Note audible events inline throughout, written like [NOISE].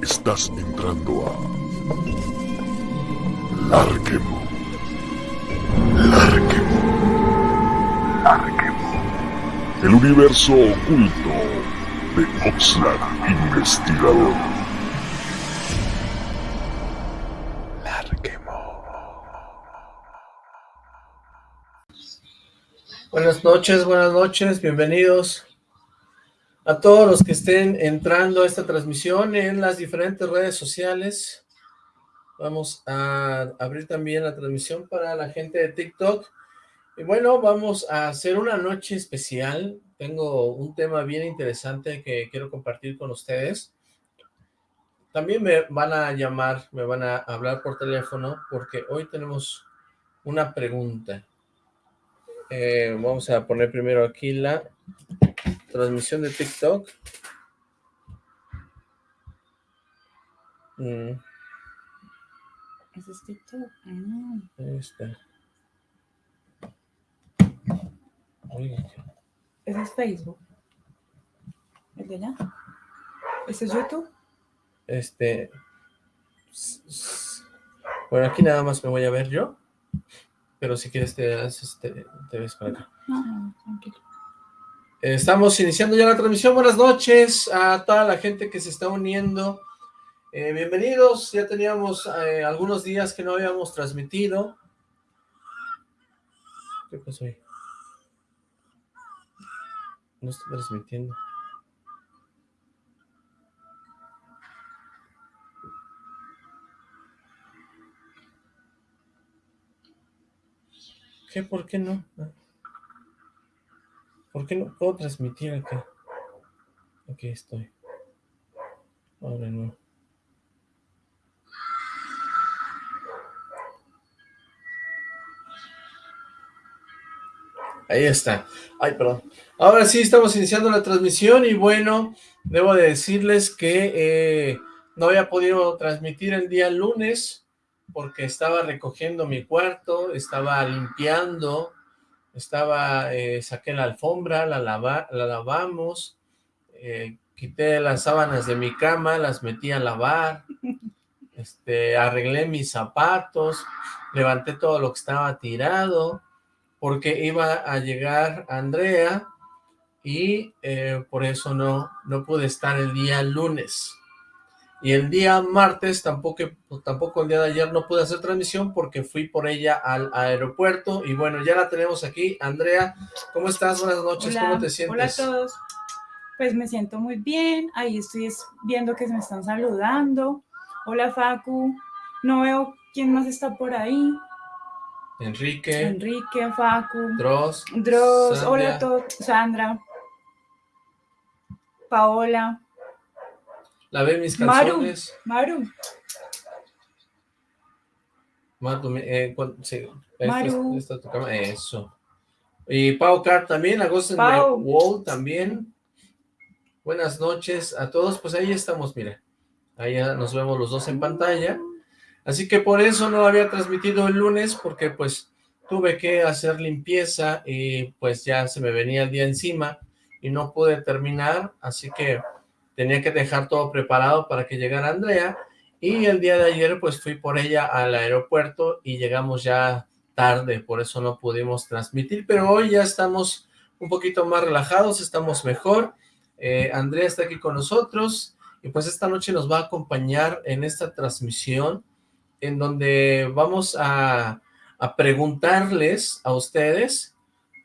Estás entrando a Larquemo. Larquemo. Larquemo. El universo oculto de Oxlack Investigador. Larquemo. Buenas noches, buenas noches, bienvenidos a todos los que estén entrando a esta transmisión en las diferentes redes sociales. Vamos a abrir también la transmisión para la gente de TikTok. Y bueno, vamos a hacer una noche especial. Tengo un tema bien interesante que quiero compartir con ustedes. También me van a llamar, me van a hablar por teléfono, porque hoy tenemos una pregunta. Eh, vamos a poner primero aquí la transmisión de TikTok. Mm. ¿Ese es TikTok? Ah. Ahí está. ¿Ese es Facebook? ¿El de allá? ¿Ese es YouTube? este... Bueno, aquí nada más me voy a ver yo. Pero si quieres te, haces- te, te ves para acá. No, no, tranquilo. Estamos iniciando ya la transmisión. Buenas noches a toda la gente que se está uniendo. Eh, bienvenidos. Ya teníamos eh, algunos días que no habíamos transmitido. ¿Qué pasó ahí? No estoy transmitiendo. ¿Qué? ¿Por qué no? ¿Por qué no puedo transmitir acá? Aquí estoy. Ahora no. Ahí está. Ay, perdón. Ahora sí estamos iniciando la transmisión y bueno, debo de decirles que eh, no había podido transmitir el día lunes porque estaba recogiendo mi cuarto, estaba limpiando, estaba, eh, saqué la alfombra, la, lava- la lavamos, eh, quité las sábanas de mi cama, las metí a lavar, [LAUGHS] este, arreglé mis zapatos, levanté todo lo que estaba tirado, porque iba a llegar Andrea y eh, por eso no, no pude estar el día lunes. Y el día martes, tampoco, tampoco el día de ayer no pude hacer transmisión porque fui por ella al aeropuerto. Y bueno, ya la tenemos aquí. Andrea, ¿cómo estás? Buenas noches, Hola, ¿cómo te Hola a sientes? todos. Pues me siento muy bien. Ahí estoy es- viendo que se me están saludando. Hola, Facu. No veo quién más está por ahí. Enrique, Enrique, Facu. Dross, Dross. Sandra. Hola a todos. Sandra. Paola. La ve mis Maru. canciones. Maru. Maru, eh, cuan- sí, esta es- Maru. esta es tu cama, eso. Y Pau Car también, a Ghost in the Pau. Wall también. Buenas noches a todos, pues ahí estamos, mira. Ahí ya nos vemos los dos en pantalla. Así que por eso no había transmitido el lunes, porque pues tuve que hacer limpieza y pues ya se me venía el día encima y no pude terminar, así que tenía que dejar todo preparado para que llegara Andrea y el día de ayer pues fui por ella al aeropuerto y llegamos ya tarde, por eso no pudimos transmitir, pero hoy ya estamos un poquito más relajados, estamos mejor, Eh, Andrea está aquí con nosotros y pues esta noche nos va a acompañar en esta transmisión en donde vamos a, a preguntarles a ustedes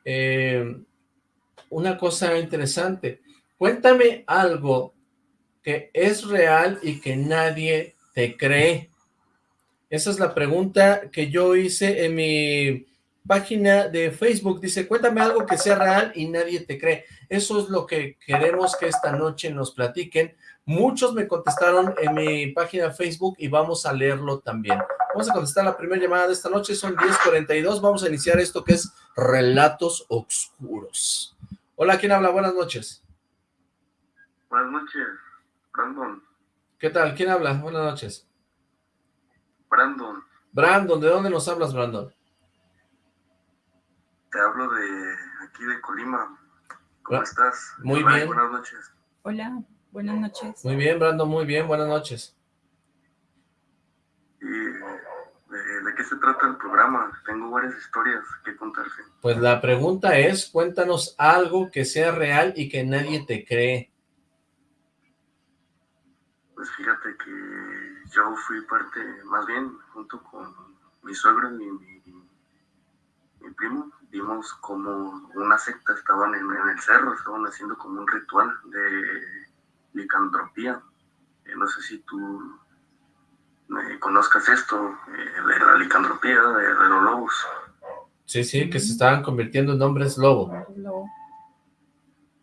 eh, una cosa interesante. Cuéntame algo que es real y que nadie te cree. Esa es la pregunta que yo hice en mi página de Facebook. Dice, cuéntame algo que sea real y nadie te cree. Eso es lo que queremos que esta noche nos platiquen. Muchos me contestaron en mi página de Facebook y vamos a leerlo también. Vamos a contestar la primera llamada de esta noche, son 10.42. Vamos a iniciar esto que es Relatos Oscuros. Hola, ¿quién habla? Buenas noches. Buenas noches, Brandon. ¿Qué tal? ¿Quién habla? Buenas noches. Brandon, Brandon, ¿de dónde nos hablas, Brandon? te hablo de aquí de Colima. ¿Cómo estás? muy Bye, bien. Buenas noches. Hola. Buenas noches. Muy bien, Brandon, muy bien, buenas noches. ¿Y de, de qué se trata el programa? Tengo varias historias que contarte. Pues la pregunta es, cuéntanos algo que sea real y que nadie te cree. Pues fíjate que yo fui parte, más bien, junto con mi suegro y mi, mi primo, vimos como una secta, estaban en, en el cerro, estaban haciendo como un ritual de licantropía. Eh, no sé si tú eh, conozcas esto, eh, de la licantropía, de, de los lobos. Sí, sí, que se estaban convirtiendo en hombres lobo. Lo-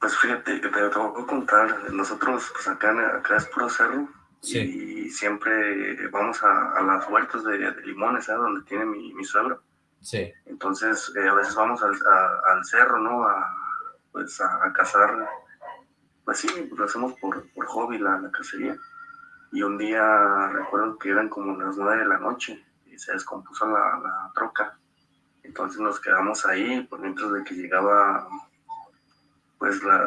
Pues fíjate, que te, te voy a contar, nosotros pues acá, acá es puro cerro Sí, y siempre vamos a, a las huertas de, de limones, ¿sabes? Donde tiene mi, mi suegro. sí, Entonces, eh, a veces vamos al, a- al cerro, ¿no? A, pues a, a cazar, pues sí, lo hacemos por, por hobby, la, la cacería. Y un día recuerdo que eran como las nueve de la noche y se descompuso la, la troca. Entonces nos quedamos ahí por mientras de que llegaba, pues la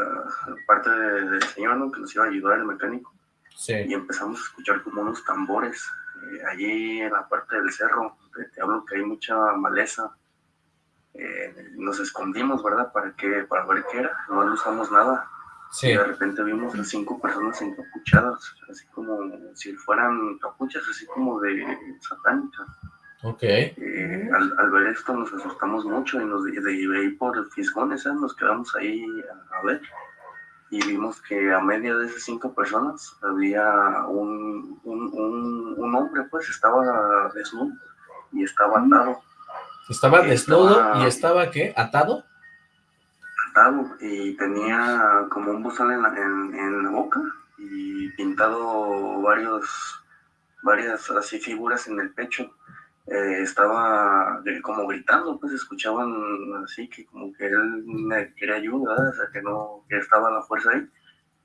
parte de- del señor, ¿no? Que nos iba a ayudar el mecánico sí. y empezamos a escuchar como unos tambores eh, allí en la parte del cerro. Te, te hablo que hay mucha maleza. Eh, nos escondimos, ¿verdad? ¿Para qué? Para ver qué era. No usamos nada. Sí, Y de repente vimos a cinco personas encapuchadas, así como si fueran capuchas, así como de satánicas. Ok. Eh, al, al ver esto nos asustamos mucho y nos de, ahí por fisgones, ¿sabes? nos quedamos ahí a, a ver y vimos que a media de esas cinco personas había un, un, un, un hombre, pues estaba desnudo y estaba atado, Estaba desnudo y estaba, ¿qué? ¿Atado? atado y tenía como un bozal en la, en, en la boca y pintado varios, varias así figuras en el pecho. Eh, estaba eh, como gritando, pues escuchaban así que como que él me quería ayuda, ¿verdad? o sea que no, que estaba la fuerza ahí.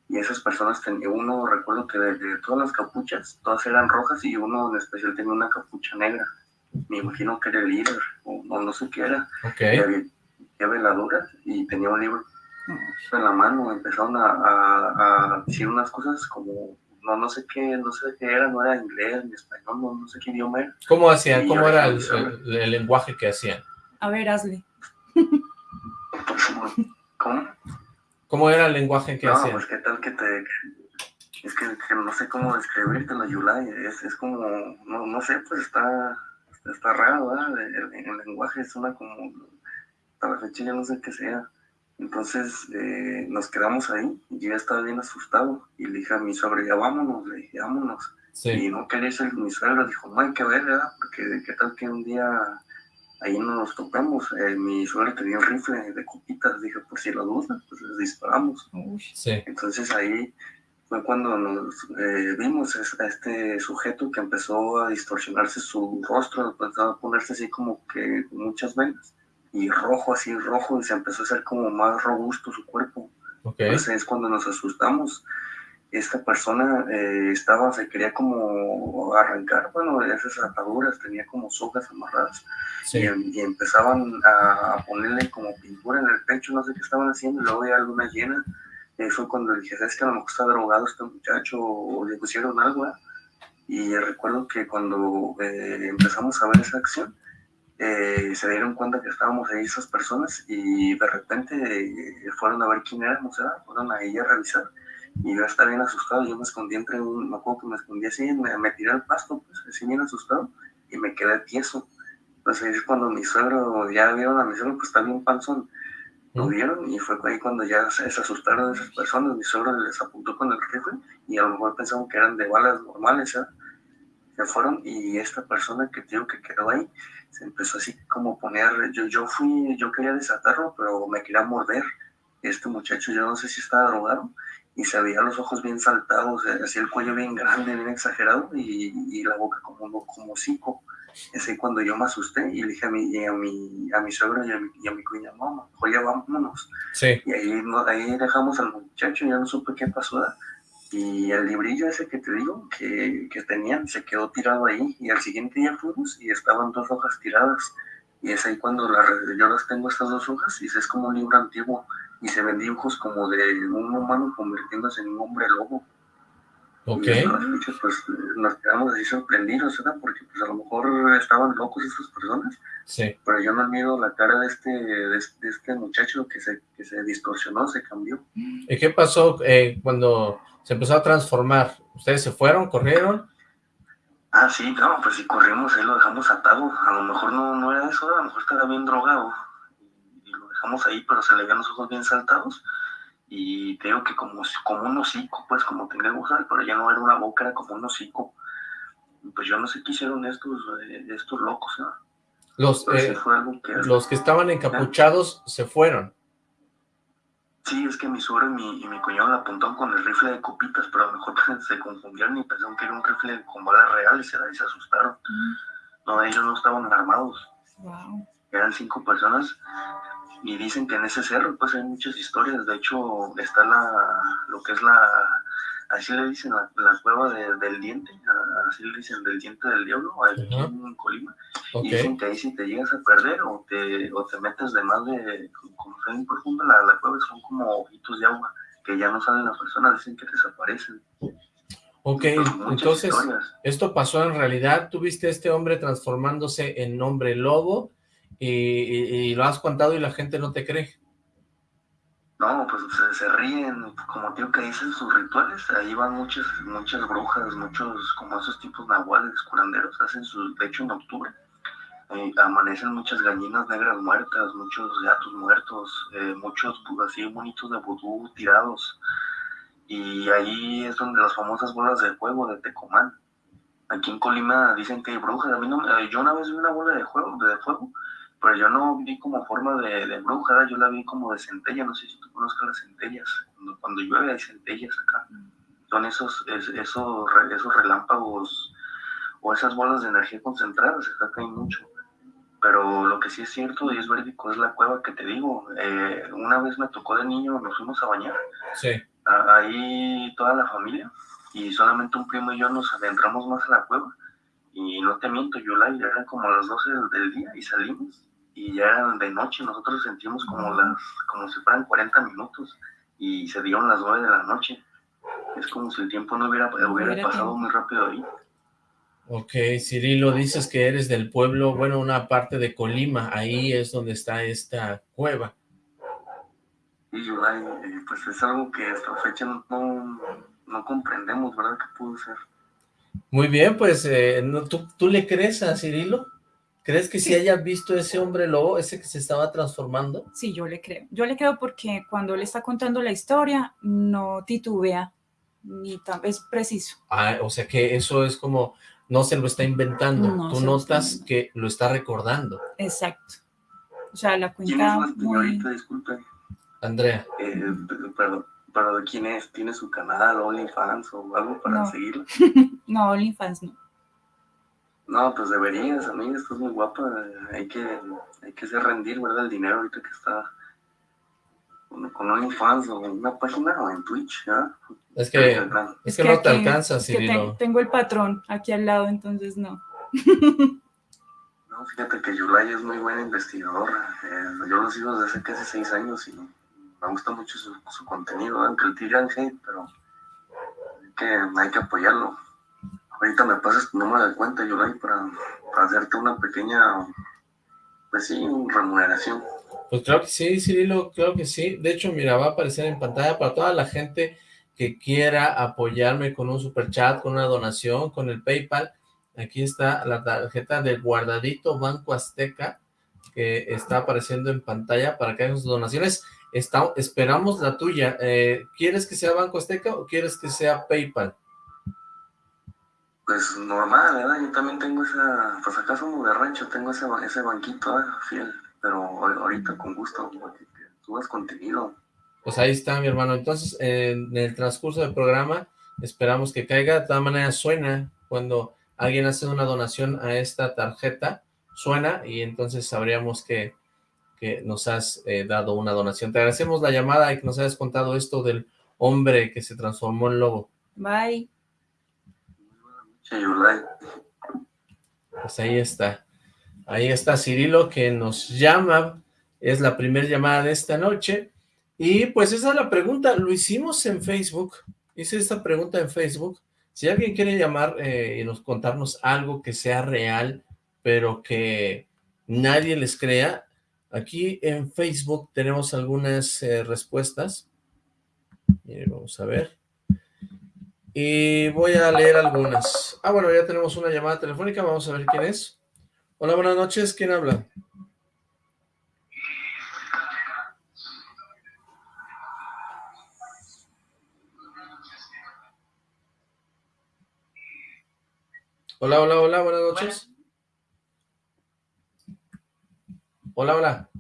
Y esas personas tenían, uno recuerdo que de, de todas las capuchas, todas eran rojas y uno en especial tenía una capucha negra. Me imagino que era el líder, o no, no sé qué era. Ok. Y había, había veladoras y tenía un libro en la mano, empezaron a, a- a decir unas cosas como, no, no sé qué, no sé qué era, no era inglés ni español, no, no sé qué idioma era. ¿Cómo hacían? ¿Cómo era el, recuerdo. el- el lenguaje que hacían? A ver, hazle. [LAUGHS] ¿Cómo? ¿Cómo era el lenguaje que No, hacían? pues qué tal que te... Es que, que no sé cómo describírtelo, Yulai, es, es como, no, no sé, pues está, está raro, ¿verdad? El, el lenguaje suena como, hasta la fecha ya no sé qué sea. Entonces eh, nos quedamos ahí y yo ya estaba bien asustado y le dije a mi suegro, ya vámonos, le dije, vámonos. Sí, Y no quería ser mi suegro, dijo, no hay que ver, ¿verdad? Porque qué tal que un día ahí no nos topemos. Eh, mi suegro tenía un rifle de copitas, dije, por si lo duda, pues les disparamos. Sí, Entonces ahí fue cuando nos eh, vimos es- a este sujeto que empezó a distorsionarse su rostro, empezó a ponerse así como que con muchas venas y rojo, así rojo, y se empezó a hacer como más robusto su cuerpo. ok. Entonces es cuando nos asustamos. Esta persona eh, estaba, se quería como arrancar, bueno, de esas ataduras, tenía como sogas amarradas Sí, y, em- y empezaban a, ponerle como pintura en el pecho, no sé qué estaban haciendo, y luego veía luna llena. Y fue cuando dije, ¿sabes que a lo mejor está drogado este muchacho o le pusieron algo? ¿eh?". Y recuerdo que cuando eh, empezamos a ver esa acción, eh, se dieron cuenta que estábamos ahí esas personas y de repente eh, fueron a ver quién éramos, ¿verdad? fueron a ella a revisar. Y yo estaba bien asustado, yo me escondí entre un, me acuerdo que me escondí así, me, me tiré al pasto, pues así bien asustado, y me quedé tieso. Entonces ahí es cuando mi suegro, ya vieron a mi suegro, pues está bien panzón, lo vieron y fue ahí cuando ya se, se asustaron esas personas, mi suegro les apuntó con el rifle y a lo mejor pensaron que eran de balas normales, ¿eh? Se fueron y esta persona que te digo que quedó ahí, se empezó así como poner, yo, yo fui, yo quería desatarlo, pero me quería morder. Este muchacho, yo no sé si estaba drogado, y se veía los ojos bien saltados, eh, así el cuello bien grande, bien exagerado, y, y la boca como, como hocico. Es ahí cuando yo me asusté y le dije a mi, y a mi, a mi suegro y a mi, y a mi cuñada, mamá, oye, vámonos. sí, Y ahí, no- ahí dejamos al muchacho, ya no supe qué pasó. Y el librillo ese que te digo, que, que tenían, se quedó tirado ahí. Y al siguiente día fuimos y estaban dos hojas tiradas. Y es ahí cuando la re- yo las tengo estas dos hojas y es como un libro antiguo. Y se ven dibujos como de un humano convirtiéndose en un hombre lobo. Ok. Y fecha, pues nos quedamos así sorprendidos, ¿verdad? Porque pues a lo mejor estaban locos estas personas, Sí. pero yo no miro la cara de este, de, de este muchacho que se, que se distorsionó, se cambió. ¿Y qué pasó eh, cuando se empezó a transformar? ¿Ustedes se fueron, corrieron? Ah, sí, no, pues si corrimos ahí lo dejamos atado. A lo mejor no, no era eso, a lo mejor estaba bien drogado. Y lo dejamos ahí, pero se le veían los ojos bien saltados. Y te digo que como, como un hocico, pues como tenía gusal, pero ya no era una boca, era como un hocico. Pues yo no sé qué hicieron estos, eh, estos locos, ¿no? Los, eh, fue algo que... los que estaban encapuchados se fueron. Sí, es que mi suegro y mi, y mi cuñado la apuntaron con el rifle de copitas, pero a lo mejor [LAUGHS] se confundieron y pensaron que era un rifle con balas reales y se, y se asustaron. No, ellos no estaban armados. Wow. eran cinco personas y dicen que en ese cerro pues hay muchas historias. De hecho está la lo que es la así le dicen la, la cueva de- del diente así le dicen del diente del diablo ahí Ajá. en Colima. Y dicen que ahí si te llegas a perder o te o te metes de más de como está bien profunda la, la cueva son como ojitos de agua que ya no salen las personas dicen que desaparecen. Ok, entonces, esto pasó en realidad. Tú viste a este hombre transformándose en hombre lobo y, lo has contado y la gente no te cree. No, pues se, ríen, como tío que dicen sus rituales, ahí van muchas, muchas brujas, muchos, como esos tipos nahuales, curanderos, hacen sus, de hecho en octubre, eh, amanecen muchas gallinas negras muertas, muchos gatos muertos, eh, muchos así bonitos de vudú tirados, y ahí es donde las famosas bolas de fuego de Tecomán. Aquí en Colima dicen que hay brujas, a mí no, yo una vez vi una bola de fuego, de fuego, pero yo no vi como forma de, de bruja, yo la vi como de centella, no sé si tú conozcas las centellas, cuando, cuando llueve hay centellas acá, son esos, es- esos, esos relámpagos o esas bolas de energía concentradas, acá hay mucho, pero lo que sí es cierto y es verídico es la cueva que te digo, Eh, una vez me tocó de niño, nos fuimos a bañar, Sí. a- ahí toda la familia y solamente un primo y yo nos adentramos más a la cueva. Y no te miento, yo la eran como las 12 del, del día y salimos y ya eran de noche, nosotros sentimos como las como si fueran 40 minutos y se dieron las 9 de la noche. Es como si el tiempo no hubiera, hubiera pasado muy rápido ahí. Ok, Cirilo, dices que eres del pueblo, bueno, una parte de Colima, ahí es donde está esta cueva. Y yo, ay, eh, pues es algo que hasta la fecha no, no, no comprendemos, ¿verdad? ¿Qué pudo ser? Muy bien, pues, eh, ¿tú, ¿tú le crees a Cirilo? ¿Crees que si Sí. haya visto ese hombre lobo, ese que se estaba transformando? Sí, yo le creo. Yo le creo porque cuando él está contando la historia, no titubea, ni tan, es preciso. Ah, o sea que eso es como, no se lo está inventando, No tú lo notas que lo está recordando. Exacto. O sea, la ¿Quién es cuenta muy... Disculpe. Andrea, Eh, perdón, pero ¿de quién es? ¿Tiene su canal, OnlyFans o algo para No. seguirla? [LAUGHS] No, OnlyFans no. No, pues deberías, amiga, estás muy guapa. Hay que, hay que hacer rendir, ¿verdad? El dinero ahorita que está con, con OnlyFans o en una página o en Twitch, ¿ya? es que, es que no te alcanza, que te- Cirilo. tengo el patrón aquí al lado, entonces no. No, fíjate que Yulai es muy buena investigadora. eh, yo lo sigo desde hace casi seis años y me gusta mucho su, su contenido, aunque el tiran hate, pero hay que, hay que apoyarlo. Ahorita me pasas tu número de cuenta, Yulai, para, para hacerte una pequeña, pues sí, remuneración. Pues claro que sí, Cirilo, claro que sí. De hecho, mira, va a aparecer en pantalla para toda la gente que quiera apoyarme con un super chat, con una donación, con el PayPal. Aquí está la tarjeta del guardadito Banco Azteca que está apareciendo en pantalla para que hagan sus donaciones. Está, esperamos la tuya. Eh, ¿Quieres que sea Banco Azteca o quieres que sea PayPal? Pues normal, ¿verdad? Yo también tengo esa, pues acá somos de rancho, tengo ese, ese banquito, ¿eh? fiel, pero ahor- ahorita con gusto, porque que subas contenido. Pues ahí está, mi hermano. Entonces, en el transcurso del programa, esperamos que caiga. De todas maneras, suena cuando alguien hace una donación a esta tarjeta, suena y entonces sabríamos que, que nos has eh, dado una donación. Te agradecemos la llamada y que nos hayas contado esto del hombre que se transformó en lobo. Bye. Pues ahí está. Ahí está Cirilo que nos llama. Es la primera llamada de esta noche. Y pues esa es la pregunta. Lo hicimos en Facebook. Hice esta pregunta en Facebook. Si alguien quiere llamar eh, y nos contarnos algo que sea real, pero que nadie les crea, aquí en Facebook tenemos algunas eh, respuestas. vamos a ver. Y voy a leer algunas. Ah, bueno, ya tenemos una llamada telefónica, vamos a ver quién es. Hola, buenas noches, ¿quién habla? Hola, hola, hola, buenas noches. Hola, hola.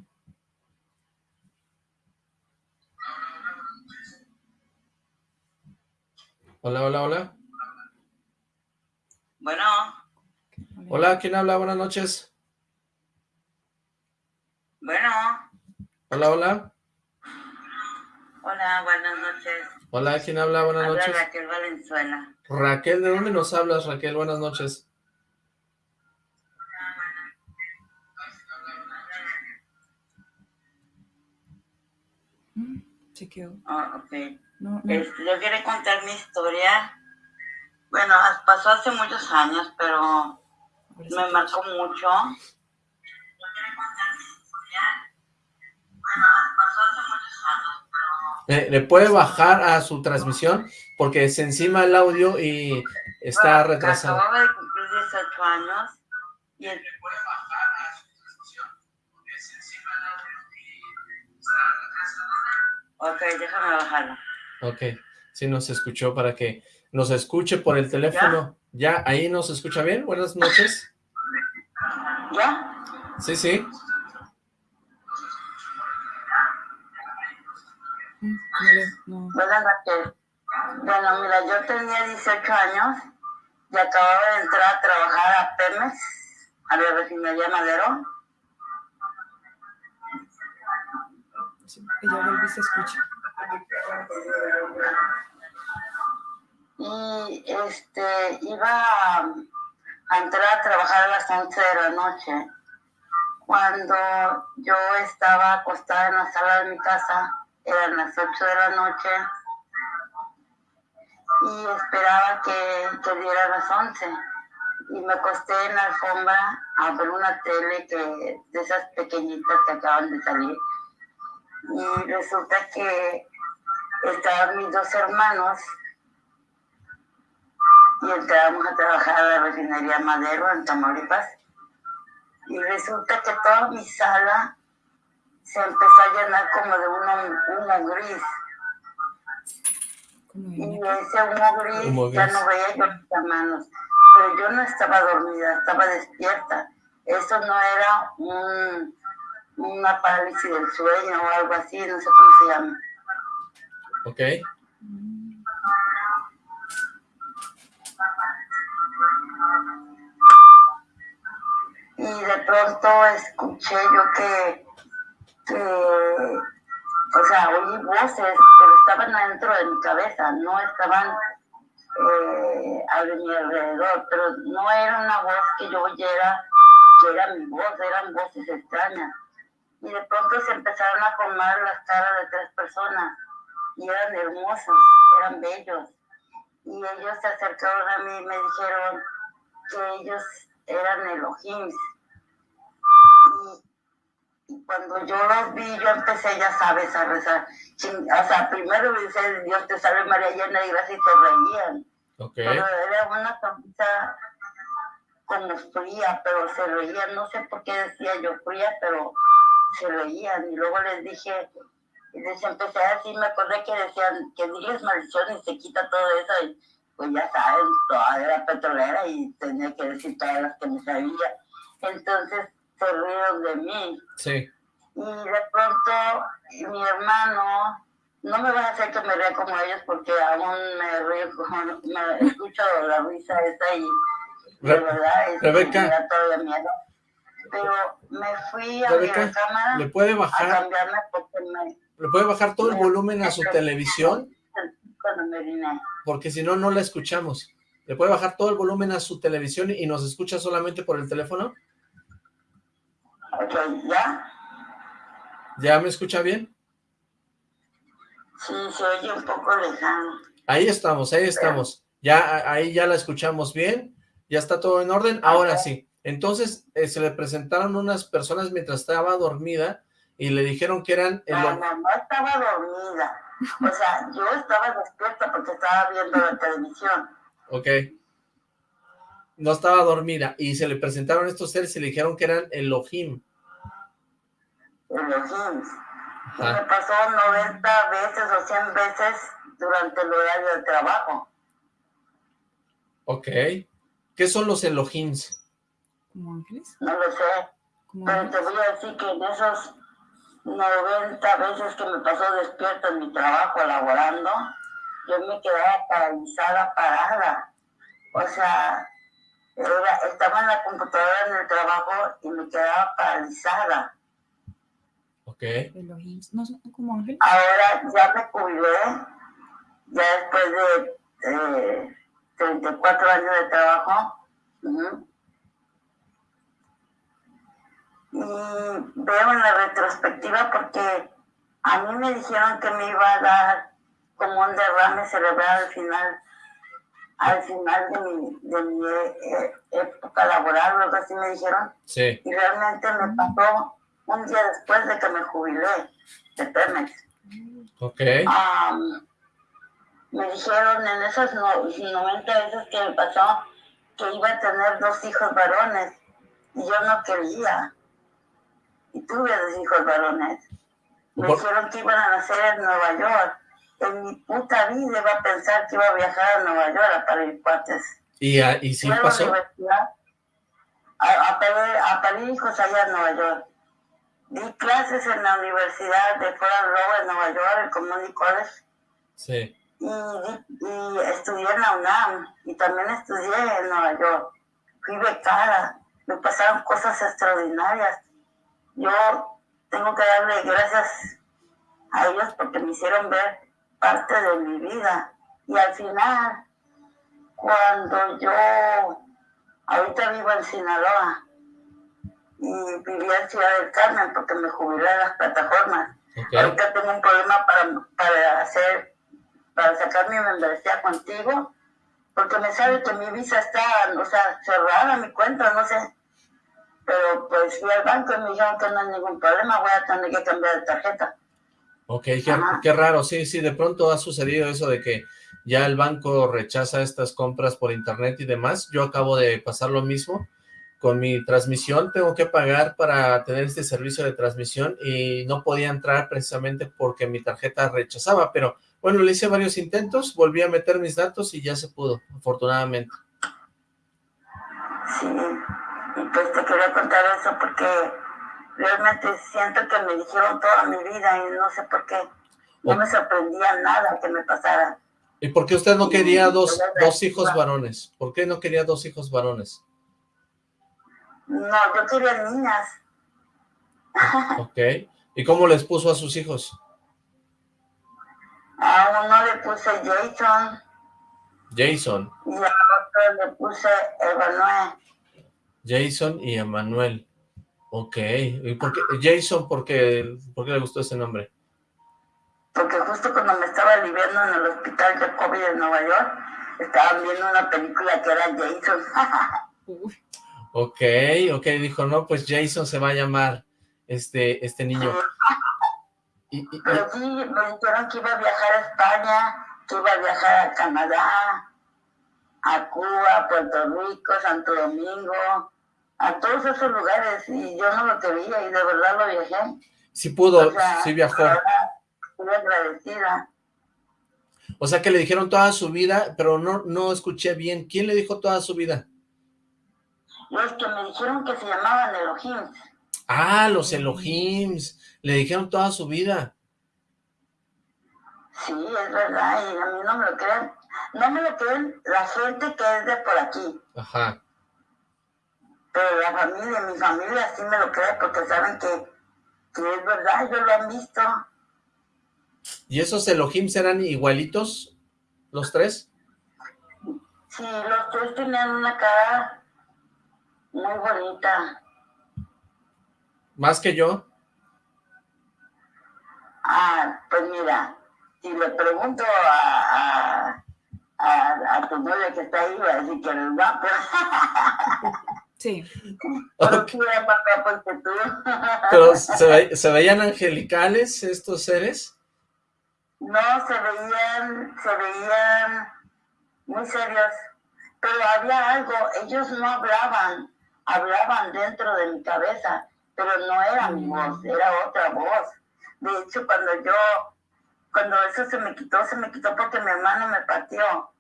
Hola, hola, hola. Bueno. Hola, ¿quién habla? Buenas noches. Bueno. Hola, hola. Hola, buenas noches. Hola, ¿quién habla? Buenas Habla noches. Raquel Valenzuela. Raquel, ¿de dónde nos hablas, Raquel? Buenas noches. Quedó. Oh, ok. No, no. Este, yo quiero contar mi historia. Bueno, pasó hace muchos años, pero me marcó mucho. Yo quiero contar mi historia. Bueno, pasó hace muchos años, pero... Eh, ¿Le puede bajar a su transmisión? Porque se encima el audio y está Bueno, retrasado. Acababa de cumplir 18 años y el... Ok, déjame bajarlo. Ok, sí nos escuchó para que nos escuche por el teléfono. ¿Ya? ¿Ahí nos escucha bien? Buenas noches. ¿Ya? Sí, sí. No. Buenas noches. Bueno, mira, yo tenía 18 años y acababa de entrar a trabajar a Pemex, a la refinería Madero. Sí, ella vuelve y se escucha. Y este, iba a, entrar a trabajar a las 11 de la noche. Cuando yo estaba acostada en la sala de mi casa, eran las 8 de la noche, y esperaba que, que diera las 11. Y me acosté en la alfombra a ver una tele que, de esas pequeñitas que acaban de salir. Y resulta que estaban mis dos hermanos y entramos a trabajar a la refinería Madero en Tamaulipas. Y resulta que toda mi sala se empezó a llenar como de un humo gris. Y ese humo gris, Humo ya gris. no veía yo mis hermanos. Pero yo no estaba dormida, estaba despierta. Eso no era un, una parálisis del sueño o algo así, no sé cómo se llama. Ok. Y de pronto escuché yo que, que, o sea, oí voces, pero estaban adentro de mi cabeza, no estaban eh, a mi alrededor, pero no era una voz que yo oyera, que era mi voz, eran voces extrañas. Y de pronto se empezaron a formar las caras de tres personas, y eran hermosos, eran bellos. Y ellos se acercaron a mí y me dijeron que ellos eran Elohim. Y, y cuando yo los vi, yo empecé, ya sabes, a rezar. O sea, primero me dice, Dios te salve María llena de gracia y se reían. Ok. Pero era una sonrisa como fría, pero se reían. No sé por qué decía yo fría, pero se reían. Y luego les dije, y les empecé a decir, me acordé que decían que diles maldición y se quita todo eso. Y pues ya saben, toda era petrolera y tenía que decir todas las que me sabía. Entonces se rieron de mí. Sí. Y de pronto mi hermano, no me van a hacer que me ría como ellos porque aún me río, como- me escucho la risa esa y de verdad es, Rebeca. me da todavía miedo. Pero me fui a Rebeca, mi cámara ¿Le puede a bajar, cambiarme porque me le puede bajar todo el volumen a su televisión? Porque si no, no la escuchamos. ¿Le puede bajar todo el volumen a su televisión y nos escucha solamente por el teléfono? Ok, ¿ya? ¿Ya me escucha bien? Sí, se oye un poco lejano. Ahí estamos, ahí estamos. Ya, ahí ya la escuchamos bien, ya está todo en orden, ahora sí. Entonces, eh, se le presentaron unas personas mientras estaba dormida y le dijeron que eran... El... No, no, no estaba dormida. O sea, [LAUGHS] yo estaba despierta porque estaba viendo la televisión. Ok. No estaba dormida. Y se le presentaron estos seres y le dijeron que eran Elohim. Elohim. Y me pasó 90 veces o 100 veces durante el horario de trabajo. Ok. ¿Qué son los Elohims? ¿Como ángeles? No lo sé. Pero te voy a decir que en esos 90 veces que me pasó despierto en mi trabajo laborando, yo me quedaba paralizada, parada. O sea, estaba en la computadora en el trabajo y me quedaba paralizada. Ok. Ahora ya me jubilé, ya después de 34 años de trabajo. Y veo en la retrospectiva porque a mí me dijeron que me iba a dar como un derrame cerebral al final, al final de mi, de mi eh, época laboral, algo así me dijeron. Sí. Y realmente me pasó un día después de que me jubilé de Pemex. Ok. me dijeron en esas 90 veces que me pasó que iba a tener dos hijos varones y yo no quería y tuve dos hijos varones. Me dijeron que iban a nacer en Nueva York. En mi puta vida iba a pensar que iba a viajar a Nueva York a parir cuates. ¿Y, a, y sí pasó? A, a, parir, hijos allá en Nueva York. Di clases en la Universidad de Fort Rowe en Nueva York, el Community College. Sí. Y, y, estudié en la UNAM y también estudié en Nueva York. Fui becada, me pasaron cosas extraordinarias yo tengo que darle gracias a ellos porque me hicieron ver parte de mi vida. Y al final, cuando yo, ahorita vivo en Sinaloa y vivía en Ciudad del Carmen porque me jubilé en las plataformas. Ahorita tengo un problema para, para hacer, para sacar mi membresía contigo, porque me sabe que mi visa está, o sea, cerrada, mi cuenta, no sé pero pues fui al banco y me dijeron que no hay ningún problema, voy a tener que cambiar de tarjeta. Ok, qué, raro, sí, sí, de pronto ha sucedido eso de que ya el banco rechaza estas compras por internet y demás. Yo acabo de pasar lo mismo con mi transmisión, tengo que pagar para tener este servicio de transmisión y no podía entrar precisamente porque mi tarjeta rechazaba, pero bueno, le hice varios intentos, volví a meter mis datos y ya se pudo, afortunadamente. Sí, pues te quería contar eso porque realmente siento que me dijeron toda mi vida y no sé por qué. No me sorprendía nada que me pasara. ¿Y por qué usted no quería dos, dos hijos varones? ¿Por qué no quería dos hijos varones? No, yo quería niñas. Ok. ¿Y cómo les puso a sus hijos? A uno le puse Jason. Jason. Y a otro le puse Emanuel. Jason y Emanuel. Ok. ¿Y por qué? Jason, ¿por qué, ¿por qué le gustó ese nombre? Porque justo cuando me estaba aliviando en el hospital de COVID en Nueva York, estaban viendo una película que era Jason. ok, ok, dijo, no, pues Jason se va a llamar este, este niño. [LAUGHS] Pero sí, me dijeron que iba a viajar a España, que iba a viajar a Canadá, a Cuba, Puerto Rico, Santo Domingo, a todos esos lugares y yo no lo quería y de verdad lo viajé. Sí pudo, sí viajó. Estoy agradecida. O sea que le dijeron toda su vida, pero no, no escuché bien. ¿Quién le dijo toda su vida? Los que me dijeron que se llamaban Elohims. Ah, los Elohims. Le dijeron toda su vida. Sí, es verdad, y a mí no me lo creen. No me lo creen la gente que es de por aquí. Ajá. Pero la familia, mi familia sí me lo cree porque saben que, es verdad, ellos lo han visto. ¿Y esos Elohim serán igualitos, los tres? Sí, los tres tenían una cara muy bonita. ¿Más que yo? Ah, pues mira, si le pregunto a, a, a tu novia que está ahí, va a decir que eres guapo. [LAUGHS] Sí. Pero. Pero ¿se, ve- ¿se veían angelicales estos seres? No, se veían, se veían muy serios, pero había algo, ellos no hablaban, hablaban dentro de mi cabeza, pero no era mi voz, era otra voz. De hecho, cuando yo, cuando eso se me quitó, se me quitó porque mi hermano me pateó.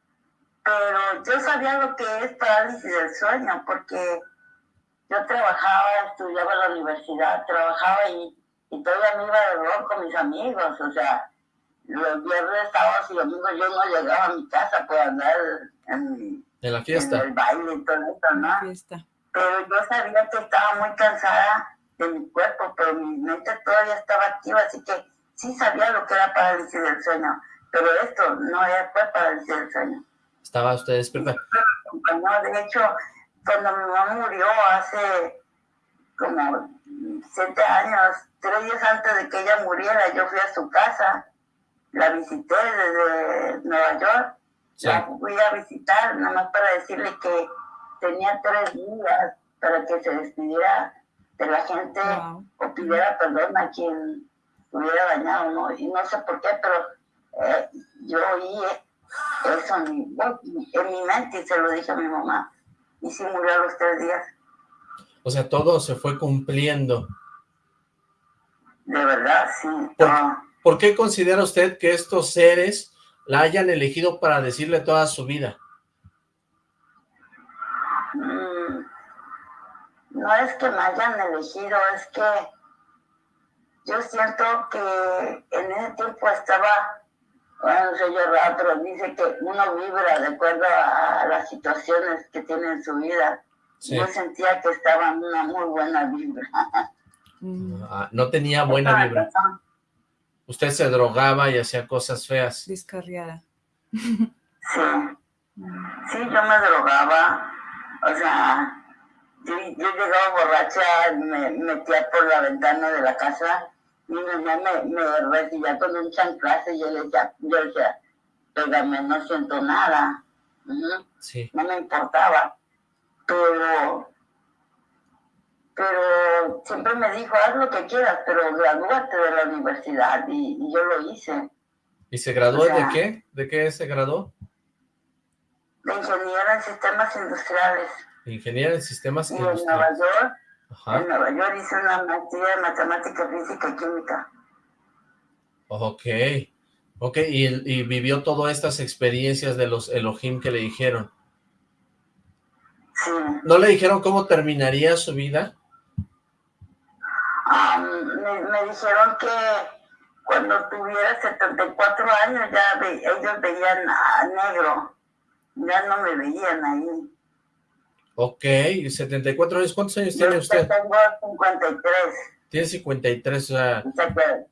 Pero yo sabía lo que es parálisis del sueño, porque yo trabajaba, estudiaba en la universidad, trabajaba y, y todavía me iba de rol con mis amigos, o sea, los viernes, sábados y domingos yo no llegaba a mi casa por andar en, En la en fiesta. el baile y todo eso, ¿no? Fiesta. Pero yo sabía que estaba muy cansada de mi cuerpo, pero mi mente todavía estaba activa, así que sí sabía lo que era parálisis del sueño, pero esto no era, fue parálisis del sueño. Estaba usted despierta. No, de hecho, cuando mi mamá murió hace como siete años, tres días antes de que ella muriera, yo fui a su casa, la visité desde Nueva York, Sí. la fui a visitar nada más para decirle que tenía tres días para que se despidiera de la gente Wow. o pidiera perdón a quien hubiera dañado, ¿no? Y no sé por qué, pero eh, yo oí eso en mi, en mi mente y se lo dije a mi mamá. Y sí murió a los tres días, O sea, todo se fue cumpliendo. de verdad, sí. ¿Por- no. ¿Por qué considera usted que estos seres la hayan elegido para decirle toda su vida? Mm, no es que me hayan elegido, es que yo siento que en ese tiempo estaba, bueno, yo pero dice que uno vibra de acuerdo a las situaciones que tiene en su vida. Sí. Yo sentía que estaba en una muy buena vibra. Mm, Ah, no tenía buena vibra. Usted se drogaba y hacía cosas feas. descarriada. Sí. Sí, yo me drogaba, o sea, yo, yo llegaba borracha, me metía por la ventana de la casa, mi mamá me, me recibía con un chanclazo y yo le decía, yo decía, pégame, no siento nada, Sí. no me importaba, pero, pero siempre me dijo, haz lo que quieras, pero gradúate de la universidad, y, y yo lo hice, ¿Y se graduó O sea- de qué? ¿De qué se graduó? de ingeniera en sistemas industriales, Ingeniero en sistemas y en Nueva industriales. York Ajá. En Nueva York hice una maestría de matemática, física y química. Ok. Ok, y, y vivió todas estas experiencias de los Elohim que le dijeron. Sí. ¿No le dijeron cómo terminaría su vida? Me, me dijeron que cuando tuviera 74 años ya ve- ellos veían a negro. Ya no me veían ahí. Ok, 74 años. ¿Cuántos años Yo tiene usted? tengo 53. Tiene 53, o sea,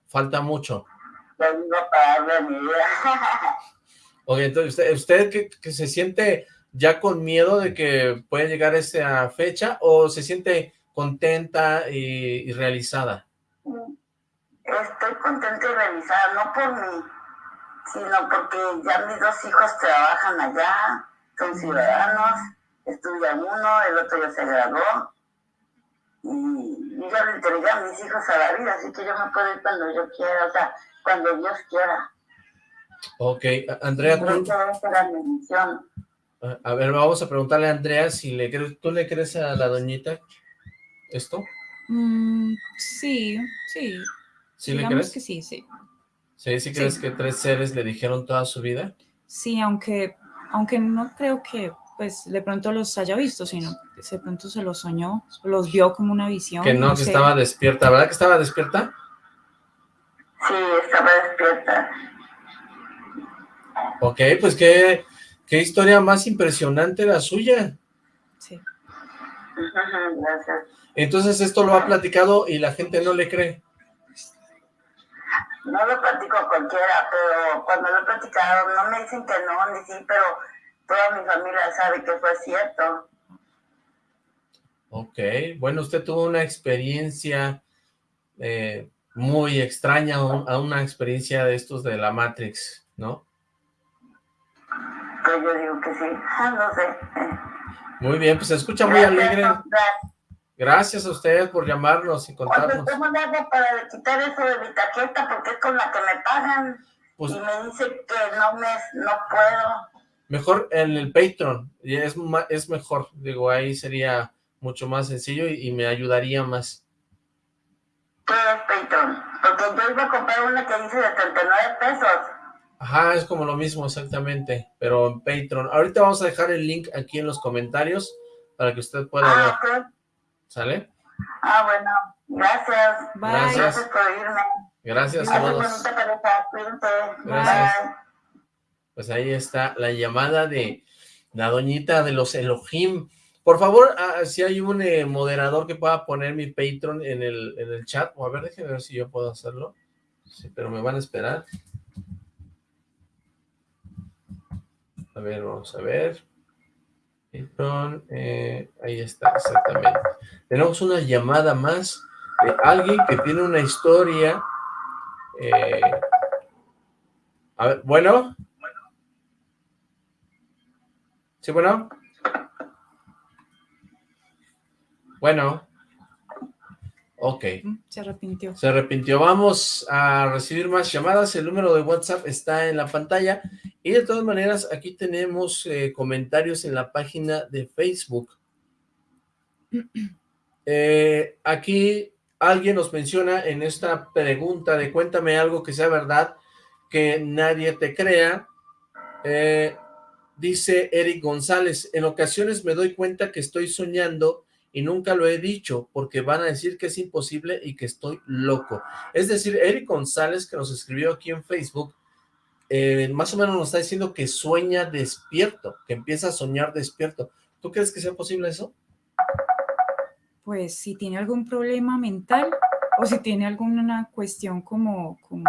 falta mucho. a parar de mi vida. [LAUGHS] Ok, entonces, ¿usted, usted que, que se siente ya con miedo de que puede llegar esa fecha o se siente contenta y, y realizada? Estoy contenta y realizada, no por mí, sino porque ya mis dos hijos trabajan allá, son ciudadanos, estudian uno, el otro ya se graduó, y yo ya le entregué a mis hijos a la vida, así que yo me puedo ir cuando yo quiera, o sea, cuando Dios quiera. Ok, Andrea, tú- a ver, vamos a preguntarle a Andrea si le crees, ¿tú le crees a la doñita esto? mm, sí, sí. ¿Sí le crees? que sí, sí. ¿Sí, sí crees que tres seres le dijeron toda su vida? Sí, aunque, aunque no creo que pues de pronto los haya visto, sino que de pronto se los soñó, los vio como una visión. Que no, que sé. estaba despierta, ¿verdad que estaba despierta? Sí, estaba despierta. Ok, pues qué, qué historia más impresionante la suya. Sí. Gracias. Entonces esto lo ha platicado y la gente no le cree. No lo platico a cualquiera, pero cuando lo he platicado, no me dicen que no, ni sí, pero toda mi familia sabe que fue cierto. Ok, bueno, usted tuvo una experiencia eh, muy extraña, a una experiencia de estos de la Matrix, ¿no? Pues yo digo que sí, no sé. Muy bien, pues se escucha muy alegre. Gracias a usted por llamarnos y contarnos. ¿cómo le hago para quitar eso de mi tarjeta? Porque es con la que me pagan. Pues, y me dice que no me no puedo. Mejor en el Patreon, es, es mejor, digo, ahí sería mucho más sencillo y, me ayudaría más. ¿Qué es Patreon? Porque yo iba a comprar una que dice de 39 pesos. Ajá, es como lo mismo exactamente, pero en Patreon. Ahorita vamos a dejar el link aquí en los comentarios para que usted pueda ah, ver. ¿Sale? Ah, bueno, gracias. Gracias. Gracias por irme. Gracias, saludos. Gracias. Pues ahí está la llamada de la doñita de los Elohim. Por favor, ah, si hay un eh, moderador que pueda poner mi Patreon en el, en el chat, o a ver, déjenme ver si yo puedo hacerlo. Sí, pero me van a esperar. A ver, vamos a ver. Patreon, eh, ahí está, exactamente. Tenemos una llamada más de alguien que tiene una historia eh, a ver, bueno. ¿Sí, bueno? Bueno. Ok. Mm, se arrepintió. Se arrepintió. Vamos a recibir más llamadas. El número de WhatsApp está en la pantalla. Y de todas maneras, aquí tenemos eh, comentarios en la página de Facebook. [CLEARS THROAT] Eh, aquí alguien nos menciona en esta pregunta de cuéntame algo que sea verdad, que nadie te crea, eh, dice Eric González, en ocasiones me doy cuenta que estoy soñando y nunca lo he dicho porque van a decir que es imposible y que estoy loco. Es decir, Eric González que nos escribió aquí en Facebook, eh, más o menos nos está diciendo que sueña despierto, que empieza a soñar despierto. ¿Tú crees que sea posible eso? pues si tiene algún problema mental o si tiene alguna cuestión como, como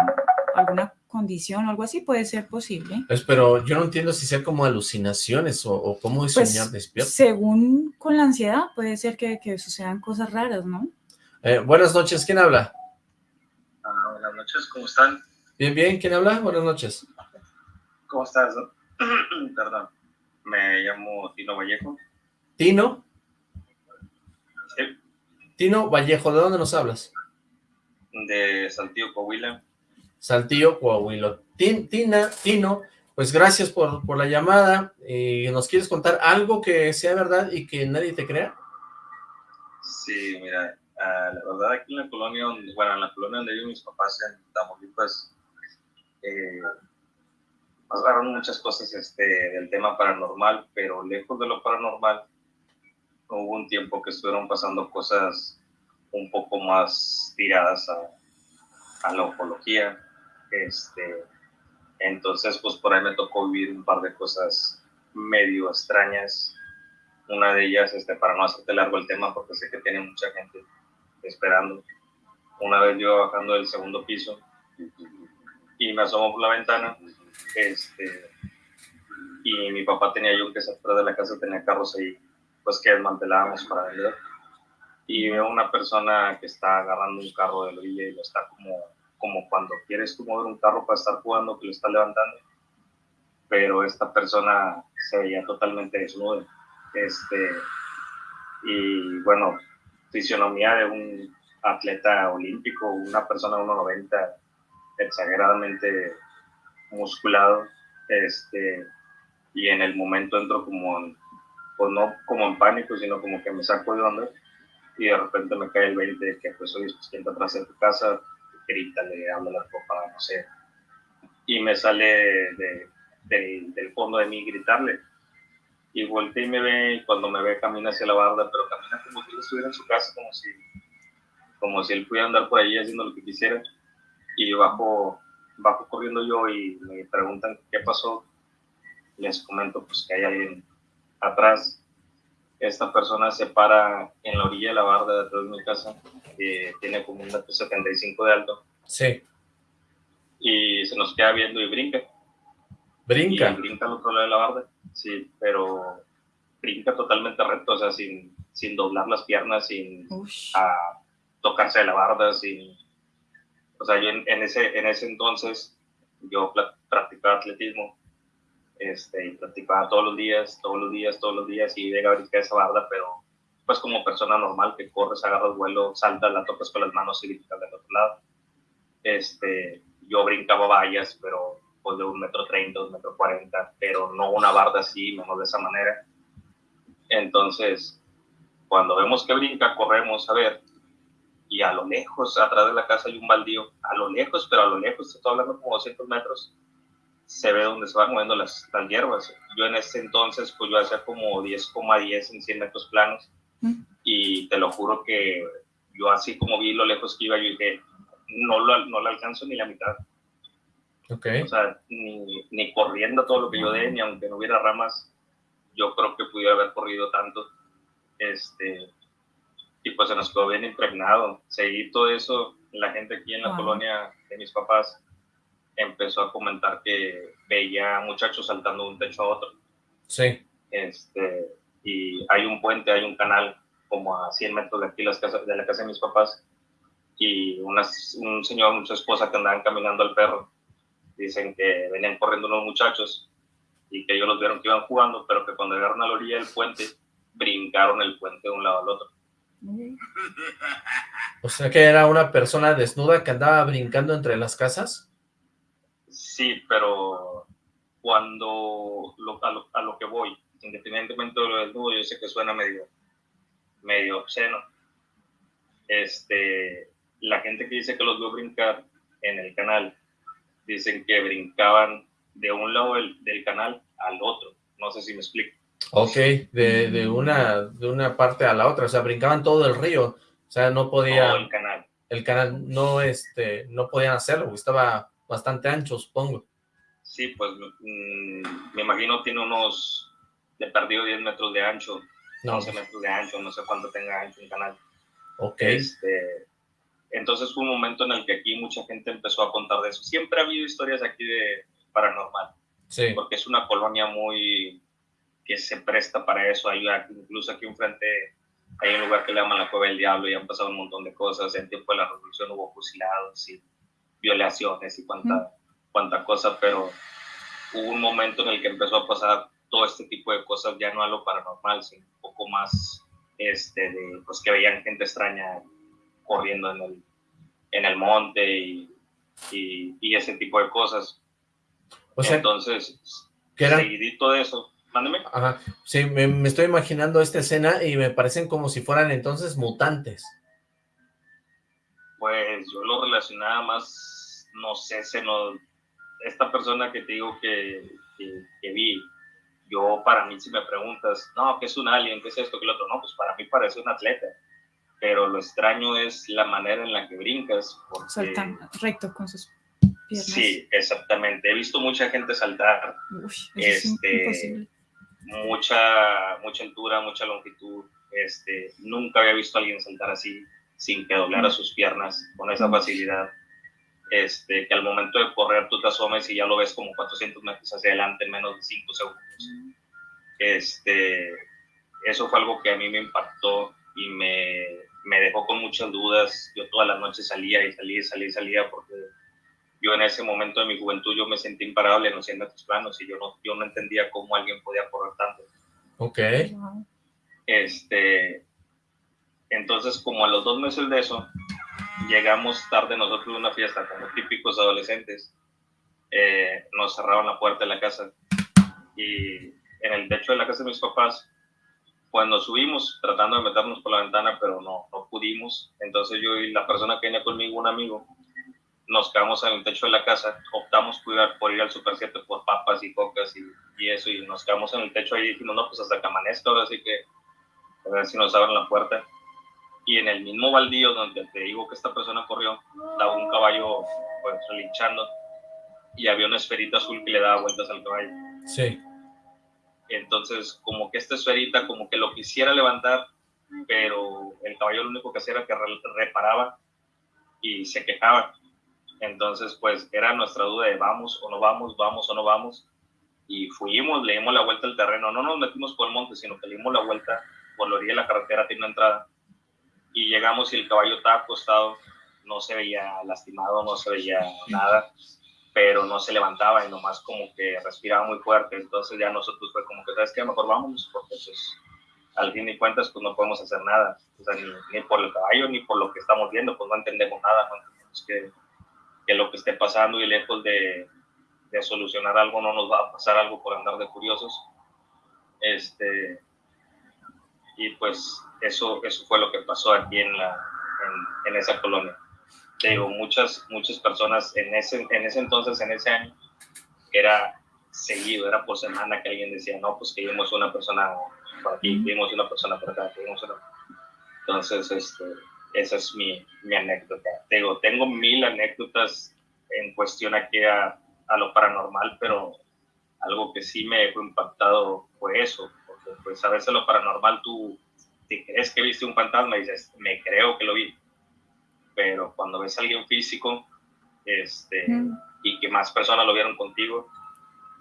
alguna condición o algo así, puede ser posible. Pues, pero yo no entiendo si sea como alucinaciones o, cómo es pues, soñar despierto. Según con la ansiedad, puede ser que, sucedan cosas raras, ¿no? Eh, buenas noches, ¿quién habla? Ah, buenas noches, ¿cómo están? Bien, bien, ¿quién habla? Buenas noches. ¿Cómo estás? [CLEARS THROAT] Perdón, me llamo Tino Vallejo. ¿Tino? Tino Vallejo, ¿de dónde nos hablas? De Saltillo, Coahuila. Saltillo, Coahuila. Tina, Tino, pues gracias por, por la llamada. Eh, ¿Nos quieres contar algo que sea verdad y que nadie te crea? Sí, mira, ah, la verdad aquí en la colonia, bueno, en la colonia donde viven mis papás en Tamaulipas, eh, pasaron muchas cosas este, del tema paranormal, pero lejos de lo paranormal, hubo un tiempo que estuvieron pasando cosas un poco más tiradas a, a la ufología. Este, entonces, pues por ahí me tocó vivir un par de cosas medio extrañas. Una de ellas, este, para no hacerte largo el tema, porque sé que tiene mucha gente esperando. Una vez yo bajando del segundo piso y me asomo por la ventana, este, y mi papá tenía yo que atrás de la casa, tenía carros ahí pues que desmantelábamos para vender. Y veo una persona que está agarrando un carro de la orilla y lo está como, como cuando quieres tú mover un carro para estar jugando, que lo está levantando. Pero esta persona se veía totalmente desnuda. Este, y bueno, fisionomía de un atleta olímpico, una persona de 1,90 exageradamente musculado, este, y en el momento entro como en pues no como en pánico, sino como que me saco de onda y de repente me cae el 20 de que pues oye, pues quien está atrás de tu casa, grítale, habla la copa, no sé. Y me sale de, del fondo de mí gritarle. Y volteé y me ve, y cuando me ve camina hacia la barda, pero camina como si él estuviera en su casa, como si, como si él pudiera andar por ahí haciendo lo que quisiera. Y bajo, bajo corriendo yo y me preguntan qué pasó. Les comento pues que hay alguien atrás, esta persona se para en la orilla de la barda de atrás de mi casa, que tiene como un metro 75 de alto. Sí. Y se nos queda viendo y brinca. ¿Brinca? Y brinca al otro lado de la barda, sí, pero brinca totalmente recto, o sea, sin, sin doblar las piernas, sin tocarse de la barda, sin... O sea, yo en, ese, en ese entonces, yo practicaba atletismo este, y practicaba todos los días, todos los días, todos los días, y llega a brincar esa barda, pero pues como persona normal que corres, agarras vuelo, saltas, la tocas con las manos y gritas del otro lado. Este, yo brincaba vallas, pero pues de un metro treinta, un metro cuarenta, pero no una barda así, menos de esa manera. Entonces, cuando vemos que brinca, corremos a ver, y a lo lejos, atrás de la casa hay un baldío, a lo lejos, pero a lo lejos, estoy hablando como 200 metros, se ve donde se van moviendo las, las hierbas. Yo en ese entonces, pues yo hacía como 10,10 en 100 metros planos, y te lo juro que yo así como vi lo lejos que iba, yo dije, no lo, no lo alcanzo ni la mitad. Okay. O sea, ni, ni corriendo todo lo que yo dé, ni aunque no hubiera ramas, yo creo que pudiera haber corrido tanto. Este, y pues se nos quedó bien impregnado. Seguí todo eso, la gente aquí en la Wow. colonia de mis papás empezó a comentar que veía muchachos saltando de un techo a otro. Sí. Este, y hay un puente, hay un canal como a 100 metros de aquí las casas, de la casa de mis papás y una, un señor, mucha esposa que andaban caminando al perro. Dicen que venían corriendo unos muchachos y que ellos los vieron que iban jugando, pero que cuando llegaron a la orilla del puente, brincaron el puente de un lado al otro. O sea que era una persona desnuda que andaba brincando entre las casas. Sí, pero cuando lo- a, lo, a lo que voy, independientemente de lo del nudo, yo sé que suena medio, medio obsceno. Este, la gente que dice que los vio brincar en el canal, dicen que brincaban de un lado del, del canal al otro. No sé si me explico. Ok, de, de, una, de una parte a la otra, o sea, brincaban todo el río, o sea, no podía, Todo el canal. el canal no, este, no podían hacerlo, estaba bastante ancho, supongo. Sí, pues mm, me imagino tiene unos, de perdido 10 metros de ancho, No, 11 metros de ancho, no sé cuánto tenga ancho el canal. ok, Este, entonces fue un momento en el que aquí mucha gente empezó a contar de eso. Siempre ha habido historias aquí de paranormal, sí, porque es una colonia muy que se presta para eso. Hay incluso aquí enfrente hay un lugar que le llaman la Cueva del Diablo y han pasado un montón de cosas. En tiempo de la revolución hubo fusilados y violaciones y cuanta, cuanta cosa, pero hubo un momento en el que empezó a pasar todo este tipo de cosas, ya no a lo paranormal, sino un poco más este, de pues, que veían gente extraña corriendo en el, en el monte y, y, y ese tipo de cosas. o sea, Entonces, seguidito de eso, mándeme. ajá, sí, me, me estoy imaginando esta escena y me parecen como si fueran entonces mutantes. Pues yo lo relacionaba más, no sé, se nos, esta persona que te digo que, que, que vi, yo para mí si me preguntas, no, ¿qué es un alien? ¿Qué es esto? ¿Qué es lo otro? No, pues para mí parece un atleta, pero lo extraño es la manera en la que brincas. Porque, Saltan recto con sus piernas. Sí, exactamente. He visto mucha gente saltar, Uy, eso es Este, imposible. mucha, mucha altura, mucha longitud. Este, nunca había visto a alguien saltar así, sin que doblara sus piernas, con esa facilidad. Este, que al momento de correr tú te asomes y ya lo ves como 400 metros hacia adelante en menos de 5 segundos. Este, eso fue algo que a mí me impactó y me, me dejó con muchas dudas. Yo todas las noches salía y salía y salía y salía porque yo en ese momento de mi juventud yo me sentí imparable en los 100 metros planos y yo no, yo no entendía cómo alguien podía correr tanto. Ok. Este, entonces, como a los dos meses de eso, llegamos tarde nosotros a una fiesta, como típicos adolescentes. Eh, nos cerraron la puerta de la casa y en el techo de la casa de mis papás, pues nos subimos tratando de meternos por la ventana, pero no, no pudimos. Entonces yo y la persona que venía conmigo, un amigo, nos quedamos en el techo de la casa, optamos al- por ir al Super 7 por papas y cocas y, y eso, y nos quedamos en el techo ahí y dijimos, no, pues hasta que amanezca, ahora sí que a ver si nos abren la puerta. Y en el mismo baldío donde te digo que esta persona corrió, estaba un caballo pues relinchando y había una esferita azul que le daba vueltas al caballo. sí, Entonces, como que esta esferita, como que lo quisiera levantar, pero el caballo lo único que hacía era que re- reparaba y se quejaba. Entonces, pues era nuestra duda de vamos o no vamos, vamos o no vamos. Y fuimos, le dimos la vuelta al terreno. No nos metimos por el monte, sino que le dimos la vuelta por la orilla de la carretera, tiene una entrada. Y llegamos y el caballo estaba acostado, no se veía lastimado, no se veía nada, pero no se levantaba y nomás como que respiraba muy fuerte. Entonces ya nosotros fue como que, ¿sabes qué? Mejor vámonos, porque pues al fin y cuentas pues no podemos hacer nada, ni, por el caballo ni por lo que estamos viendo, pues no entendemos nada, no entendemos que, que lo que esté pasando y lejos de, de, solucionar algo no nos va a pasar algo por andar de curiosos. Este, y pues eso, eso fue lo que pasó aquí en, la, en, en esa colonia. Te digo, muchas, muchas personas en ese, en ese entonces, en ese año, era seguido, era por semana que alguien decía, no, pues que vimos una persona por aquí, vimos una persona por acá, vimos una... Entonces, este, esa es mi, mi anécdota. Digo, tengo mil anécdotas en cuestión aquí a, a, lo paranormal, pero algo que sí me dejó impactado fue eso, porque pues a veces lo paranormal tú te crees que viste un fantasma dices, me creo que lo vi, pero cuando ves a alguien físico este, mm. y que más personas lo vieron contigo,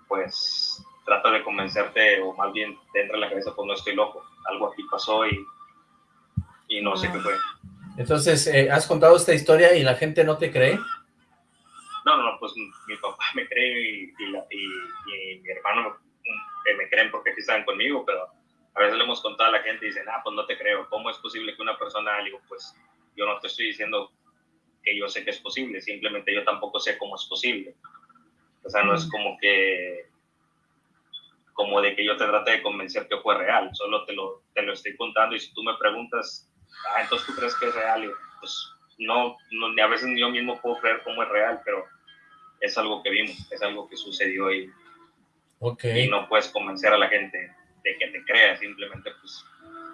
pues trata de convencerte o más bien te entra en la cabeza, pues no estoy loco, algo aquí pasó y, y no sé qué fue. Entonces, eh, ¿has contado esta historia y la gente no te cree? No, no, pues mi papá me cree y, y, y, mi hermano me, me creen porque aquí están conmigo, pero a veces le hemos contado a la gente y dicen, ah, pues no te creo, ¿cómo es posible que una persona, digo, pues yo no te estoy diciendo que yo sé que es posible, simplemente yo tampoco sé cómo es posible. O sea, no es como que como de que yo te trate de convencer que fue real, solo te lo, te lo estoy contando y si tú me preguntas, ah, entonces tú crees que es real, pues no, no, ni a veces yo mismo puedo creer cómo es real, pero es algo que vimos, es algo que sucedió y, okay. y no puedes convencer a la gente de que te crea, simplemente pues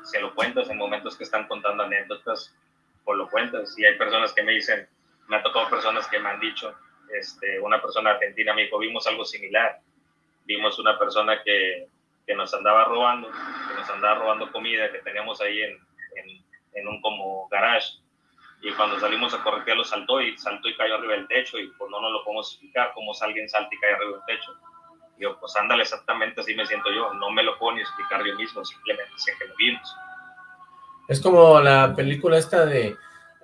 se lo cuentas en momentos que están contando anécdotas, pues lo cuentas y hay personas que me dicen, me ha tocado personas que me han dicho, este, una persona argentina me dijo, vimos algo similar, vimos una persona que, que, nos andaba robando, que nos andaba robando comida que teníamos ahí en, en, en un como garage. Y cuando salimos a correr lo saltó y saltó y cayó arriba del techo y pues no nos lo podemos explicar cómo alguien salta y cae arriba del techo. Yo, pues ándale, exactamente así me siento yo. No me lo puedo ni explicar yo mismo, simplemente sé que lo vimos. Es como la película esta de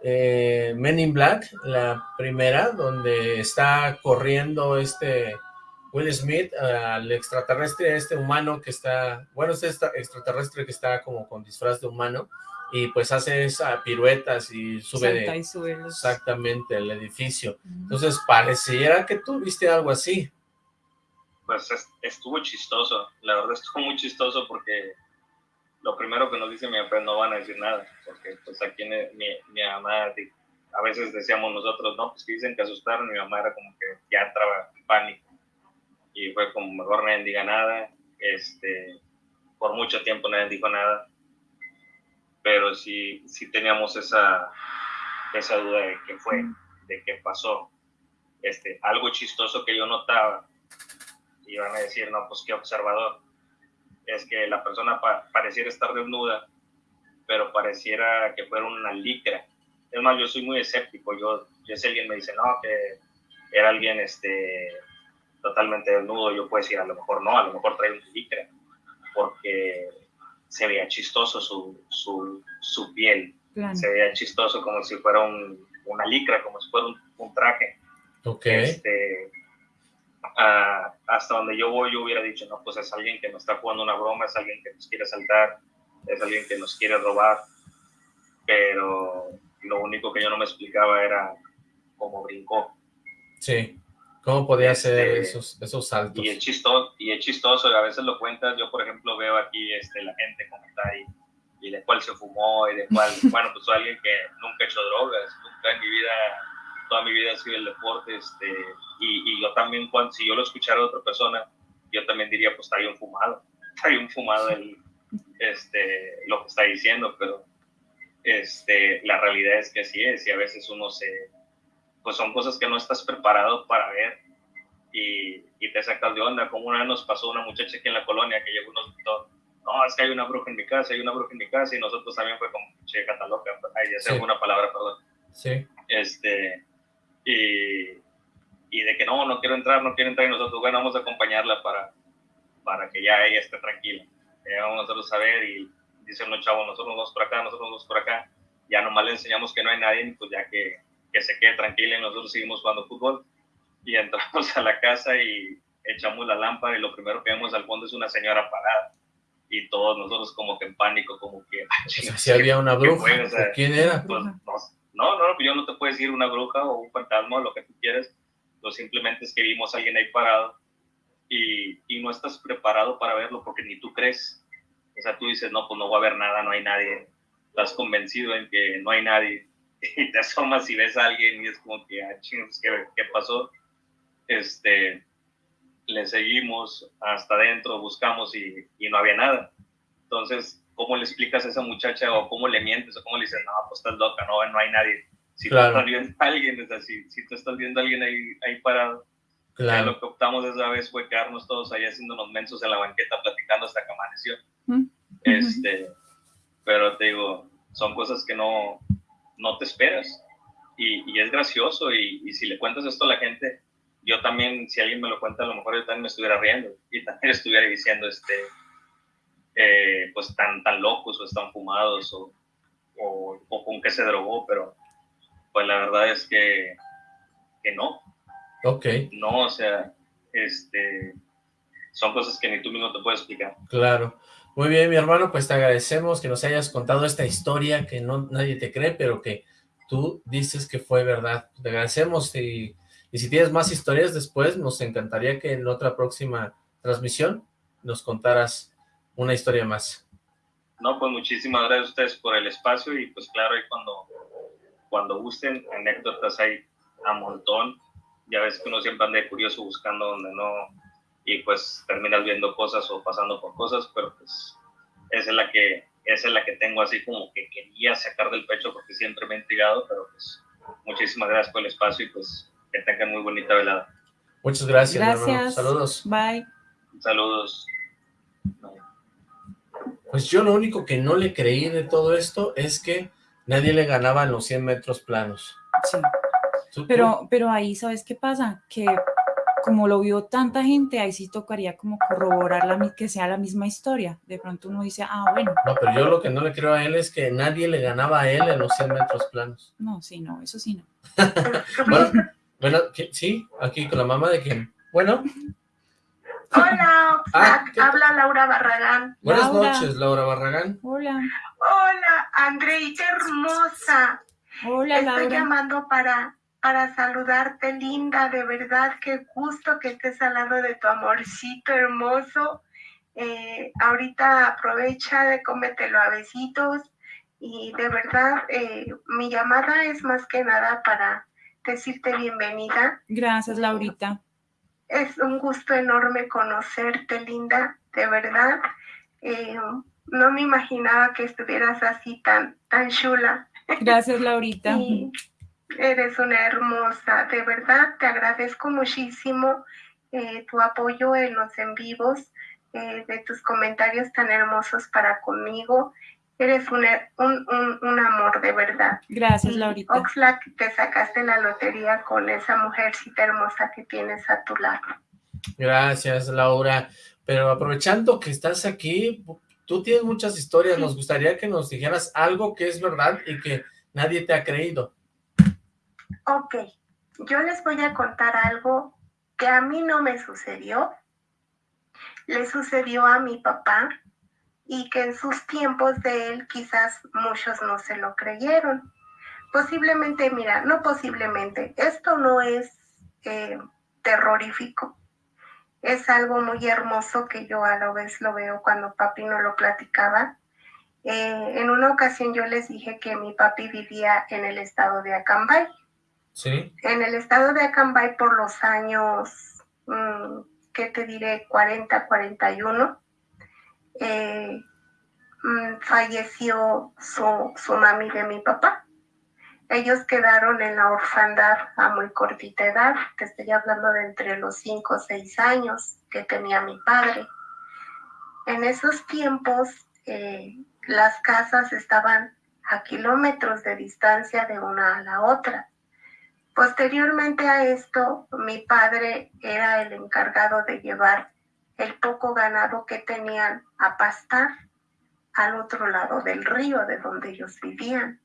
eh, Men in Black, la primera, donde está corriendo este Will Smith al extraterrestre, este humano que está, bueno, este extraterrestre que está como con disfraz de humano, y pues hace esa piruetas y sube de, y sube los... exactamente el edificio. Entonces pareciera que tú viste algo así. Pues estuvo chistoso, la verdad estuvo muy chistoso porque lo primero que nos dice mi papá no van a decir nada, porque pues aquí mi, mi mamá, a veces decíamos nosotros, no, pues que dicen que asustaron, mi mamá era como que ya entraba en pánico. Y fue como mejor nadie diga nada, este, por mucho tiempo nadie dijo nada, pero sí, sí teníamos esa, esa duda de qué fue, de qué pasó. Este, algo chistoso que yo notaba, y iban a decir, no, pues qué observador, es que la persona pareciera estar desnuda, pero pareciera que fuera una licra. Es más, yo soy muy escéptico, yo, yo si alguien me dice, no, que era alguien, este, totalmente desnudo, yo puedo decir, a lo mejor no, a lo mejor trae un licra, porque se veía chistoso su, su, su piel, claro. se veía chistoso como si fuera un, una licra, como si fuera un, un traje. Okay. Este, uh, hasta donde yo voy, yo hubiera dicho, no, pues es alguien que nos está jugando una broma, es alguien que nos quiere saltar, es alguien que nos quiere robar, pero lo único que yo no me explicaba era cómo brincó. Sí. ¿Cómo podía hacer este, esos, esos saltos? Y es, chistoso, y es chistoso, a veces lo cuentas, yo por ejemplo veo aquí este, la gente como está ahí, y de cuál se fumó, y de cuál, [LAUGHS] bueno, pues soy alguien que nunca he hecho drogas, nunca en mi vida, toda mi vida ha sido el deporte, este, y, y yo también, cuando, si yo lo escuchara de otra persona, yo también diría, pues está bien fumado, [LAUGHS] está bien fumado el, este, lo que está diciendo, pero este, la realidad es que así es, y a veces uno se pues son cosas que no estás preparado para ver y, y te sacas de onda. Como una vez nos pasó una muchacha aquí en la colonia que llegó y nos gritó, no, es que hay una bruja en mi casa, hay una bruja en mi casa, y nosotros también fue como, che, cataloca, ahí ya sé sí. una palabra, perdón. Sí. Este, y, y de que no, no quiero entrar, no quiero entrar, y nosotros, bueno, vamos a acompañarla para, para que ya ella esté tranquila. Eh, vamos a ver, y dicen los chavos, nosotros nos vamos por acá, nosotros nos vamos por acá, ya nomás le enseñamos que no hay nadie, pues ya que que se quede tranquila y nosotros seguimos jugando fútbol. y [LAUGHS] entramos a la casa y echamos la lámpara y lo primero que vemos al fondo es una señora parada y todos nosotros como que en pánico, como que... si había una bruja, ¿quién era? Pues, no, no, yo no te puedo decir una bruja o un fantasma o lo que tú quieras, lo simplemente es que vimos a alguien ahí parado y, no estás preparado para verlo porque ni tú crees. O sea, tú dices, no, pues no va a haber nada, no hay nadie. Estás convencido en que no hay nadie [LAUGHS] y te asomas y ves a alguien y es como que, ah, chingos, ¿qué, ¿qué pasó? Este, le seguimos hasta adentro, buscamos y, no había nada. Entonces, ¿cómo le explicas a esa muchacha o cómo le mientes o cómo le dices, no, pues estás loca, no, no hay nadie? Si tú estás viendo a alguien, es así, si tú estás viendo a alguien ahí, ahí parado, claro. lo que optamos esa vez fue quedarnos todos ahí haciéndonos mensos en la banqueta platicando hasta que amaneció. Este, pero te digo, son cosas que no, no te esperas. Y, y es gracioso y, y si le cuentas esto a la gente, yo también, si alguien me lo cuenta, a lo mejor yo también me estuviera riendo y también [LAUGHS] estuviera diciendo, este, eh, pues tan, tan locos o están fumados o, o, o, con que se drogó, pero pues la verdad es que, que no. Ok. No, o sea, este, son cosas que ni tú mismo te puedes explicar. Claro. Muy bien, mi hermano, pues te agradecemos que nos hayas contado esta historia que no nadie te cree, pero que tú dices que fue verdad. Te agradecemos y y si tienes más historias después, nos encantaría que en otra próxima transmisión nos contaras una historia más. No, pues muchísimas gracias a ustedes por el espacio y pues claro, ahí cuando, cuando gusten, anécdotas hay a montón. Ya ves que uno siempre anda curioso buscando donde no, y pues terminas viendo cosas o pasando por cosas, pero pues esa es la que, esa es la que tengo así como que quería sacar del pecho porque siempre me he intrigado, pero pues muchísimas gracias por el espacio y pues que tengan muy bonita velada. Muchas gracias, gracias. Saludos. Bye. Saludos. Pues yo lo único que no le creí de todo esto es que nadie le ganaba en los 100 metros planos. Sí. Pero, pero ahí, ¿sabes qué pasa? Que como lo vio tanta gente, ahí sí tocaría como corroborar la, que sea la misma historia. De pronto uno dice, ah, bueno. No, pero yo lo que no le creo a él es que nadie le ganaba a él en los 100 metros planos. No, sí, no, eso sí no. [LAUGHS] bueno, bueno, sí, aquí con la mamá de quién. Bueno. Hola, ah, habla Laura Barragán. Buenas noches, Laura Barragán. Hola. Hola, Andrei, qué hermosa. Hola, Laura. Estoy llamando para, para saludarte, linda, de verdad, qué gusto que estés al lado de tu amorcito hermoso. Eh, ahorita aprovecha de cómetelo a besitos y de verdad eh, mi llamada es más que nada para decirte bienvenida. Gracias, Laurita. Es un gusto enorme conocerte, Linda, de verdad. Eh, no me imaginaba que estuvieras así tan, tan chula. Gracias, Laurita. eres una hermosa, de verdad, te agradezco muchísimo eh, tu apoyo en los en vivos, eh, de tus comentarios tan hermosos para conmigo Eres un, un, un, amor de verdad. Gracias, Laurita. Oxlack, te sacaste la lotería con esa mujercita hermosa que tienes a tu lado. Gracias, Laura. Pero aprovechando que estás aquí, tú tienes muchas historias, nos gustaría que nos dijeras algo que es verdad y que nadie te ha creído. Ok, yo les voy a contar algo que a mí no me sucedió. Le sucedió a mi papá y que en sus tiempos de él quizás muchos no se lo creyeron. Posiblemente, mira, no posiblemente, esto no es eh, terrorífico, es algo muy hermoso que yo a la vez lo veo cuando papi no lo platicaba. Eh, en una ocasión yo les dije que mi papi vivía en el estado de Acambay. Sí. En el estado de Acambay por los años, mm, ¿qué te diré? 40, 41 eh, mm, falleció su, su mami de mi papá. Ellos quedaron en la orfandad a muy cortita edad, te estoy hablando de entre los 5 o 6 años que tenía mi padre. En esos tiempos eh, las casas estaban a kilómetros de distancia de una a la otra. Posteriormente a esto, mi padre era el encargado de llevar el poco ganado que tenían a pastar al otro lado del río de donde ellos vivían.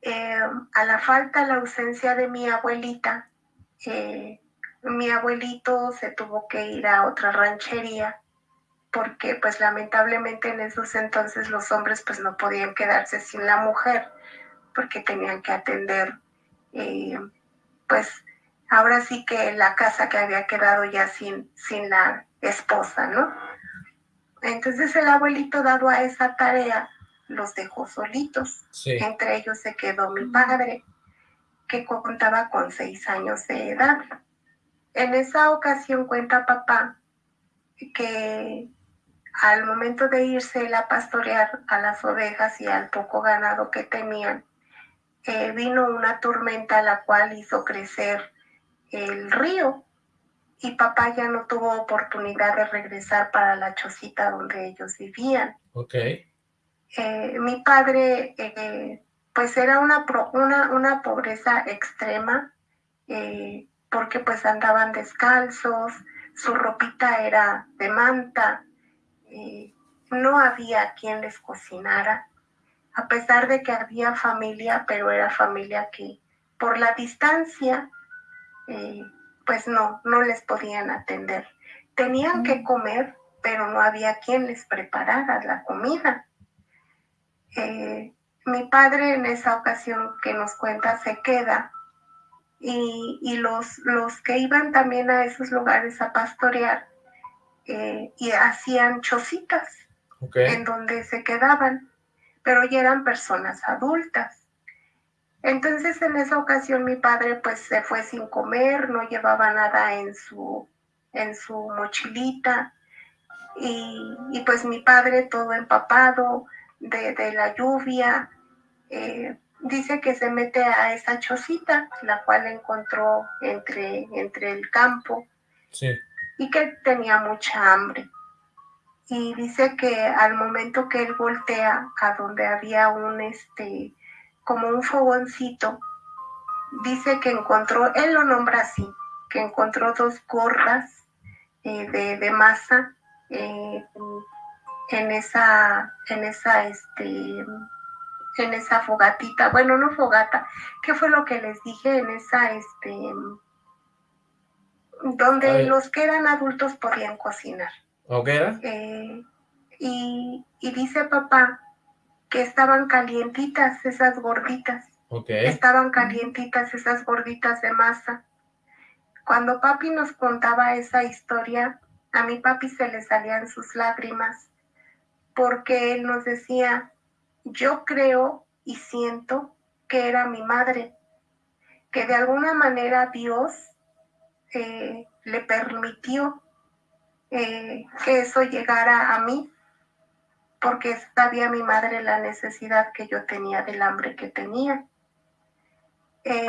Eh, a la falta, la ausencia de mi abuelita, eh, mi abuelito se tuvo que ir a otra ranchería porque pues lamentablemente en esos entonces los hombres pues no podían quedarse sin la mujer porque tenían que atender eh, pues ahora sí que la casa que había quedado ya sin, sin la esposa, ¿no? Entonces el abuelito dado a esa tarea los dejó solitos. Entre ellos se quedó mi padre, que contaba con seis años de edad. En esa ocasión cuenta papá que al momento de irse él a pastorear a las ovejas y al poco ganado que tenían, eh, vino una tormenta la cual hizo crecer el río y papá ya no tuvo oportunidad de regresar para la chocita donde ellos vivían. Ok. Eh, mi padre, eh, pues era una, una, una pobreza extrema, porque pues andaban descalzos, su ropita era de manta, no había quien les cocinara, a pesar de que había familia, pero era familia que por la distancia, eh, pues no, no les podían atender. Tenían que comer, pero no había quien les preparara la comida. Eh, mi padre en esa ocasión que nos cuenta se queda y, los, los que iban también a esos lugares a pastorear eh, y hacían chocitas en donde se quedaban, pero ya eran personas adultas. Entonces en esa ocasión mi padre pues se fue sin comer, no llevaba nada en su, en su mochilita y, pues mi padre todo empapado de, la lluvia, eh, dice que se mete a esa chocita, la cual encontró entre, entre el campo. Sí y que tenía mucha hambre. Y dice que al momento que él voltea a donde había un, este, como un fogoncito, dice que encontró, él lo nombra así, que encontró dos gordas eh, de, masa eh, en esa, en esa, este, en esa fogatita, bueno, no fogata, ¿qué fue lo que les dije? En esa, este, donde los que eran adultos podían cocinar. ¿Hoguera? Eh, y, dice papá que estaban calientitas esas gorditas. Estaban calientitas esas gorditas de masa. Cuando papi nos contaba esa historia, a mi papi se le salían sus lágrimas, porque él nos decía, yo creo y siento que era mi madre, que de alguna manera Dios eh, le permitió eh, que eso llegara a mí, porque sabía mi madre la necesidad que yo tenía del hambre que tenía. Eh,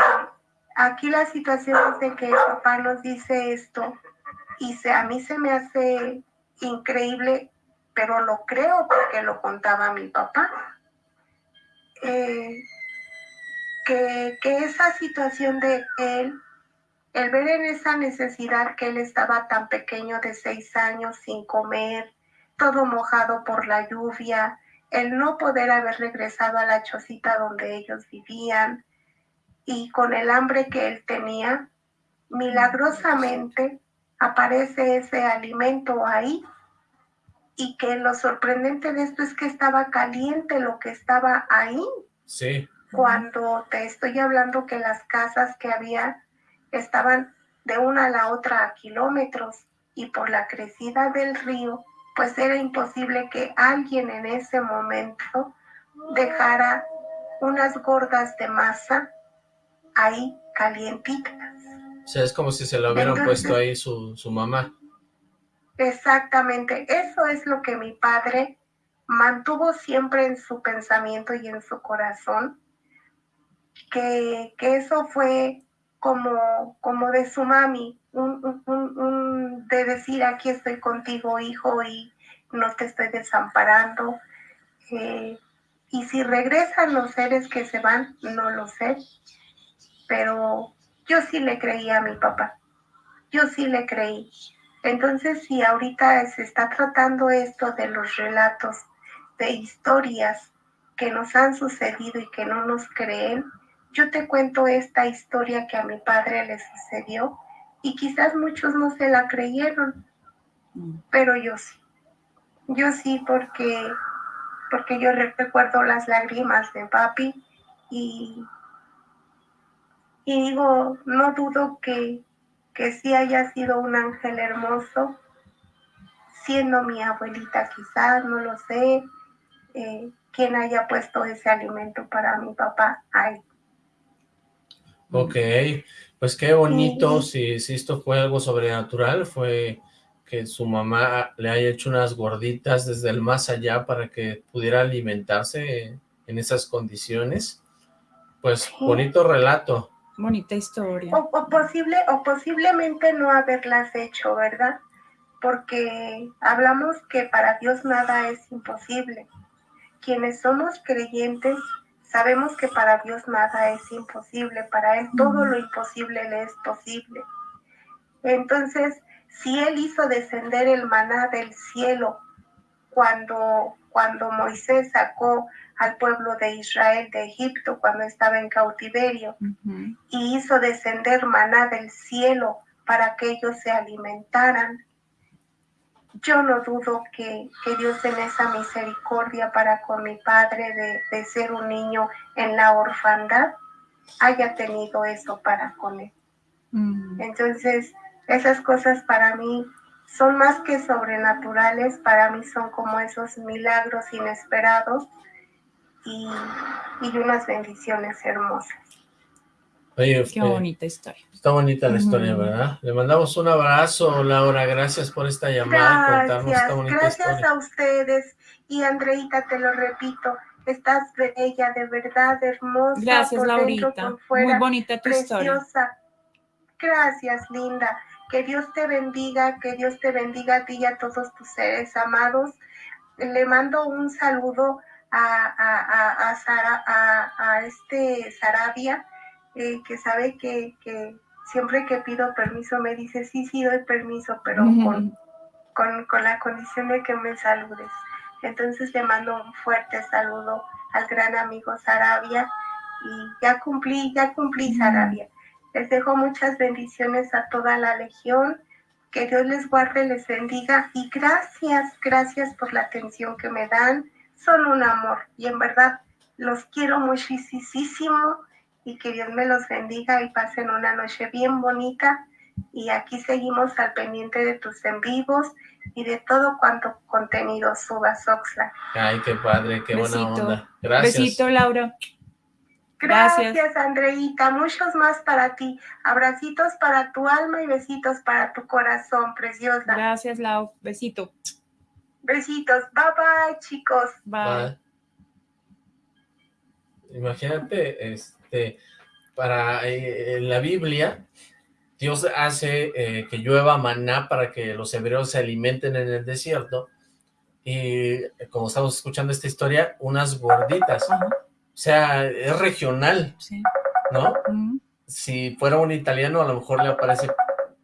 aquí la situación es de que el papá nos dice esto y se, a mí se me hace increíble, pero lo creo porque lo contaba mi papá. que, que esa situación de él el ver en esa necesidad que él estaba tan pequeño de seis años sin comer, todo mojado por la lluvia, el no poder haber regresado a la chocita donde ellos vivían y con el hambre que él tenía, milagrosamente aparece ese alimento ahí y que lo sorprendente de esto es que estaba caliente lo que estaba ahí. Sí. Cuando te estoy hablando que las casas que había estaban de una a la otra a kilómetros y por la crecida del río, pues era imposible que alguien en ese momento dejara unas gordas de masa ahí calientitas. O sea, es como si se lo hubieran puesto ahí su, su mamá. Exactamente, eso es lo que mi padre mantuvo siempre en su pensamiento y en su corazón, que, que eso fue como, como de su mami, un, de decir aquí estoy contigo hijo y no te estoy desamparando. Eh, y si regresan los seres que se van, no lo sé, pero yo sí le creí a mi papá, yo sí le creí. Entonces, si ahorita se está tratando esto de los relatos, de historias que nos han sucedido y que no nos creen, yo te cuento esta historia que a mi padre le sucedió y quizás muchos no se la creyeron, mm. pero yo sí. Yo sí porque, porque yo recuerdo las lágrimas de papi y, y digo, no dudo que, que sí haya sido un ángel hermoso, siendo mi abuelita quizás, no lo sé, eh, quien haya puesto ese alimento para mi papá ahí. Ok, pues qué bonito, si, si esto fue algo sobrenatural, fue que su mamá le haya hecho unas gorditas desde el más allá para que pudiera alimentarse en esas condiciones. Pues bonito relato. Bonita historia. O, posible, o posiblemente no haberlas hecho, ¿verdad? Porque hablamos que para Dios nada es imposible. Quienes somos creyentes sabemos que para Dios nada es imposible, para Él todo lo imposible le es posible. Entonces, si Él hizo descender el maná del cielo cuando, cuando Moisés sacó al pueblo de Israel de Egipto cuando estaba en cautiverio y hizo descender maná del cielo para que ellos se alimentaran. Yo no dudo que, Dios en esa misericordia para con mi padre de, ser un niño en la orfandad haya tenido eso para con él. Entonces, esas cosas para mí son más que sobrenaturales, para mí son como esos milagros inesperados y, unas bendiciones hermosas. Oye, Qué bonita historia. Está bonita la historia, ¿verdad? Le mandamos un abrazo, Laura. Gracias por esta llamada. Gracias, gracias a ustedes. Y Andreita, te lo repito, estás bella, de verdad, hermosa. Gracias, Laurita. Muy bonita tu historia. Gracias, linda. Que Dios te bendiga, que Dios te bendiga a ti y a todos tus seres amados. Le mando un saludo a, a, a, Sara, a, este Sarabia, eh, que sabe que, siempre que pido permiso me dice, sí, sí, doy permiso, pero con, con, con la condición de que me saludes. Entonces le mando un fuerte saludo al gran amigo Sarabia y ya cumplí, ya cumplí Sarabia. Les dejo muchas bendiciones a toda la legión. Que Dios les guarde, les bendiga y gracias, gracias por la atención que me dan. Son un amor y en verdad los quiero muchísimo y que Dios me los bendiga y pasen una noche bien bonita. Y aquí seguimos al pendiente de tus en vivos y de todo cuanto contenido subas, Oxla. Ay, qué padre, qué buena onda. Gracias. Besito, Laura. Gracias, Andreita. Muchos más para ti. Abracitos para tu alma y besitos para tu corazón, preciosa. Gracias, Lau. Besito. Besitos. Bye bye, chicos. Bye. Imagínate, este, para eh, en la Biblia, Dios hace eh, que llueva maná para que los hebreos se alimenten en el desierto. Y como estamos escuchando esta historia, unas gorditas. O sea, es regional, ¿no? Si fuera un italiano, a lo mejor le aparece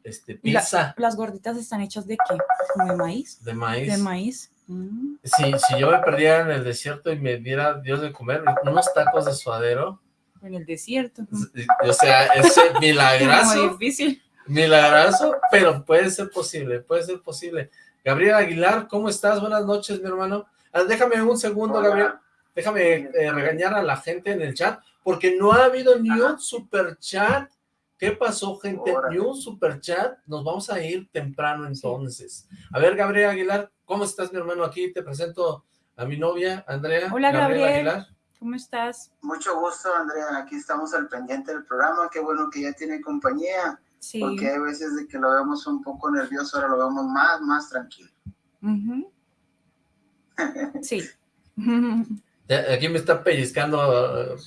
este, pizza. ¿Las gorditas están hechas de qué? ¿Como de maíz? De maíz. De maíz. Mm. Si, si yo me perdiera en el desierto y me diera Dios de comer unos tacos de suadero. En el desierto. O sea, ese [LAUGHS] milagroso. Difícil. Milagroso, pero puede ser posible, puede ser posible. Gabriel Aguilar, ¿cómo estás? Buenas noches, mi hermano. Ah, déjame un segundo, Gabriel. Déjame eh, regañar a la gente en el chat, porque no ha habido ni un super chat. ¿Qué pasó, gente? Ni un super chat. Nos vamos a ir temprano entonces. A ver, Gabriel Aguilar, ¿cómo estás, mi hermano? Aquí te presento a mi novia, Andrea. Hola, Gabriel. Aguilar. ¿Cómo estás? Mucho gusto, Andrea. Aquí estamos al pendiente del programa. Qué bueno que ya tiene compañía. Sí. Porque hay veces de que lo vemos un poco nervioso, ahora lo vemos más, más tranquilo. [LAUGHS] sí. Aquí me está pellizcando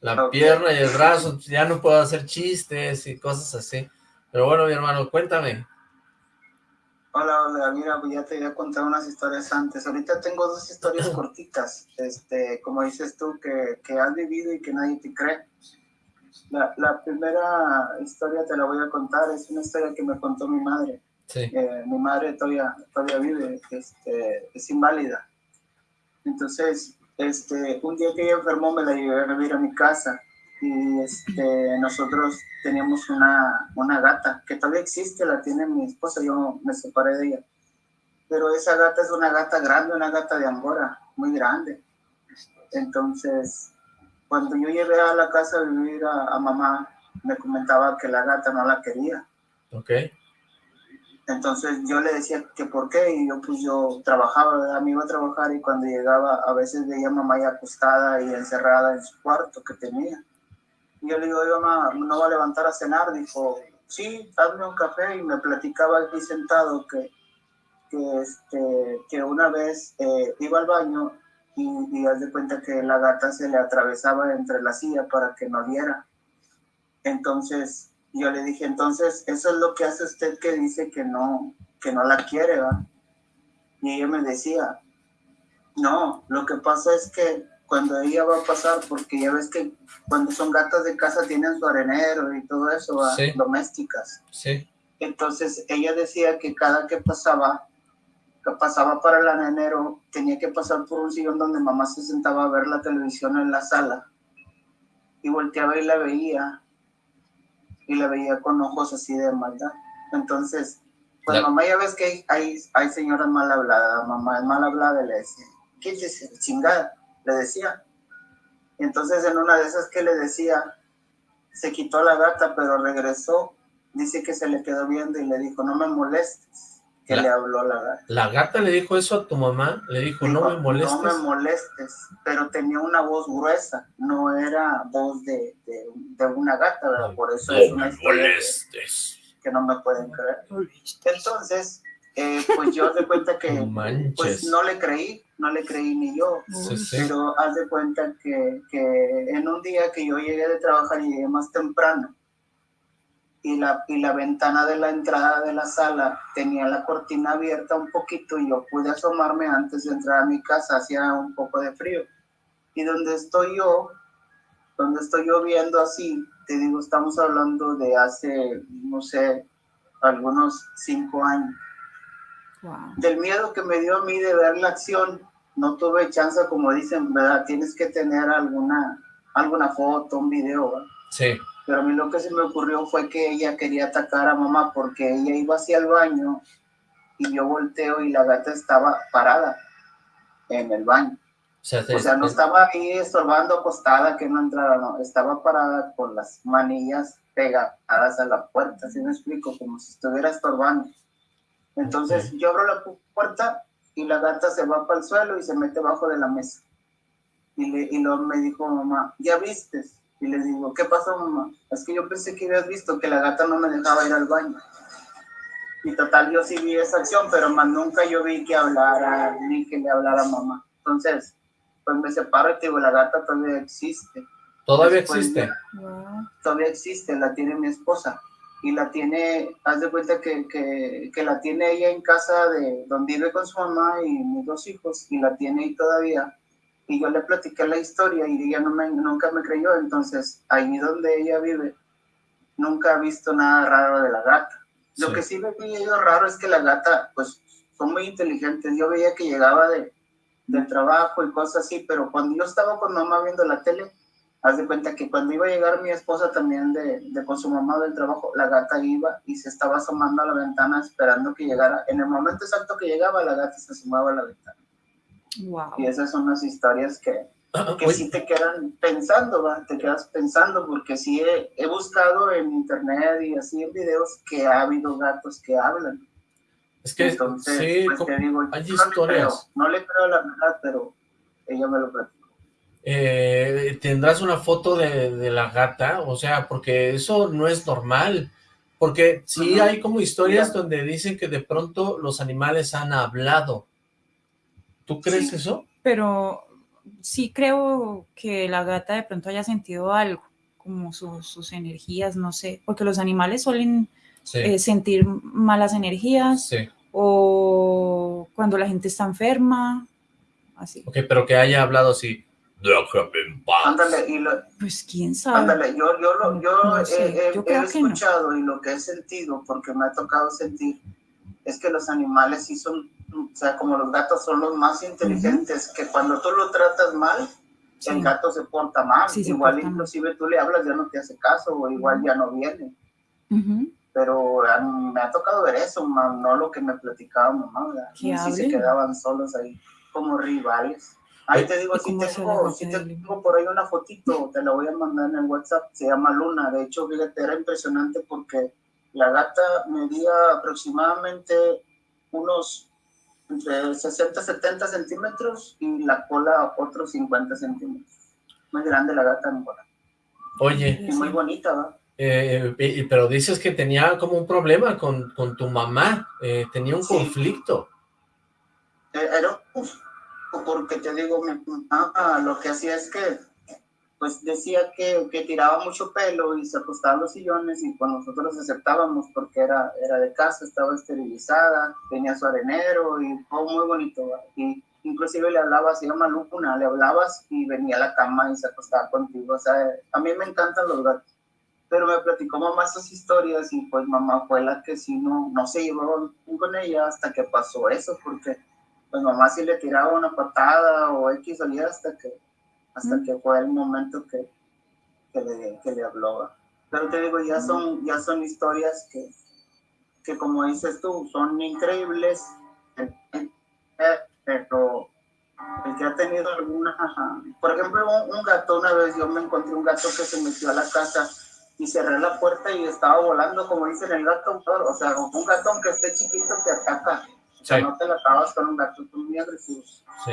la pierna y el brazo, ya no puedo hacer chistes y cosas así. Pero bueno, mi hermano, cuéntame. Hola, hola, mira, pues ya te voy a contar unas historias antes. Ahorita tengo dos historias [LAUGHS] cortitas, este, como dices tú, que, que has vivido y que nadie te cree. La, la, primera historia te la voy a contar, es una historia que me contó mi madre. Sí. Eh, mi madre todavía, todavía vive, este, es inválida. Entonces, este, un día que ella enfermó me la llevé a vivir a mi casa y este, nosotros teníamos una, una gata que todavía existe, la tiene mi esposa, yo me separé de ella. Pero esa gata es una gata grande, una gata de Angora, muy grande. Entonces, cuando yo llegué a la casa a vivir a, mamá, me comentaba que la gata no la quería. Ok. Entonces yo le decía que por qué, y yo pues yo trabajaba, me iba a trabajar y cuando llegaba a veces veía a mamá ya acostada y encerrada en su cuarto que tenía. Y yo le digo, mamá, ¿no va a levantar a cenar? Dijo, sí, dame un café y me platicaba aquí sentado que, que, este, que una vez eh, iba al baño y, y haz de cuenta que la gata se le atravesaba entre la silla para que no viera. Entonces yo le dije, entonces eso es lo que hace usted que dice que no, que no la quiere, ¿va? Y ella me decía, no, lo que pasa es que cuando ella va a pasar, porque ya ves que cuando son gatas de casa tienen su arenero y todo eso, domésticas. Sí. Entonces ella decía que cada que pasaba, que pasaba para el arenero, tenía que pasar por un sillón donde mamá se sentaba a ver la televisión en la sala y volteaba y la veía y la veía con ojos así de maldad. Entonces, pues mamá ya ves que hay, hay, señoras mal habladas, mamá es mal hablada, le decía, ¿qué dice? Chingada le decía. Entonces en una de esas que le decía, se quitó la gata, pero regresó. Dice que se le quedó viendo y le dijo, no me molestes, que le habló la gata. ¿La gata le dijo eso a tu mamá? Le dijo, no me molestes. No me molestes, pero tenía una voz gruesa, no era voz de, de, una gata, ¿verdad? Por eso es una molestes. Que, no me pueden creer. Entonces, eh, pues yo de cuenta que [LAUGHS] pues no le creí, no le creí ni yo, pero haz de cuenta que, que, en un día que yo llegué de trabajar y llegué más temprano. Y la, y la ventana de la entrada de la sala tenía la cortina abierta un poquito y yo pude asomarme antes de entrar a mi casa, hacía un poco de frío. Y donde estoy yo, donde estoy yo viendo así, te digo, estamos hablando de hace, no sé, algunos cinco años del miedo que me dio a mí de ver la acción, no tuve chance, como dicen, ¿verdad? Tienes que tener alguna, alguna foto, un video, Sí. Pero a mí lo que se me ocurrió fue que ella quería atacar a mamá porque ella iba hacia el baño y yo volteo y la gata estaba parada en el baño. O sea, no estaba ahí estorbando acostada que no entrara, no, estaba parada con las manillas pegadas a la puerta, así me explico, como si estuviera estorbando. Entonces yo abro la puerta y la gata se va para el suelo y se mete bajo de la mesa. Y, le, y luego me dijo mamá, ¿ya vistes? Y le digo, ¿qué pasó mamá? Es que yo pensé que habías visto que la gata no me dejaba ir al baño. Y total, yo sí vi esa acción, pero más nunca yo vi que hablara, ni que le hablara a mamá. Entonces, pues me separo y te digo, la gata todavía existe. ¿Todavía existe? Todavía existe, la tiene mi esposa y la tiene, haz de cuenta que, que, que, la tiene ella en casa de donde vive con su mamá y mis dos hijos, y la tiene ahí todavía. Y yo le platiqué la historia y ella no me, nunca me creyó, entonces ahí donde ella vive, nunca ha visto nada raro de la gata. Lo que sí me veía raro es que la gata, pues, son muy inteligentes. Yo veía que llegaba de, del trabajo y cosas así, pero cuando yo estaba con mamá viendo la tele, Haz de cuenta que cuando iba a llegar mi esposa también de, de, con su mamá del trabajo, la gata iba y se estaba asomando a la ventana esperando que llegara. En el momento exacto que llegaba, la gata se asomaba a la ventana. Wow. Y esas son las historias que, que sí te quedan pensando, ¿va? te quedas pensando, porque sí he, he, buscado en internet y así en videos que ha habido gatos que hablan. Es que Entonces, sí, pues, te digo, hay historias. no le creo la verdad, pero ella me lo platicó eh, tendrás una foto de, la gata, o sea, porque eso no es normal, porque sí hay como historias donde dicen que de pronto los animales han hablado. ¿Tú crees eso? Pero sí creo que la gata de pronto haya sentido algo, como sus energías, no sé, porque los animales suelen eh, sentir malas energías o cuando la gente está enferma, así. Ok, pero que haya hablado así, Ándale, y lo, pues quién sabe. Ándale, yo, yo, lo, yo, he, escuchado y lo que he sentido, porque me ha tocado sentir, es que los animales sí son, o sea, como los gatos son los más inteligentes, que cuando tú lo tratas mal, el gato se porta mal, igual inclusive tú le hablas, ya no te hace caso, o igual ya no viene. Pero me ha tocado ver eso, no lo que me platicaba mamá, si se quedaban solos ahí como rivales. Ahí te digo, si tengo, si tengo por ahí una fotito, te la voy a mandar en el WhatsApp, se llama Luna, de hecho, fíjate, era impresionante porque la gata medía aproximadamente unos entre 60 70 centímetros y la cola otros 50 centímetros. Muy grande la gata en cola. Oye. Y muy bonita, ¿va? Eh, pero dices que tenía como un problema con, con tu mamá, eh, tenía un conflicto. Eh, era porque te digo, mi mamá lo que hacía es que pues decía que, que, tiraba mucho pelo y se acostaba en los sillones y cuando nosotros aceptábamos porque era, era de casa, estaba esterilizada, tenía su arenero y todo muy bonito. Y inclusive le hablabas, se llama Luna, le hablabas y venía a la cama y se acostaba contigo. O sea, a mí me encantan los gatos. Pero me platicó mamá esas historias y pues mamá fue la que sí no, no se llevó con ella hasta que pasó eso, porque pues mamá sí le tiraba una patada o X salía hasta que hasta que fue el momento que, que, le, que le habló. Pero te digo, ya son, ya son historias que, que, como dices tú, son increíbles, pero el que ha tenido alguna, por ejemplo, un, gato, una vez yo me encontré un gato que se metió a la casa y cerré la puerta y estaba volando, como dicen el gato, o sea, un gato aunque esté chiquito te ataca, o sea, no te la acabas con un gato, son muy agresivos. Sí.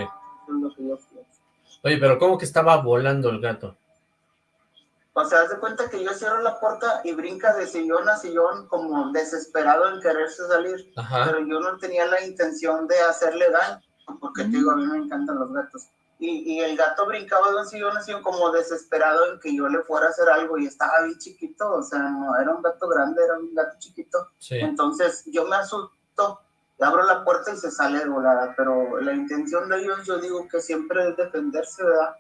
Oye, pero ¿cómo que estaba volando el gato? O sea, haz de cuenta que yo cierro la puerta y brinca de sillón a sillón como desesperado en quererse salir. Pero yo no tenía la intención de hacerle daño, porque te digo, a mí me encantan los gatos. Y, y, el gato brincaba de un sillón a sillón como desesperado en que yo le fuera a hacer algo y estaba bien chiquito, o sea, no era un gato grande, era un gato chiquito. Entonces yo me abro la puerta y se sale de volada, pero la intención de ellos yo digo que siempre es defenderse, ¿verdad?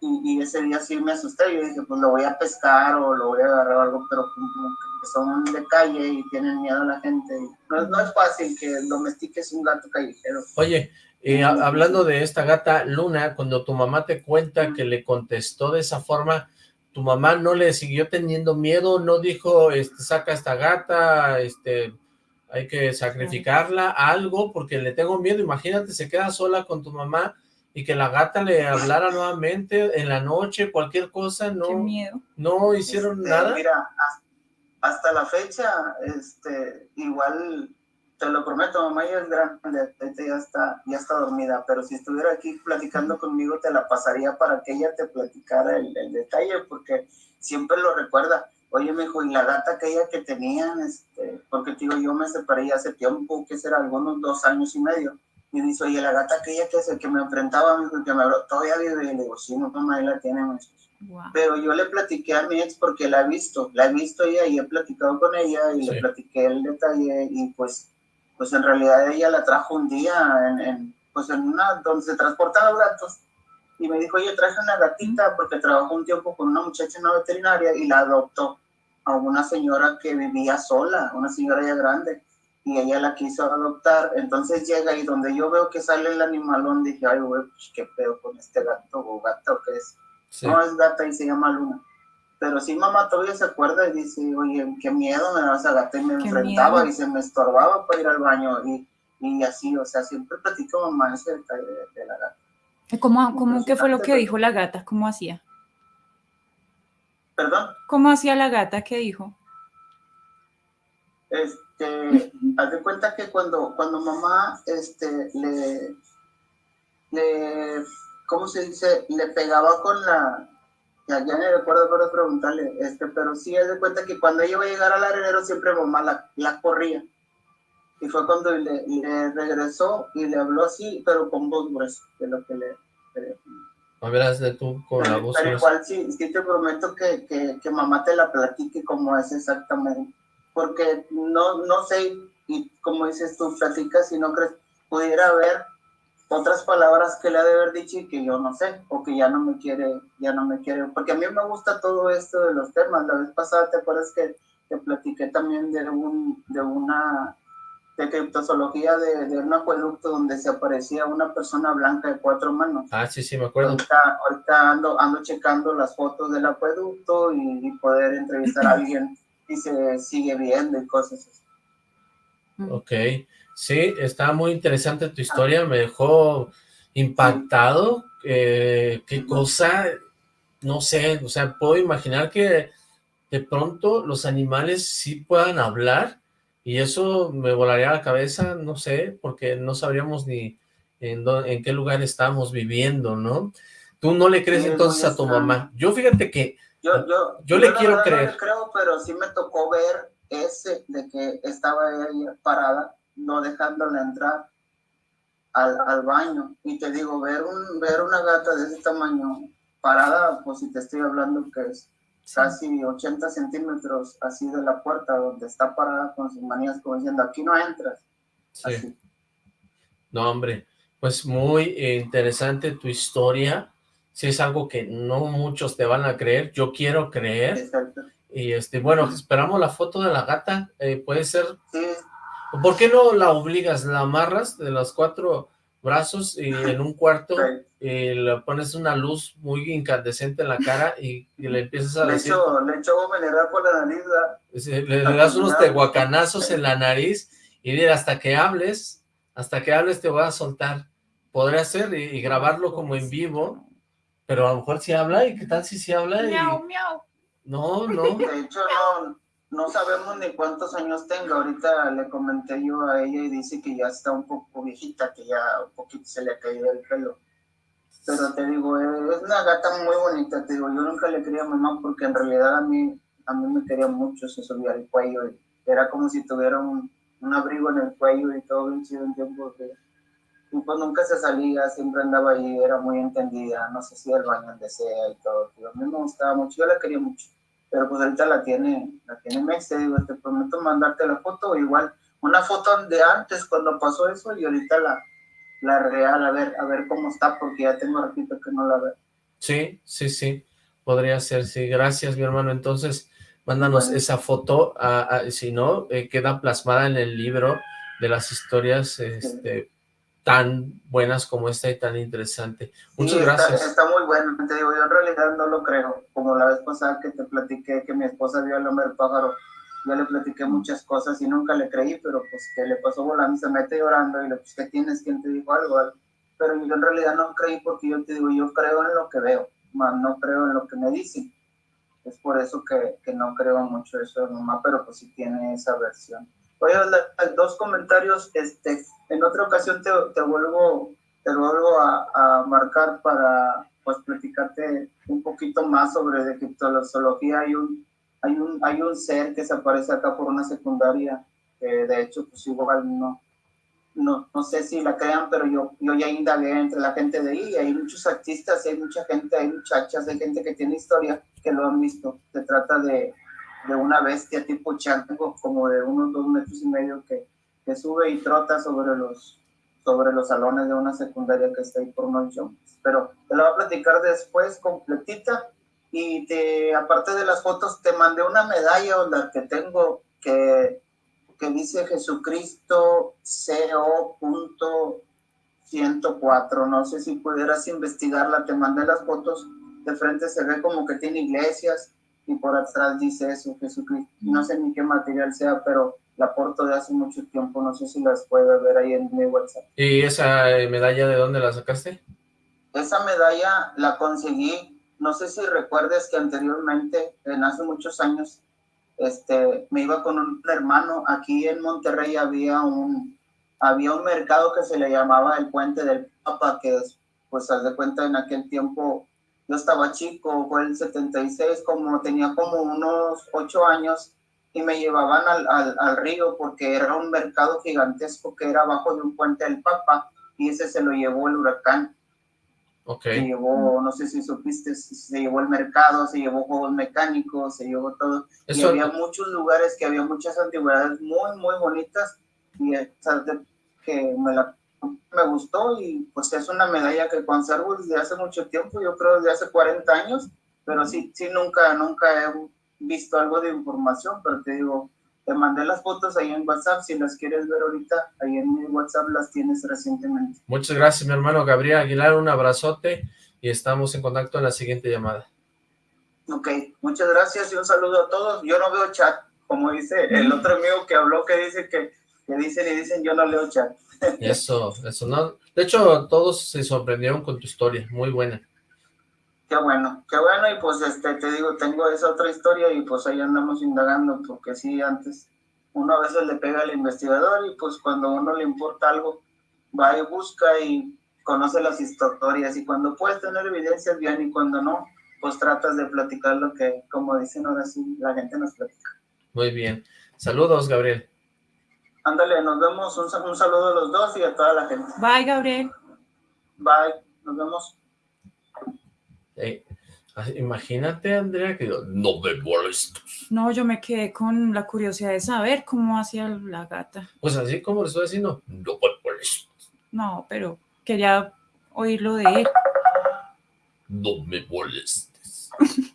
Y, ese día sí me asusté, yo dije, pues lo voy a pescar o lo voy a agarrar algo, pero como que son de calle y tienen miedo a la gente. No, no es fácil que domestiques un gato callejero. Oye, eh, hablando de esta gata Luna, cuando tu mamá te cuenta que le contestó de esa forma, ¿tu mamá no le siguió teniendo miedo? ¿No dijo, este, saca esta gata, este, hay que sacrificarla, algo, porque le tengo miedo, imagínate, se queda sola con tu mamá y que la gata le hablara nuevamente en la noche, cualquier cosa, no, miedo. no hicieron este, nada. Mira, hasta la fecha, este, igual, te lo prometo, mamá ya es grande, ya está, ya está dormida, pero si estuviera aquí platicando conmigo, te la pasaría para que ella te platicara el, el detalle, porque siempre lo recuerda oye, me dijo, y la gata aquella que tenían, este, porque te digo, yo me separé hace tiempo, que será algunos dos años y medio, y dice, oye, la gata aquella que, que me enfrentaba, me dijo, que me habló, todavía vive, y le digo, sí, no, mamá, ahí la tiene, Pero yo le platiqué a mi ex porque la he visto, la he visto ella y he platicado con ella y le platiqué el detalle y pues, pues en realidad ella la trajo un día en, en pues en una, donde se transportan los gatos y me dijo, oye, traje una gatita porque trabajó un tiempo con una muchacha en una veterinaria y la adoptó a una señora que vivía sola, una señora ya grande, y ella la quiso adoptar. Entonces llega y donde yo veo que sale el animalón, dije, ay, güey, pues qué pedo con este gato o gata o qué es. No es gata y se llama Luna. Pero sí, mamá todavía se acuerda y dice, oye, qué miedo me da esa gata. Y me enfrentaba y se me estorbaba para ir al baño. Y, y así, o sea, siempre platico mamá ese detalle de, la gata. ¿Cómo, cómo, ¿Qué fue lo que dijo la gata? ¿Cómo hacía? ¿Perdón? ¿Cómo hacía la gata? ¿Qué dijo? Este, [LAUGHS] haz de cuenta que cuando, cuando mamá este, le, le, ¿cómo se dice? Le pegaba con la, ya, ya me recuerdo para preguntarle, este, pero sí haz de cuenta que cuando ella iba a llegar al arenero siempre mamá la, la corría. Y fue cuando le, le, regresó y le habló así, pero con voz gruesa, de lo que le, a ver, de tú con la voz. Pero igual sí, sí te prometo que, que, que, mamá te la platique como es exactamente. Porque no, no sé, y como dices tú, platicas y no crees, pudiera haber otras palabras que le ha de haber dicho y que yo no sé, o que ya no me quiere, ya no me quiere, porque a mí me gusta todo esto de los temas. La vez pasada, ¿te acuerdas que te platiqué también de un, de una de criptozoología de, de, un acueducto donde se aparecía una persona blanca de cuatro manos. Ah, sí, sí, me acuerdo. Ahorita, ahorita ando, ando checando las fotos del acueducto y, poder entrevistar a [LAUGHS] alguien y se sigue viendo y cosas así. Ok, sí, está muy interesante tu historia, me dejó impactado, eh, qué cosa, no sé, o sea, puedo imaginar que de pronto los animales sí puedan hablar, y eso me volaría la cabeza, no sé, porque no sabríamos ni en, en qué lugar estamos viviendo, ¿no? Tú no le crees entonces a tu mamá. Yo fíjate que yo, yo, yo, le quiero creer. No le creo, pero sí me tocó ver ese de que estaba ella parada, no dejándola entrar al, al, baño. Y te digo, ver, un, ver una gata de ese tamaño parada, pues si te estoy hablando que es casi 80 centímetros así de la puerta donde está parada con sus manías como diciendo, aquí no entras. Sí. No, hombre, pues muy interesante tu historia. Si es algo que no muchos te van a creer, yo quiero creer. Exacto. Y este, bueno, esperamos la foto de la gata, eh, puede ser. Sí. ¿Por qué no la obligas? ¿La amarras de los cuatro brazos y en un cuarto y le pones una luz muy incandescente en la cara y, le empiezas a le decir... Echo, le echo mineral por la nariz, le, das unos tehuacanazos en la nariz y dile, hasta que hables, hasta que hables te voy a soltar. Podría ser y, grabarlo como en vivo, pero a lo mejor si habla, ¿y qué tal si sí habla? Miau, miau. No, no. [LAUGHS] De hecho, no, no sabemos ni cuántos años tenga. Ahorita le comenté yo a ella y dice que ya está un poco viejita, que ya un poquito se le ha caído el pelo. Pero te digo, es una gata muy bonita, te digo, yo nunca le quería a mamá porque en realidad a mí, a mí me quería mucho, se subía al cuello y era como si tuviera un, abrigo en el cuello y todo bien chido en tiempo de... Y pues nunca se salía, siempre andaba ahí, era muy entendida, no sé si el baño donde sea y todo. Tío. A mí me gustaba mucho, yo la quería mucho pero pues ahorita la tiene, la tiene Mex, te digo, te prometo mandarte la foto, igual una foto de antes cuando pasó eso y ahorita la, la real, a ver, a ver cómo está, porque ya tengo ratito que no la veo. Sí, sí, sí, podría ser, sí, gracias mi hermano, entonces mándanos esa foto, si no, eh, queda plasmada en el libro de las historias, este, tan buenas como esta y tan interesante. Muchas gracias. Está, muy bueno, te digo, yo en realidad no lo creo, como la vez pasada que te platiqué que mi esposa vio al hombre pájaro, yo le platiqué muchas cosas y nunca le creí, pero pues que le pasó volando, se mete llorando y le pues, ¿qué tienes? ¿Quién te dijo algo? Pero yo en realidad no creí porque yo te digo, yo creo en lo que veo, más no creo en lo que me dicen. Es por eso que, que no creo mucho eso de mamá, pero pues sí tiene esa versión. Dar dos comentarios. Este, en otra ocasión te, te vuelvo, te vuelvo a, marcar para pues platicarte un poquito más sobre de criptozoología. Hay un, hay un, hay un ser que se aparece acá por una secundaria, que de hecho pues igual no, no, no sé si la crean, pero yo, yo ya indagué entre la gente de ahí, hay muchos artistas, hay mucha gente, hay muchachas, hay gente que tiene historia que lo han visto. Se trata de, de una bestia tipo chango, como de unos dos metros y medio que, que sube y trota sobre los, sobre los salones de una secundaria que está ahí por Noche. Pero te la voy a platicar después completita y te, aparte de las fotos te mandé una medalla la que tengo que, que dice Jesucristo CO.104. No sé si pudieras investigarla, te mandé las fotos de frente, se ve como que tiene iglesias y por atrás dice eso, Jesucristo. No sé ni qué material sea, pero la porto de hace mucho tiempo, no sé si las puede ver ahí en mi WhatsApp. ¿Y esa medalla de dónde la sacaste? Esa medalla la conseguí, no sé si recuerdes que anteriormente, en hace muchos años, este, me iba con un hermano, aquí en Monterrey había un, había un mercado que se le llamaba el Puente del Papa, que es, pues, haz de cuenta, en aquel tiempo yo estaba chico, fue el 76, como tenía como unos ocho años, y me llevaban al, al, al, río porque era un mercado gigantesco que era abajo de un puente del Papa, y ese se lo llevó el huracán. Okay. Se llevó, no sé si supiste, se llevó el mercado, se llevó juegos mecánicos, se llevó todo. Eso... Y había muchos lugares que había muchas antigüedades muy, muy bonitas, y que me la me gustó y pues es una medalla que conservo desde hace mucho tiempo, yo creo desde hace 40 años, pero sí, sí nunca, nunca he visto algo de información, pero te digo, te mandé las fotos ahí en WhatsApp, si las quieres ver ahorita, ahí en mi WhatsApp las tienes recientemente. Muchas gracias, mi hermano Gabriel Aguilar, un abrazote y estamos en contacto en la siguiente llamada. Ok, muchas gracias y un saludo a todos. Yo no veo chat, como dice el otro amigo que habló, que dice que, que dicen y dicen, yo no leo chat. [LAUGHS] Eso, eso no. De hecho, todos se sorprendieron con tu historia, muy buena. Qué bueno, qué bueno, y pues este, te digo, tengo esa otra historia y pues ahí andamos indagando, porque sí, antes uno a veces le pega al investigador y pues cuando a uno le importa algo, va y busca y conoce las historias y cuando puedes tener evidencias bien y cuando no, pues tratas de platicar lo que, como dicen ahora sí, la gente nos platica. Muy bien. Saludos, Gabriel. Ándale, nos vemos. Un, un saludo a los dos y a toda la gente. Bye, Gabriel. Bye, nos vemos. Imagínate, Andrea, que no me molestes. No, yo me quedé con la curiosidad de saber cómo hacía la gata. Pues así como le estoy diciendo, no me molestes. No, pero quería oírlo de él. No me molestes. [LAUGHS]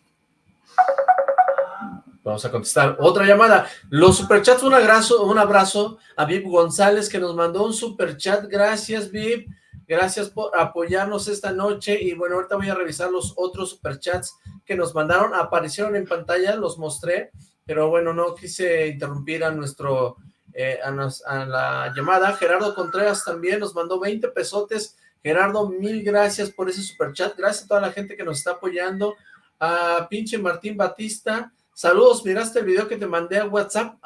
Vamos a contestar otra llamada. Los superchats, un abrazo, un abrazo a Vip González que nos mandó un superchat. Gracias, Vip. Gracias por apoyarnos esta noche. Y bueno, ahorita voy a revisar los otros superchats que nos mandaron. Aparecieron en pantalla, los mostré. Pero bueno, no quise interrumpir a nuestro eh, a, a, la llamada. Gerardo Contreras también nos mandó 20 pesotes. Gerardo, mil gracias por ese superchat. Gracias a toda la gente que nos está apoyando. A pinche Martín Batista. Saludos, miraste el video que te mandé a WhatsApp.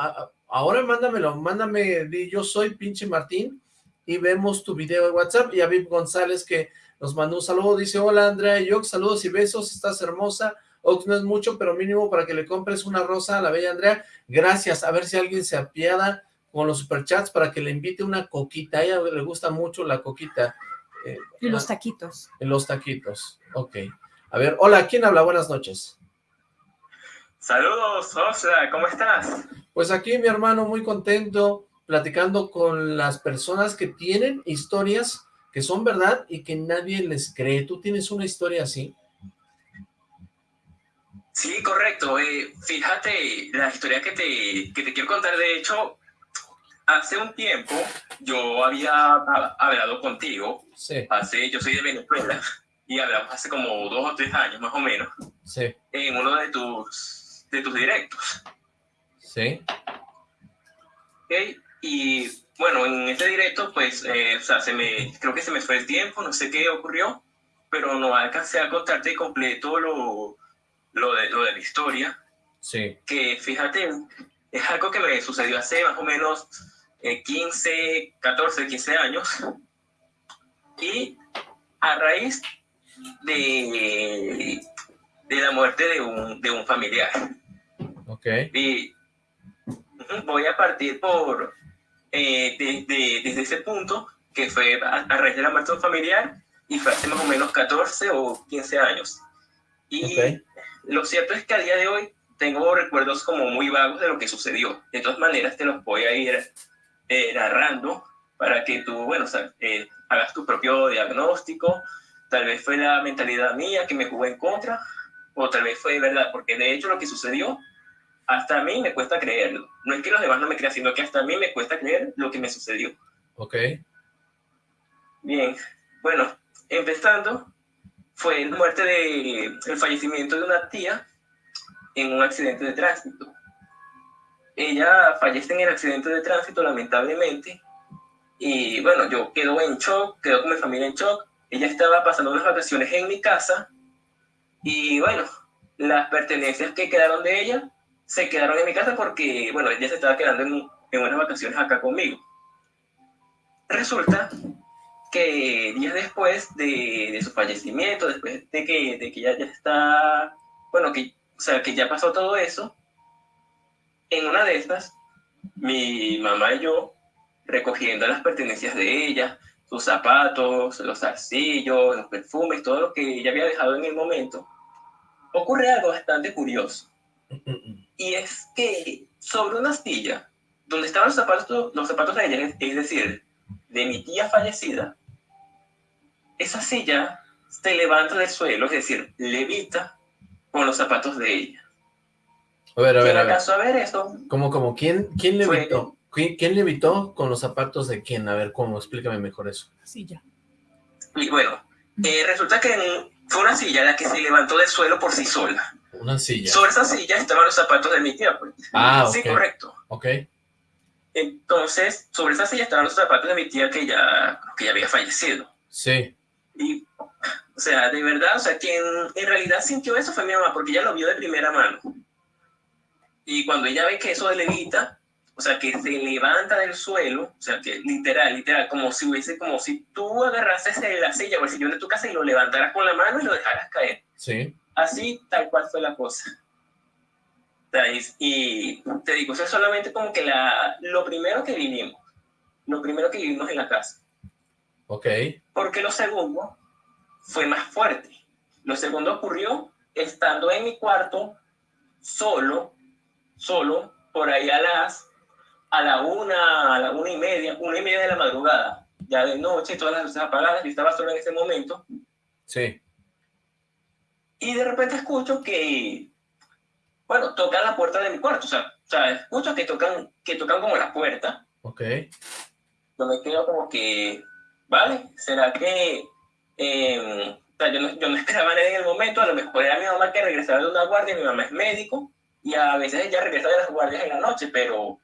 ahora mándamelo, mándame, yo soy pinche Martín y vemos tu video de WhatsApp. Y a Viv González que nos mandó un saludo. Dice, hola Andrea Yox, saludos y besos, estás hermosa. Ox no es mucho, pero mínimo para que le compres una rosa a la bella Andrea. Gracias, a ver si alguien se apiada con los superchats para que le invite una coquita. A ella le gusta mucho la coquita. Eh, y los taquitos. En los taquitos, ok. A ver, hola, ¿quién habla? Buenas noches. Saludos, Osla, ¿cómo estás? Pues aquí, mi hermano, muy contento, platicando con las personas que tienen historias que son verdad y que nadie les cree. ¿Tú tienes una historia así? Sí, correcto. Eh, fíjate, la historia que te, que te quiero contar, de hecho, hace un tiempo yo había hablado contigo. Sí. Hace, yo soy de Venezuela [LAUGHS] y hablamos hace como dos o tres años más o menos. Sí. En uno de tus, de tus directos. Sí. Okay. Y bueno, en este directo, pues, eh, o sea, se me, creo que se me fue el tiempo, no sé qué ocurrió, pero no alcancé a contarte completo lo, lo, de, lo de la historia. Sí. Que fíjate, es algo que me sucedió hace más o menos 15, 14, 15 años. Y a raíz de, de la muerte de un, de un familiar. Ok. Y voy a partir por, eh, desde ese punto, que fue a, raíz de la muerte de un familiar, y fue hace más o menos 14 o 15 años. Y lo cierto es que a día de hoy tengo recuerdos como muy vagos de lo que sucedió. De todas maneras, te los voy a ir eh, narrando para que tú, bueno, eh, hagas tu propio diagnóstico. Tal vez fue la mentalidad mía que me jugó en contra, o tal vez fue verdad, porque de hecho lo que sucedió, hasta a mí me cuesta creerlo. No es que los demás no me crean, sino que hasta a mí me cuesta creer lo que me sucedió. Ok. Bien, bueno, empezando, fue la muerte de, el fallecimiento de una tía en un accidente de tránsito. Ella fallece en el accidente de tránsito, lamentablemente, y bueno, yo quedo en shock, quedo con mi familia en shock. Ella estaba pasando unas vacaciones en mi casa, y bueno, las pertenencias que quedaron de ella se quedaron en mi casa porque, bueno, ella se estaba quedando en, en unas vacaciones acá conmigo. Resulta que días después de, de, su fallecimiento, después de que, de que ella ya está, bueno, que o sea, que ya pasó todo eso, en una de estas, mi mamá y yo, recogiendo las pertenencias de ella, sus zapatos, los arcillos, los perfumes, todo lo que ella había dejado en el momento, ocurre algo bastante curioso. Y es que sobre una silla, donde estaban los zapatos, los zapatos de ella, es decir, de mi tía fallecida, esa silla se levanta del suelo, es decir, levita con los zapatos de ella. A ver, a ver, a ver. a ver eso? ¿Cómo, cómo? ¿Quién, quién le evitó? ¿Quién, le evitó con los zapatos de quién? A ver, ¿cómo? Explícame mejor eso. Silla. Y bueno, eh, resulta que fue una silla la que se levantó del suelo por sí sola. Una silla. Sobre esa silla estaban los zapatos de mi tía, pues. Ah, Sí, correcto. Ok. Entonces, sobre esa silla estaban los zapatos de mi tía que ya, que ya había fallecido. Sí. Y, o sea, de verdad, o sea, quien en realidad sintió eso fue mi mamá, porque ella lo vio de primera mano. Y cuando ella ve que eso levita, o sea, que se levanta del suelo, o sea, que literal, literal, como si hubiese, como si tú agarrases la silla o el sillón de tu casa y lo levantaras con la mano y lo dejaras caer. Sí. Así, tal cual fue la cosa. Y te digo, eso es solamente como que la, lo primero que vivimos, lo primero que vivimos en la casa. Ok. Porque lo segundo fue más fuerte. Lo segundo ocurrió estando en mi cuarto, solo, solo, por ahí a las, a la una, a la una y media, una y media de la madrugada, ya de noche, todas las luces apagadas, yo estaba solo en ese momento. Sí. Y de repente escucho que bueno, tocan la puerta de mi cuarto, o sea, o sea escucho que tocan, que tocan como la puerta. Ok. Yo me quedo como que, vale, ¿será que... Em, o sea, yo no, yo no esperaba nada en el momento, a lo mejor era mi mamá que regresaba de una guardia, mi mamá es médico, y a veces ella regresa de las guardias en la noche, pero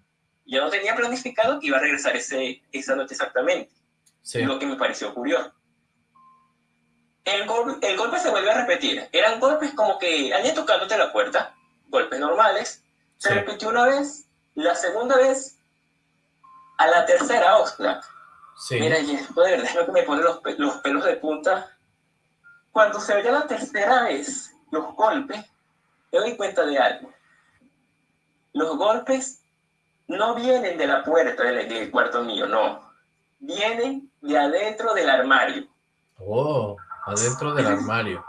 yo no tenía planificado que iba a regresar ese, esa noche exactamente. Sí. Lo que me pareció curioso. El, el golpe se vuelve a repetir. Eran golpes como que alguien tocándote la puerta, golpes normales, se repitió una vez, la segunda vez, a la tercera, Oxlack. Sí. Mira, y esto de verdad es lo que me pone los, los pelos de punta. Cuando se oye la tercera vez los golpes, me doy cuenta de algo. Los golpes no vienen de la puerta del, del cuarto mío, no. Vienen de adentro del armario. Oh, adentro del armario.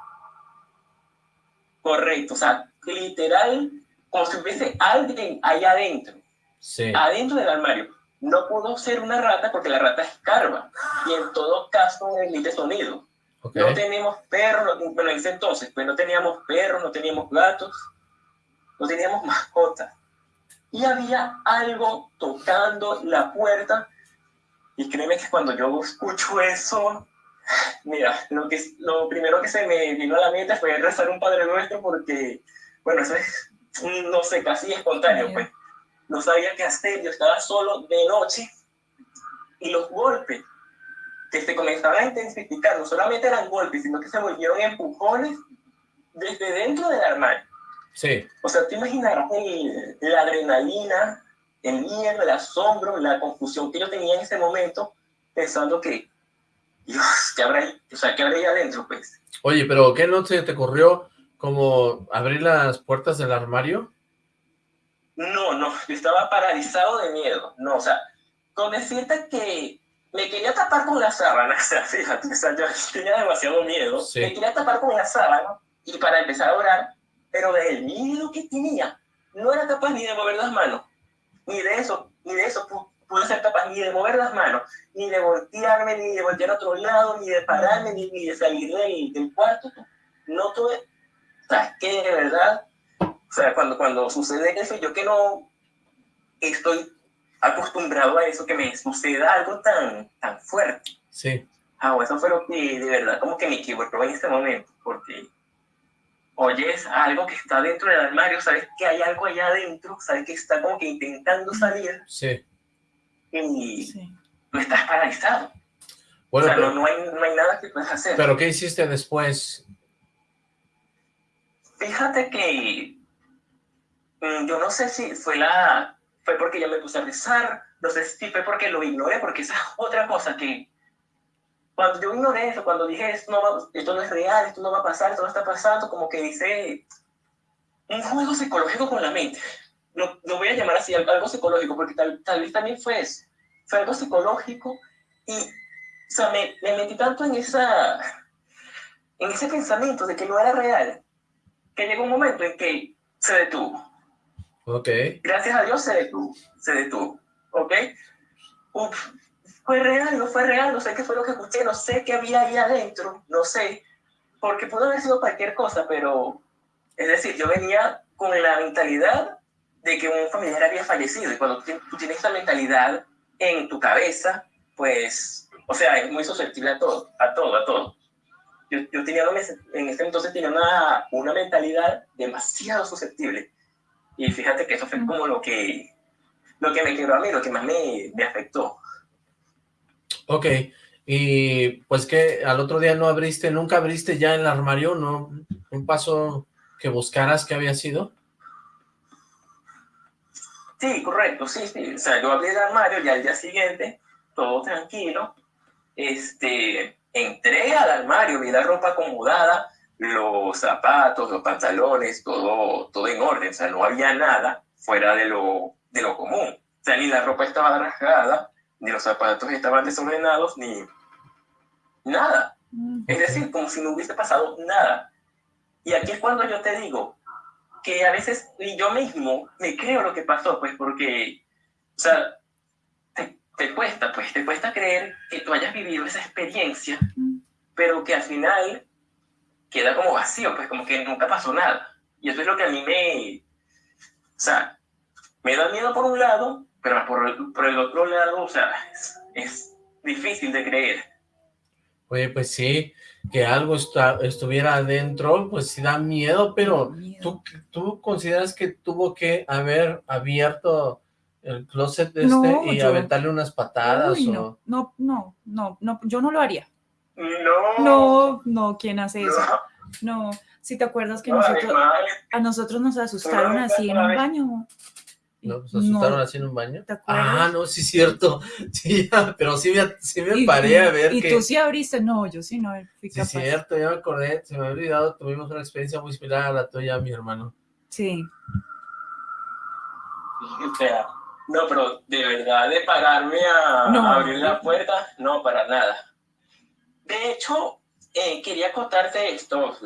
Correcto, o sea, literal, como si hubiese alguien ahí adentro, sí. adentro del armario. No pudo ser una rata porque la rata escarba y en todo caso emite sonido. No tenemos perros, bueno, en ese entonces, pues no teníamos perros, no teníamos gatos, no teníamos mascotas. Y había algo tocando la puerta y créeme que cuando yo escucho eso, mira, lo, que, lo primero que se me vino a la mente fue rezar un Padre Nuestro porque bueno, eso es, no sé, casi espontáneo, pues. No sabía qué hacer, yo estaba solo de noche y los golpes que se comenzaban a intensificar no solamente eran golpes, sino que se volvieron empujones desde dentro del armario. Sí. O sea, te imaginarás la adrenalina, el miedo, el asombro, la confusión que yo tenía en ese momento, pensando que, Dios, ¿qué habrá, o sea, ¿qué habrá ahí adentro, pues? Oye, pero ¿qué no te corrió como abrir las puertas del armario? No, no, yo estaba paralizado de miedo. No, o sea, con decirte que me quería tapar con la sábana, [LAUGHS] o sea, fíjate, o sea, yo tenía demasiado miedo. Me quería tapar con la sábana y para empezar a orar, pero del miedo que tenía, no era capaz ni de mover las manos, ni de eso, ni de eso pude ser capaz ni de mover las manos, ni de voltearme, ni de voltear a otro lado, ni de pararme, ni, ni de salir del, del cuarto. No tuve sea, que de verdad, o sea, cuando, cuando sucede eso, yo que no estoy acostumbrado a eso, que me suceda algo tan, tan fuerte. Sí. Ah, eso fue lo que de verdad como que me quebró en este momento, porque oyes algo que está dentro del armario, sabes que hay algo allá adentro, sabes que está como que intentando salir. Sí. Y sí. no estás paralizado. Bueno, o sea, no, no, hay, no hay nada que puedas hacer. ¿Pero qué hiciste después? Fíjate que mm, yo no sé si fue la fue porque ya me puse a rezar, no sé si fue porque lo ignoré, porque esa es otra cosa que cuando yo ignoré eso, cuando dije esto no, esto no es real, esto no va a pasar, esto no está pasando, como que dice un juego psicológico con la mente. Lo, lo voy a llamar así, algo psicológico, porque tal, tal vez también fue eso. Fue algo psicológico y o sea, me, me metí tanto en, esa, en ese pensamiento de que no era real, que llegó un momento en que se detuvo. Ok. Gracias a Dios se detuvo, se detuvo, ¿ok? Uf, fue real, no fue real, no sé qué fue lo que escuché, no sé qué había ahí adentro, no sé, porque pudo haber sido cualquier cosa, pero, es decir, yo venía con la mentalidad de que un familiar había fallecido. Y cuando tú tienes esa mentalidad en tu cabeza, pues, o sea, es muy susceptible a todo, a todo, a todo. Yo, yo tenía, en ese entonces tenía una, una mentalidad demasiado susceptible. Y fíjate que eso fue como lo que, lo que me quedó a mí, lo que más me, me afectó. Ok, y pues que al otro día no abriste, nunca abriste ya el armario, ¿no? Un paso que buscaras que había sido. Sí, correcto, sí, sí. O sea, yo abrí el armario ya al día siguiente, todo tranquilo. Este, entré al armario, vi la ropa acomodada, los zapatos, los pantalones, todo, todo en orden. O sea, no había nada fuera de lo, de lo común. O sea, ni la ropa estaba rasgada, ni los zapatos estaban desordenados, ni nada. Mm. Es decir, como si no hubiese pasado nada. Y aquí es cuando yo te digo que a veces ni yo mismo me creo lo que pasó, pues porque, o sea, te, te cuesta, pues te cuesta creer que tú hayas vivido esa experiencia, pero que al final queda como vacío, pues como que nunca pasó nada. Y eso es lo que a mí me, o sea, me da miedo por un lado, pero por el, por el otro lado, o sea, es, es difícil de creer. Oye, pues sí, que algo estuviera adentro, pues sí da miedo, pero ¿tú, ¿tú consideras que tuvo que haber abierto el closet este y aventarle unas patadas? no, no, no, no, no, yo no lo haría. No. No, no, ¿quién hace eso? No, si te acuerdas que nosotros, a nosotros nos asustaron así en un baño. ¿No? ¿Se asustaron así en un baño? Ah, no, sí es cierto. [LAUGHS] Sí, pero sí me, sí me paré a ver ¿Y tú sí abriste? No, yo sí no fui Sí cierto, ya me acordé, se me había olvidado, tuvimos una experiencia muy similar a la tuya, mi hermano. Sí. O sea, no, pero de verdad, de pararme a, abrir la puerta, no, para nada. De hecho, eh, quería contarte esto,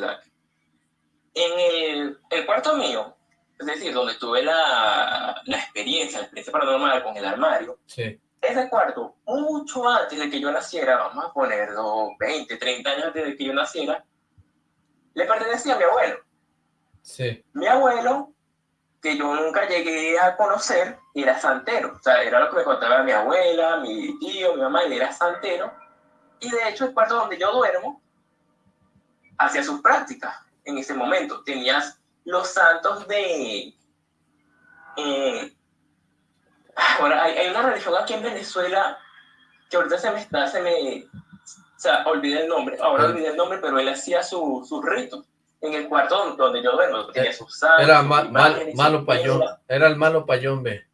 En el, el cuarto mío, es decir, donde tuve la, la experiencia, la experiencia paranormal con el armario, sí. ese cuarto, mucho antes de que yo naciera, vamos a ponerlo 20, 30 años antes de que yo naciera, le pertenecía a mi abuelo. Sí. Mi abuelo, que yo nunca llegué a conocer, era santero. O sea, era lo que me contaba mi abuela, mi tío, mi mamá, él era santero. Y de hecho, el cuarto donde yo duermo, hacía sus prácticas en ese momento. Tenías los santos de... Eh, ahora, hay, una religión aquí en Venezuela que ahorita se me está, se me... O sea, olvidé el nombre, ahora olvidé el nombre, pero él hacía sus su ritos en el cuarto donde yo duermo, tenía sus santos. Era malo payón, era el malo payón, ve.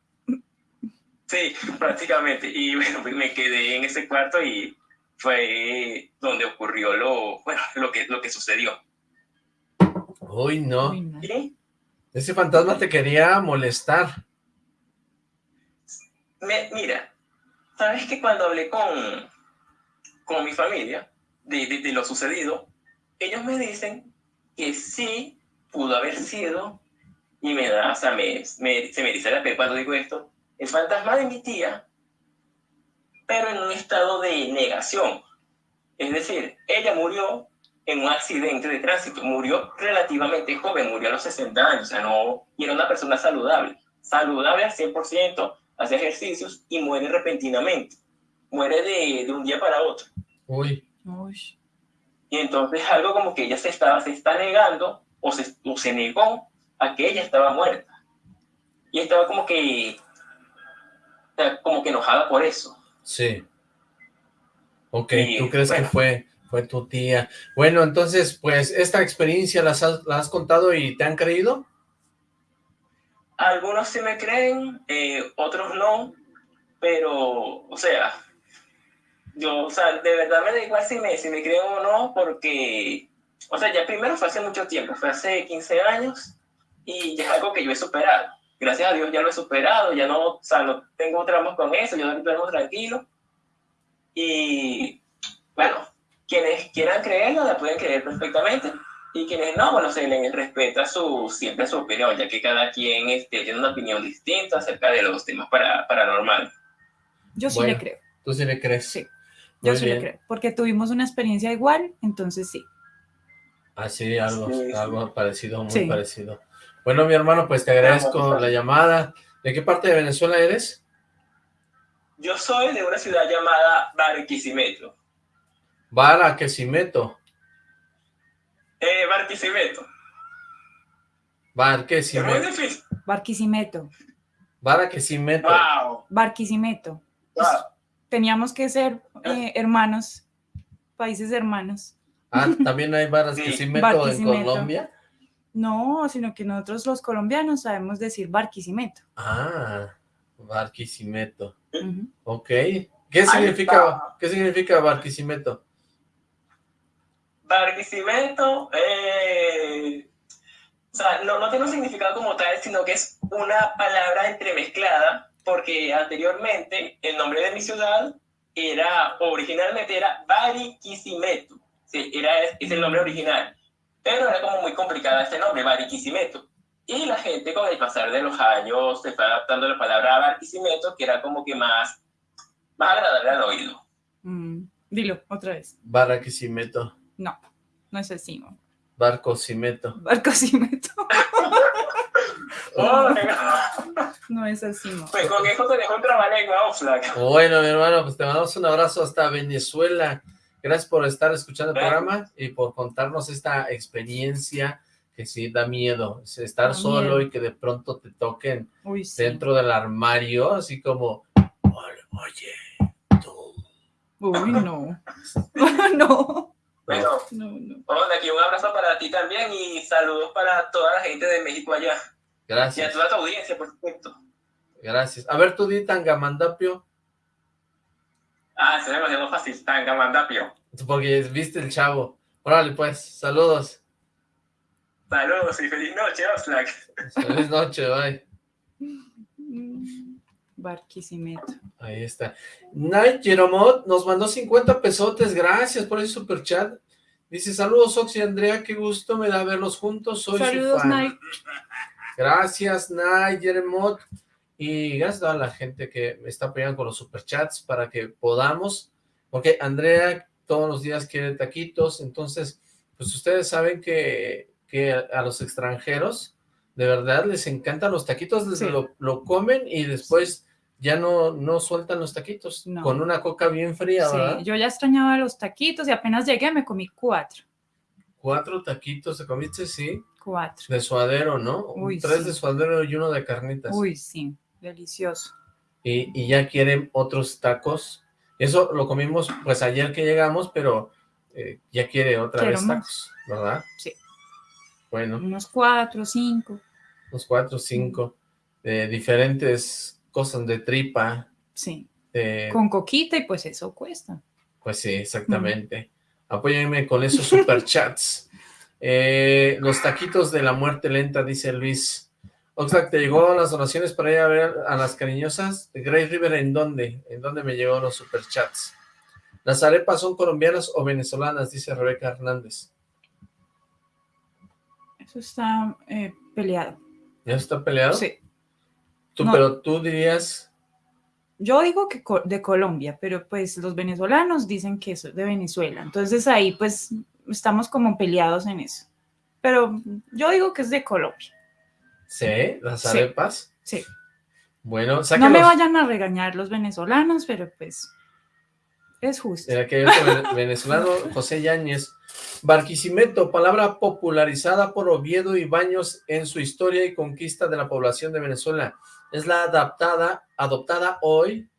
Sí, prácticamente. Y bueno, pues me quedé en ese cuarto y fue donde ocurrió lo, bueno, lo que, lo que sucedió. Uy, no. Ese fantasma te quería molestar. mira, sabes que cuando hablé con, con mi familia de, de, lo sucedido, ellos me dicen que sí pudo haber sido, y me da, o sea, me, me, se me dice la pe cuando digo esto, el fantasma de mi tía, pero en un estado de negación. Es decir, ella murió en un accidente de tránsito. Murió relativamente joven, murió a los 60 años, o sea, no, y era una persona saludable, saludable al 100%, hace ejercicios y muere repentinamente. Muere de, de un día para otro. Uy. Uy. Y entonces algo como que ella se, estaba, se está negando o se, o se negó a que ella estaba muerta. Y estaba como que, como que enojada por eso. Sí. Ok, ¿tú crees que fue fue tu tía. Bueno, entonces, pues, ¿esta experiencia la has, contado y te han creído? Algunos sí me creen, eh, otros no, pero, o sea, yo, o sea, de verdad me da igual si me, si me creen o no, porque, o sea, ya primero fue hace mucho tiempo, fue hace 15 años, y ya es algo que yo he superado. Gracias a Dios ya lo he superado, ya no, o sea, no tengo tramos con eso, yo duermo tranquilo. Y, bueno, quienes quieran creerlo la pueden creer perfectamente y quienes no, bueno, se les respeta su, siempre su opinión, ya que cada quien este, tiene una opinión distinta acerca de los temas para, paranormales. Yo sí le creo. ¿Tú sí le crees? Sí, yo sí le creo, porque tuvimos una experiencia igual, entonces sí. Ah, sí, algo, algo parecido, muy parecido. Bueno, mi hermano, pues te agradezco la llamada. ¿De qué parte de Venezuela eres? Yo soy de una ciudad llamada Barquisimeto. Barquisimeto. Eh, Barquisimeto. Barquisimeto. Es muy difícil. Barquisimeto. Barquisimeto. Wow. Barquisimeto. Teníamos que ser eh, hermanos, países hermanos. Ah, ¿también hay Barquisimeto en Colombia? No, sino que nosotros los colombianos sabemos decir Barquisimeto. Ah, Barquisimeto. Ok. ¿Qué significa, ¿Qué significa Barquisimeto? Barquisimeto, eh, o sea, no, no tiene un significado como tal, sino que es una palabra entremezclada, porque anteriormente el nombre de mi ciudad era, originalmente era Barquisimeto, sí, era, es el nombre original, pero era como muy complicada este nombre, Barquisimeto. Y la gente con el pasar de los años se fue adaptando la palabra Barquisimeto, que era como que más, más agradable al oído. Mm, dilo, otra vez. Barquisimeto. No, no es así. Barquisimeto. Barquisimeto. [LAUGHS] no es así. Pues con eso te dejo un trabalengua, Oxlack. Bueno, mi hermano, pues te mandamos un abrazo hasta Venezuela. Gracias por estar escuchando el programa y por contarnos esta experiencia que sí da miedo, estar solo y que de pronto te toquen dentro del armario, así como, oye, tú. Uy, no. [LAUGHS] no. Bueno, no, no. aquí un abrazo para ti también y saludos para toda la gente de México allá. Gracias. Y a toda tu audiencia, por supuesto. Gracias. A ver, tú di Tangamandapio. Ah, se me imagino fácil, Tangamandapio. Porque viste el chavo. Órale, pues, saludos. Saludos y feliz noche, Oxlack. Feliz noche, bye. [LAUGHS] Barquisimeto. Ahí está. Night Jeromot nos mandó 50 pesotes, gracias por ese super chat. Dice, saludos Ox y Andrea, qué gusto me da verlos juntos, soy saludos, su fan. Night. Gracias, Night Jeromot. Y gracias a la gente que me está apoyando con los superchats para que podamos, porque Andrea todos los días quiere taquitos, entonces, pues ustedes saben que que a, los extranjeros de verdad les encantan los taquitos, lo, comen y después ya no, no sueltan los taquitos, con una coca bien fría, sí, yo ya extrañaba los taquitos y apenas llegué me comí cuatro. ¿Cuatro taquitos te comiste? Sí. Cuatro. De suadero, ¿no? Uy, Tres de suadero y uno de carnitas. Uy, sí, delicioso. Y, y ya quieren otros tacos. Eso lo comimos pues ayer que llegamos, pero eh, ya quiere otra vez tacos, ¿verdad? Sí. Bueno. Unos cuatro, cinco. Unos cuatro, cinco. De diferentes cosas de tripa. Sí. Con coquita y pues eso cuesta. Pues sí, exactamente. Apóyenme con esos [LAUGHS] superchats. eh, los taquitos de la muerte lenta, dice Luis. Oxlack, ¿te llegó las donaciones para ir a ver a las cariñosas? ¿De Grey River en dónde? ¿En dónde me llegó los superchats? ¿Las arepas son colombianas o venezolanas? Dice Rebeca Hernández. Eso está eh, peleado. ¿Ya está peleado? Sí. ¿Tú, Pero tú dirías... Yo digo que de Colombia, pero pues los venezolanos dicen que es de Venezuela. Entonces ahí pues estamos como peleados en eso. Pero yo digo que es de Colombia. ¿Sí? ¿Las arepas? Sí. Bueno, No me vayan a regañar los venezolanos, pero pues es justo. Era que [LAUGHS] venezolano José Yáñez. Barquisimeto, palabra popularizada por Oviedo y Baños en su historia y conquista de la población de Venezuela. Es la adaptada, adoptada hoy,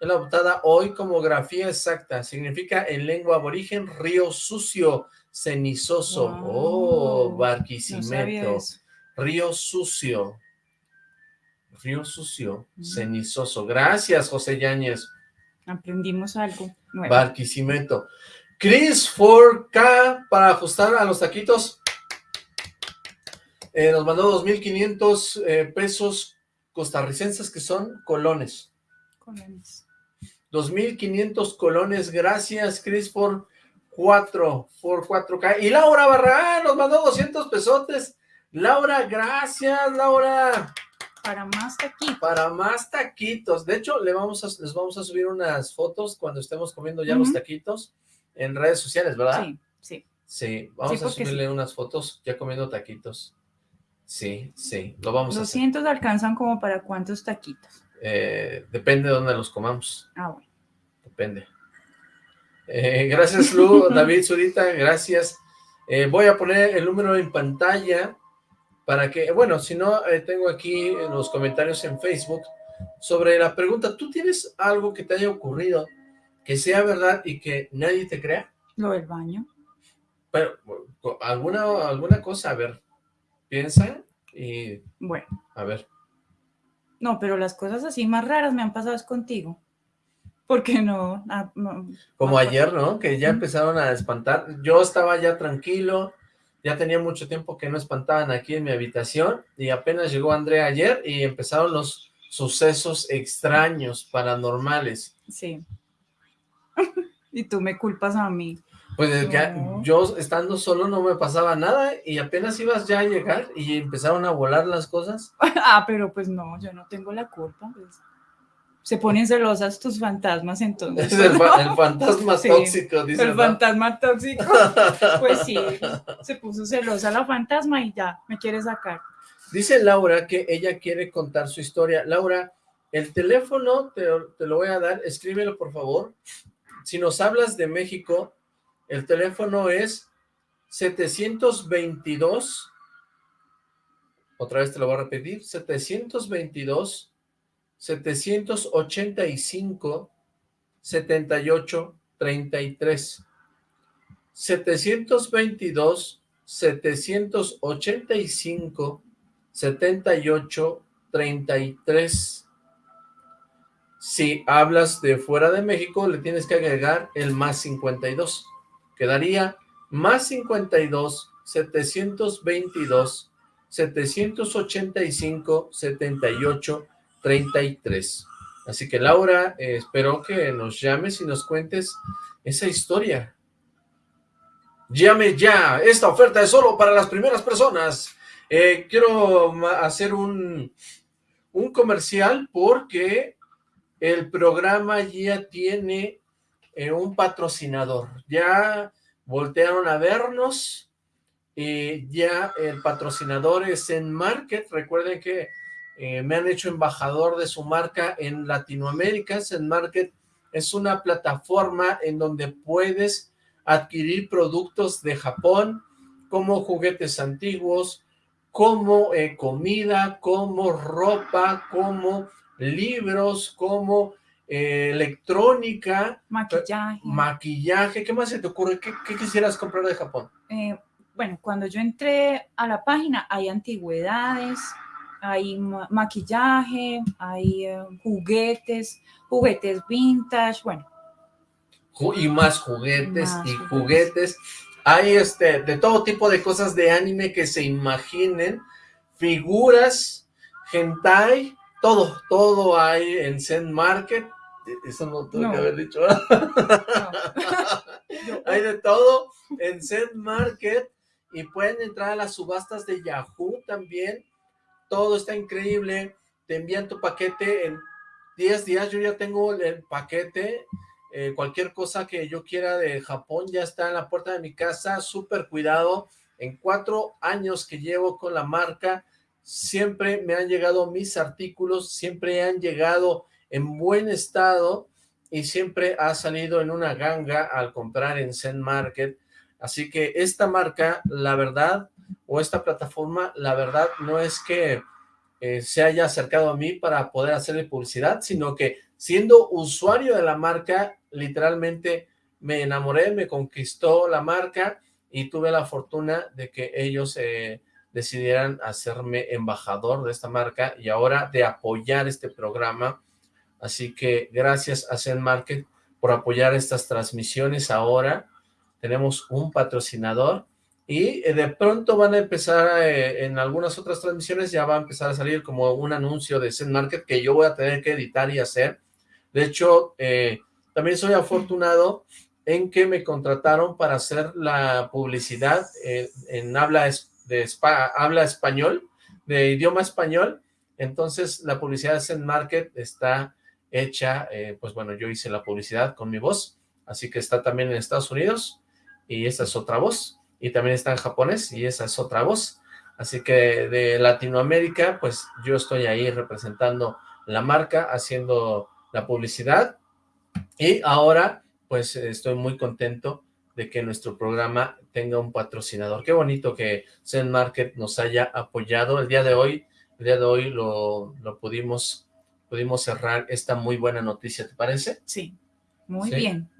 es la adoptada hoy como grafía exacta. Significa en lengua aborigen río sucio, cenizoso. oh, Barquisimeto. río sucio. Río sucio, mm. cenizoso. Gracias, José Yáñez. Aprendimos algo nuevo. Barquisimeto. Chris 4K para ajustar a los taquitos. Eh, nos mandó 2.500 eh, pesos costarricenses que son colones. Colones. 2.500 colones. Gracias, Chris, por 4, por 4K. Y Laura Barragán nos mandó 200 pesotes. Laura, gracias, Laura. Para más taquitos. Para más taquitos. De hecho, le vamos a, les vamos a subir unas fotos cuando estemos comiendo ya los taquitos en redes sociales, ¿verdad? Sí, sí. Sí, vamos a subirle unas fotos ya comiendo taquitos. Sí, sí, lo vamos a hacer. alcanzan como para cuántos taquitos. Eh, depende de dónde los comamos. Ah, bueno. Depende. Eh, gracias, Lu, [LAUGHS] David Zurita, gracias. Eh, voy a poner el número en pantalla para que, bueno, si no, tengo aquí los comentarios en Facebook sobre la pregunta, ¿tú tienes algo que te haya ocurrido que sea verdad y que nadie te crea? Lo del baño. Pero, alguna, alguna cosa, a ver, piensa y... Bueno. A ver. No, pero las cosas así más raras me han pasado es contigo. Porque no, ah, no Como ayer, ¿no? Que ya empezaron a espantar. Yo estaba ya tranquilo, ya tenía mucho tiempo que no espantaban aquí en mi habitación y apenas llegó Andrea ayer y empezaron los sucesos extraños, paranormales. Sí. [LAUGHS] y tú me culpas a mí. Pues yo estando solo no me pasaba nada y apenas ibas ya a llegar y empezaron a volar las cosas. [LAUGHS] ah, pero pues no, yo no tengo la culpa. Pues. Se ponen celosas tus fantasmas entonces. el, fantasma [LAUGHS] tóxico, dice. El fantasma tóxico. [LAUGHS] Pues sí, se puso celosa la fantasma y ya, me quiere sacar. Dice Laura que ella quiere contar su historia. Laura, el teléfono te, te lo voy a dar, escríbelo por favor. Si nos hablas de México, el teléfono es 722, otra vez te lo voy a repetir, 722 785 78 33 722 785 78 33 si hablas de fuera de México le tienes que agregar el más 52 quedaría más 52, 722, 785, 78, 33. Así que Laura, eh, espero que nos llames y nos cuentes esa historia. Llame ya, esta oferta es solo para las primeras personas. Eh, quiero hacer un, un comercial porque el programa ya tiene eh, un patrocinador. Ya voltearon a vernos y ya el patrocinador es en Market. Recuerden que eh, me han hecho embajador de su marca en Latinoamérica. En Market es una plataforma en donde puedes adquirir productos de Japón como juguetes antiguos, como eh, comida, como ropa, como libros, como eh, electrónica, maquillaje. Maquillaje, ¿qué más se te ocurre? ¿Qué, quisieras comprar de Japón? Eh, bueno, cuando yo entré a la página hay antigüedades, hay maquillaje, hay eh, juguetes, juguetes vintage, bueno. Y más juguetes y juguetes. Hay este, de todo tipo de cosas de anime que se imaginen, figuras, hentai, todo, todo hay en Zen Market eso no tengo que haber dicho. [LAUGHS] Hay de todo en Zen Market y pueden entrar a las subastas de Yahoo también. Todo está increíble. Te envían tu paquete en 10 días. Yo ya tengo el paquete. Eh, cualquier cosa que yo quiera de Japón ya está en la puerta de mi casa. Súper cuidado. En cuatro años que llevo con la marca, siempre me han llegado mis artículos, siempre han llegado en buen estado y siempre ha salido en una ganga al comprar en Zen Market. Así que esta marca, la verdad, o esta plataforma, la verdad no es que eh, se haya acercado a mí para poder hacerle publicidad, sino que siendo usuario de la marca, literalmente me enamoré, me conquistó la marca y tuve la fortuna de que ellos eh, decidieran hacerme embajador de esta marca y ahora de apoyar este programa Así que gracias a Zen Market por apoyar estas transmisiones ahora. Tenemos un patrocinador y eh, de pronto van a empezar eh, en algunas otras transmisiones ya va a empezar a salir como un anuncio de Zen Market que yo voy a tener que editar y hacer. De hecho, eh, también soy afortunado en que me contrataron para hacer la publicidad en habla, de habla español, de idioma español. Entonces, la publicidad de Zen Market está hecha, eh, pues bueno, yo hice la publicidad con mi voz, así que está también en Estados Unidos, y esta es otra voz. y también está en japonés, y esa es otra voz. Así que de Latinoamérica, pues yo estoy ahí representando la marca, haciendo la publicidad, y ahora pues estoy muy contento de que nuestro programa tenga un patrocinador. Qué bonito que Zen Market nos haya apoyado. El día de hoy, el día de hoy lo, lo pudimos, pudimos cerrar esta muy buena noticia, ¿te parece? Sí, muy bien.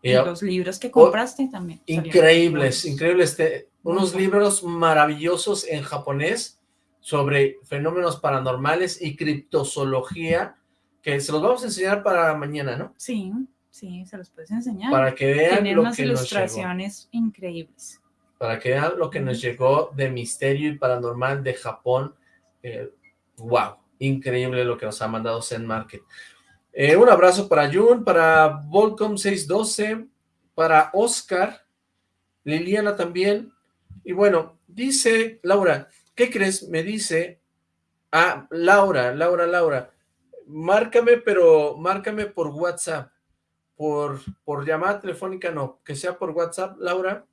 y, los libros que compraste también. Increíbles, increíbles. unos libros maravillosos en japonés sobre fenómenos paranormales y criptozoología, que se los vamos a enseñar para mañana, ¿no? Sí. Sí, se los puedes enseñar. Para que vean Tienen unas ilustraciones increíbles. Para que vean lo que nos llegó de misterio y paranormal de Japón. wow, eh, increíble lo que nos ha mandado Zen Market. Eh, un abrazo para Jun, para Volcom 612, para Oscar, Liliana también. Y bueno, dice Laura, ¿qué crees? Me dice, ah, Laura, Laura, Laura, márcame, pero márcame por WhatsApp por, por llamada telefónica no, que sea por WhatsApp, Laura.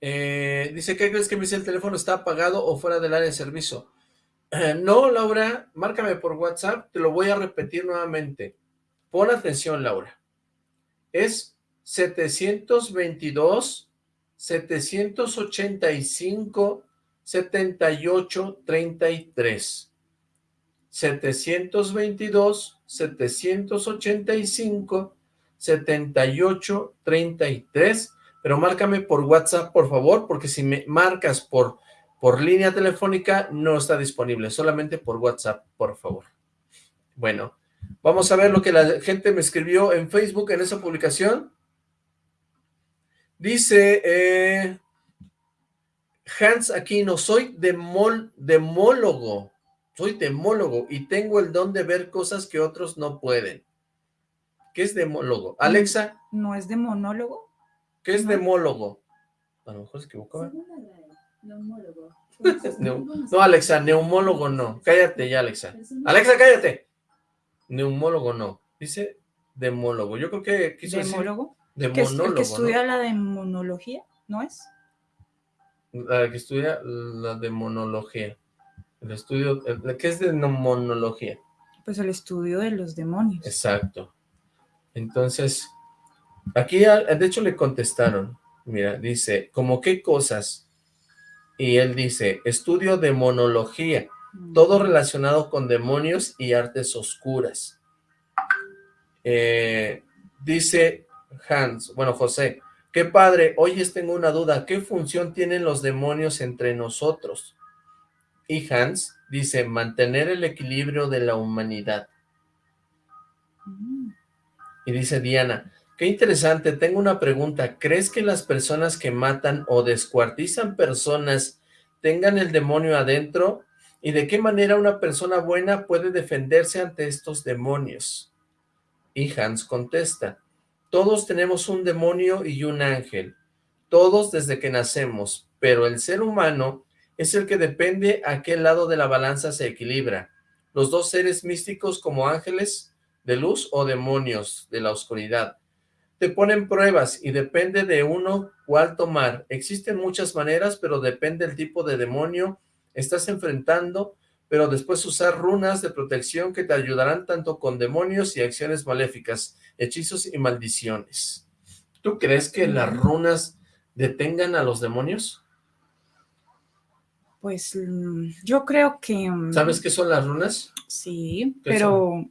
Eh, dice, ¿qué crees que me dice el teléfono está apagado o fuera del área de servicio? No, Laura, márcame por WhatsApp, te lo voy a repetir nuevamente. Pon atención, Laura. Es 722 785 78 33. 722 785 78 33 pero márcame por WhatsApp por favor porque si me marcas por por línea telefónica no está disponible solamente por WhatsApp por favor bueno vamos a ver lo que la gente me escribió en Facebook en esa publicación dice eh, Hans Aquino soy demol, demólogo soy demólogo y tengo el don de ver cosas que otros no pueden. ¿Qué es demólogo? Alexa. ¿No es demonólogo? ¿Qué es demólogo? A lo mejor se equivocó. Neumólogo. no, Alexa, neumólogo no. Cállate ya, Alexa. Alexa, cállate. Neumólogo no. Dice demólogo. Yo creo que quiso ¿Demólogo? Decir ¿El que estudia la demonología? ¿No es? La que estudia la demonología. El estudio, ¿qué es demonología? Pues el estudio de los demonios. Exacto. Entonces, aquí de hecho le contestaron, mira, dice, ¿como qué cosas? Y él dice, estudio demonología, mm. todo relacionado con demonios y artes oscuras. Eh, dice Hans, bueno, José, qué padre, hoy tengo una duda, ¿qué función tienen los demonios entre nosotros? Y Hans dice, mantener el equilibrio de la humanidad. Y dice Diana, qué interesante, tengo una pregunta, ¿crees que las personas que matan o descuartizan personas tengan el demonio adentro? ¿Y de qué manera una persona buena puede defenderse ante estos demonios? Y Hans contesta, todos tenemos un demonio y un ángel, todos desde que nacemos, pero el ser humano es el que depende a qué lado de la balanza se equilibra. Los dos seres místicos como ángeles de luz o demonios de la oscuridad. Te ponen pruebas y depende de uno cuál tomar. Existen muchas maneras, pero depende del tipo de demonio estás enfrentando, pero después usar runas de protección que te ayudarán tanto con demonios y acciones maléficas, hechizos y maldiciones. ¿Tú crees que las runas detengan a los demonios? Pues mm, yo creo que... Mm, ¿Sabes qué son las runas? Sí, pero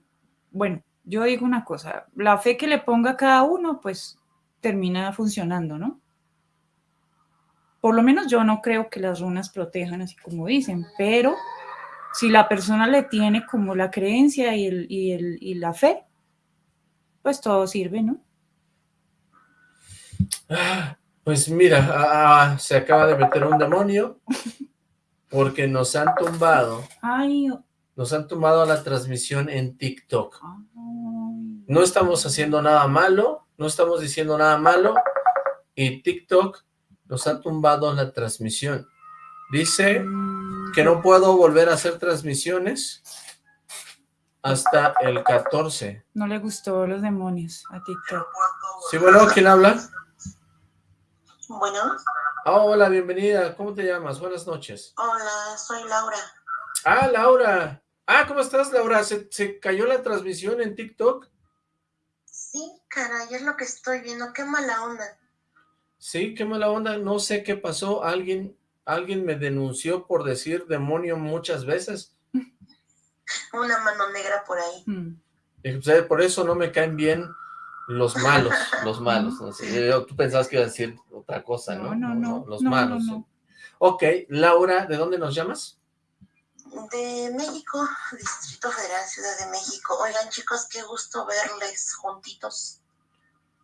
bueno, yo digo una cosa, la fe que le ponga cada uno, pues termina funcionando, ¿no? Por lo menos yo no creo que las runas protejan así como dicen, pero si la persona le tiene como la creencia y, el, y, el, y la fe, pues todo sirve, ¿no? Ah, pues mira, ah, ah, se acaba de meter un demonio porque nos han tumbado. Nos han tumbado la transmisión en TikTok. No estamos haciendo nada malo, no estamos diciendo nada malo, y TikTok nos ha tumbado la transmisión. Dice que no puedo volver a hacer transmisiones hasta el 14. No le gustó los demonios a TikTok. Sí, bueno, ¿quién habla? Bueno. Ah, hola, bienvenida. ¿Cómo te llamas? Buenas noches. Hola, soy Laura. Ah, Laura. Ah, ¿cómo estás, Laura? ¿Se, ¿Se, cayó la transmisión en TikTok? Sí, caray, es lo que estoy viendo. Qué mala onda. Sí, qué mala onda. No sé qué pasó. Alguien, alguien me denunció por decir demonio muchas veces. Una mano negra por ahí. Mm. por eso no me caen bien los malos, [LAUGHS] los malos. No sé, tú pensabas que iba a decir otra cosa, ¿no? No, no, no. los malos. Ok, Laura, ¿de dónde nos llamas? De México, Distrito Federal, Ciudad de México. Oigan, chicos, qué gusto verles juntitos.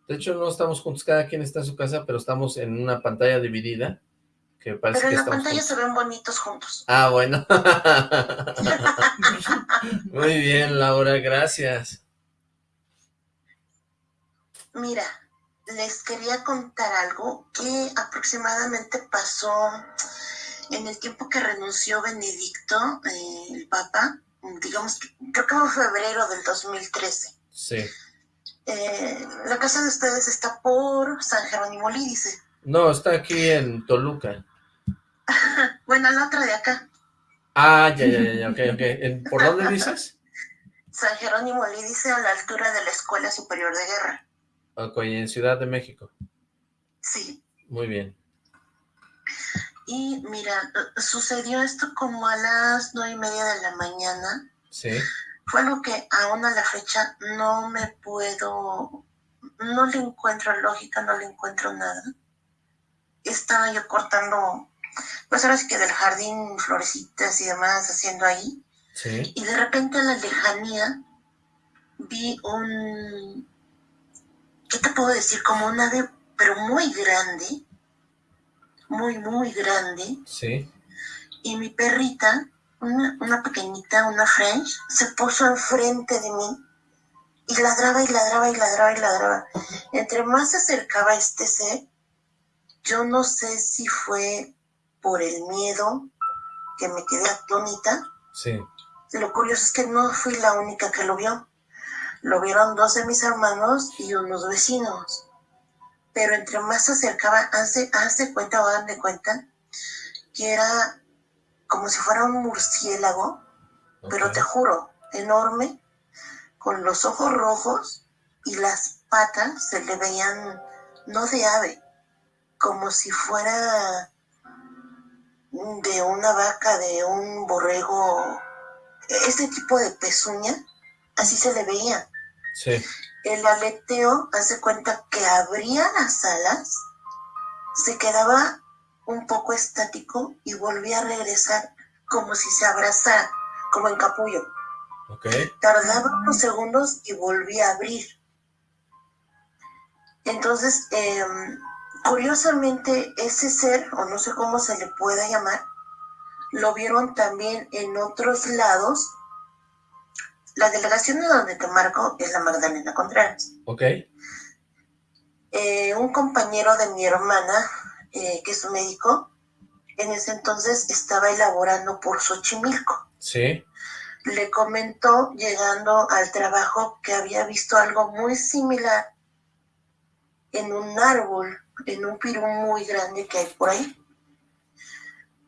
De hecho, no estamos juntos, cada quien está en su casa, pero estamos en una pantalla dividida. Que parece pero en la pantalla se ven bonitos juntos. Ah, bueno. [LAUGHS] Muy bien, Laura, gracias. Mira, les quería contar algo que aproximadamente pasó en el tiempo que renunció Benedicto, eh, el Papa, digamos, creo que fue febrero del 2013. Sí. Eh, la casa de ustedes está por San Jerónimo Lídice. No, está aquí en Toluca. [LAUGHS] bueno, la otra de acá. Ah, ya, ya, ya, ok, ok. ¿Por dónde dices? [LAUGHS] San Jerónimo Lídice, a la altura de la Escuela Superior de Guerra. Ok, en Ciudad de México. Sí. Muy bien. Y mira, sucedió esto como a las nueve y media de la mañana. Sí. Fue lo que aún a la fecha no me puedo, no le encuentro lógica, no le encuentro nada. Estaba yo cortando, pues ahora sí que del jardín, florecitas y demás, haciendo ahí. Sí. Y de repente a la lejanía vi un, ¿qué te puedo decir? Como un ave, pero muy grande, muy, muy grande. Sí. Y mi perrita, una, una pequeñita, una French, se puso enfrente de mí y ladraba y ladraba y ladraba y ladraba. Entre más se acercaba este ser, yo no sé si fue por el miedo que me quedé atónita. Sí. Lo curioso es que no fui la única que lo vio. Lo vieron dos de mis hermanos y unos vecinos. Pero entre más se acercaba, hace, hace cuenta o hagan de cuenta, que era como si fuera un murciélago, pero te juro, enorme, con los ojos rojos y las patas se le veían, no de ave, como si fuera de una vaca, de un borrego, este tipo de pezuña, así se le veía. Sí. El aleteo hace cuenta que abría las alas, se quedaba un poco estático y volvía a regresar como si se abrazara, como en capullo. Okay. Tardaba unos segundos y volvía a abrir. Entonces, em, curiosamente, ese ser, o no sé cómo se le pueda llamar, lo vieron también en otros lados la delegación de donde te marco es la Magdalena Contreras. Ok. Eh, un compañero de mi hermana, eh, que es un médico, en ese entonces estaba elaborando por Xochimilco. Sí. Le comentó, llegando al trabajo, que había visto algo muy similar en un árbol, en un pirú muy grande que hay por ahí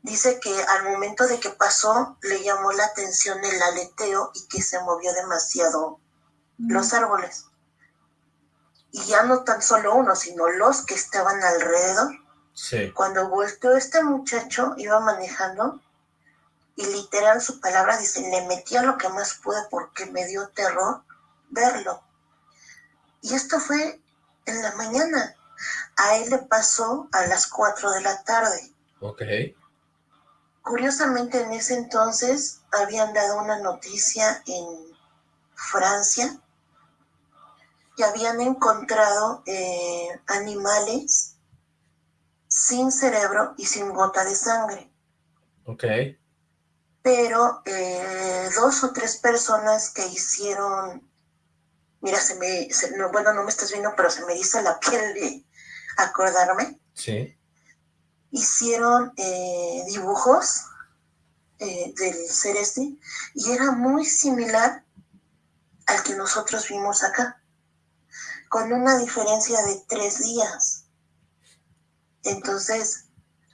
dice que al momento de que pasó le llamó la atención el aleteo y que se movió demasiado los árboles. Y ya no tan solo uno, sino los que estaban alrededor. Sí. Cuando volteó este muchacho, iba manejando y literal su palabra dice, le metí a lo que más pude porque me dio terror verlo. Y esto fue en la mañana. A él le pasó a las 4 de la tarde. Ok. Curiosamente en ese entonces habían dado una noticia en Francia que habían encontrado eh, animales sin cerebro y sin gota de sangre. Ok. Pero eh, dos o tres personas que hicieron, mira, se me, bueno, no me estás viendo, pero se me hizo la piel de acordarme. Sí hicieron eh, dibujos eh, del celeste y era muy similar al que nosotros vimos acá, con una diferencia de tres días. Entonces,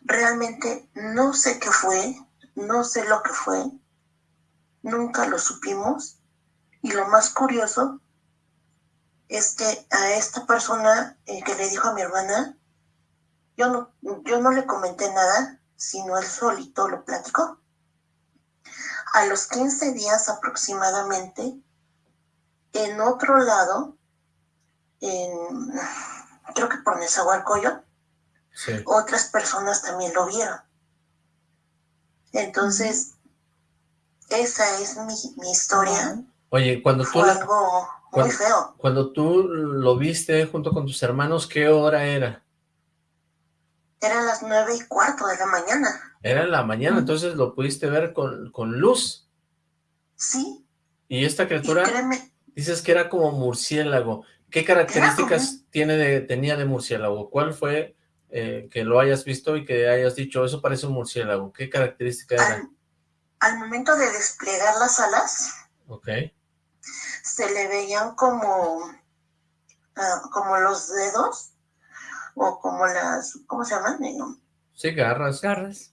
realmente no sé qué fue, no sé lo que fue, nunca lo supimos. Y lo más curioso es que a esta persona eh, que le dijo a mi hermana, yo no, yo no le comenté nada, sino él solito lo platicó. A los 15 días aproximadamente, en otro lado, en, creo que por Nezahualcóyotl, otras personas también lo vieron. Entonces, esa es mi, historia. Oye, cuando tú... Fue algo muy feo. Cuando tú lo viste junto con tus hermanos, ¿qué hora era? Eran las nueve y cuarto de la mañana. Era en la mañana, entonces lo pudiste ver con, con luz. Sí. Y esta criatura, dices que era como murciélago. ¿Qué características tiene de, tenía de murciélago? ¿Cuál fue eh, que lo hayas visto y que hayas dicho, eso parece un murciélago? ¿Qué característica era? Al, momento de desplegar las alas, okay. se le veían como, ah, como los dedos o como las, ¿cómo se llaman? Sí, garras. Garras.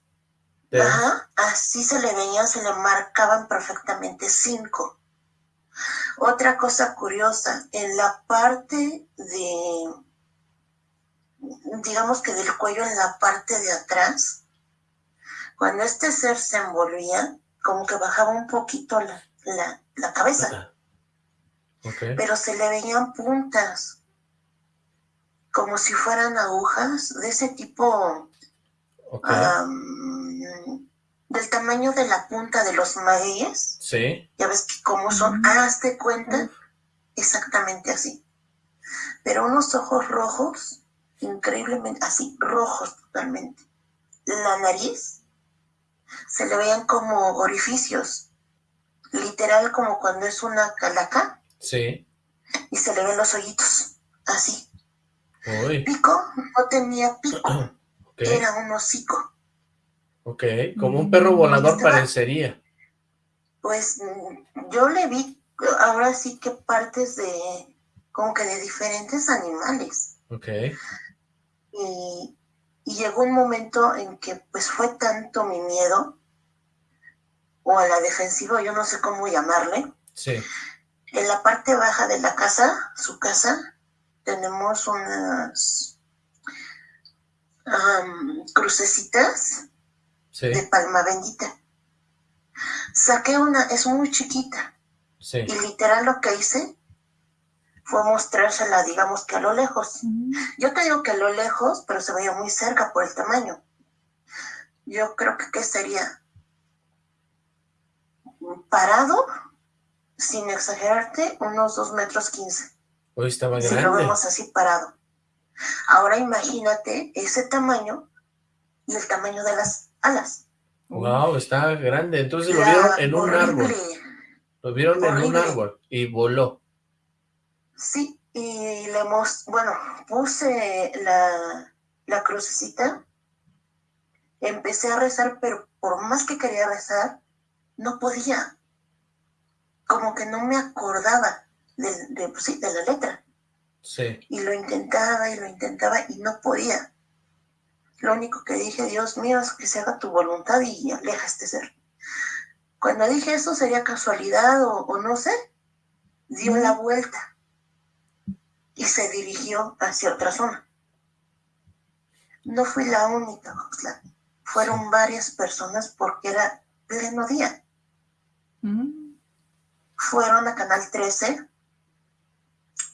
Ajá, así se le veían, se le marcaban perfectamente cinco. Otra cosa curiosa, en la parte de, digamos que del cuello, en la parte de atrás, cuando este ser se envolvía, como que bajaba un poquito la, la, cabeza. Pero se le veían puntas, como si fueran agujas de ese tipo, del tamaño de la punta de los magueyes. Sí. Ya ves que cómo son, hazte cuenta, exactamente así. Pero unos ojos rojos, increíblemente, así, rojos totalmente. La nariz, se le veían como orificios, literal como cuando es una calaca. Sí. Y se le ven los hoyitos, así. Pico, no tenía pico, [CLEARS THROAT] era un hocico. Ok, como un perro volador parecería. Pues yo le vi ahora sí que partes de, como que de diferentes animales. Ok. Y, llegó un momento en que pues fue tanto mi miedo, o a la defensiva, yo no sé cómo llamarle. Sí. En la parte baja de la casa, su casa, tenemos unas crucecitas de palma bendita. Saqué una, es muy chiquita. Y literal lo que hice fue mostrársela, digamos que a lo lejos. Yo te digo que a lo lejos, pero se veía muy cerca por el tamaño. Yo creo que ¿qué sería? Parado, sin exagerarte, unos dos metros quince. Hoy estaba Si lo vemos así parado. Ahora imagínate ese tamaño y el tamaño de las alas. Wow, está grande. Entonces lo vieron en un árbol. Lo vieron en un árbol y voló. Sí, y le hemos, bueno, puse la, la crucecita, empecé a rezar, pero por más que quería rezar, no podía. Como que no me acordaba de, de, pues sí, de la letra. Sí. Y lo intentaba y lo intentaba y no podía. Lo único que dije, Dios mío, es que se haga tu voluntad y aleja este ser. Cuando dije eso sería casualidad o, no sé, dio la vuelta y se dirigió hacia otra zona. No fui la única, Fueron varias personas porque era pleno día. Fueron a Canal 13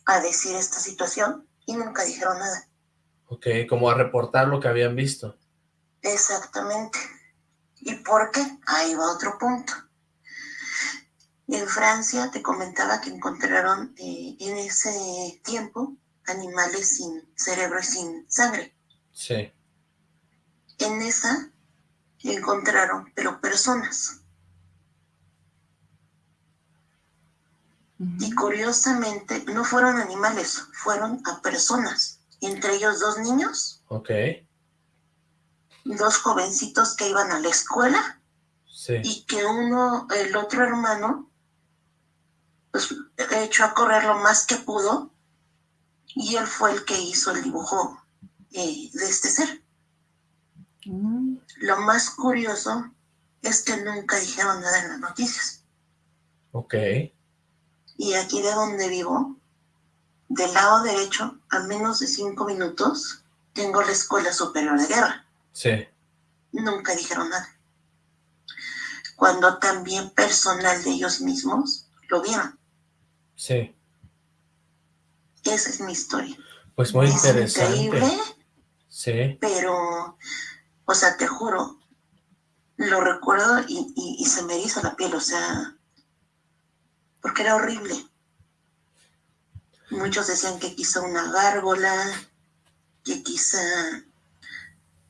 a decir esta situación y nunca dijeron nada. Ok, como a reportar lo que habían visto. Exactamente. ¿Y por qué? Ahí va otro punto. En Francia te comentaba que encontraron eh, en ese tiempo animales sin cerebro y sin sangre. Sí. En esa encontraron, pero personas. Y curiosamente no fueron animales, fueron a personas entre ellos dos niños. Ok. Dos jovencitos que iban a la escuela. Sí. Y que uno, el otro hermano, pues echó a correr lo más que pudo y él fue el que hizo el dibujo eh, de este ser. Mm. Lo más curioso es que nunca dijeron nada en las noticias. Ok. Y aquí de donde vivo, del lado derecho, a menos de cinco minutos, tengo la Escuela Superior de Guerra. Sí. Nunca dijeron nada. Cuando también personal de ellos mismos lo vieron. Sí. Esa es mi historia. Pues muy interesante. Increíble. Sí. Pero, o sea, te juro, lo recuerdo y, se me hizo la piel, o sea, porque era horrible. Muchos decían que quizá una gárgola, que quizá,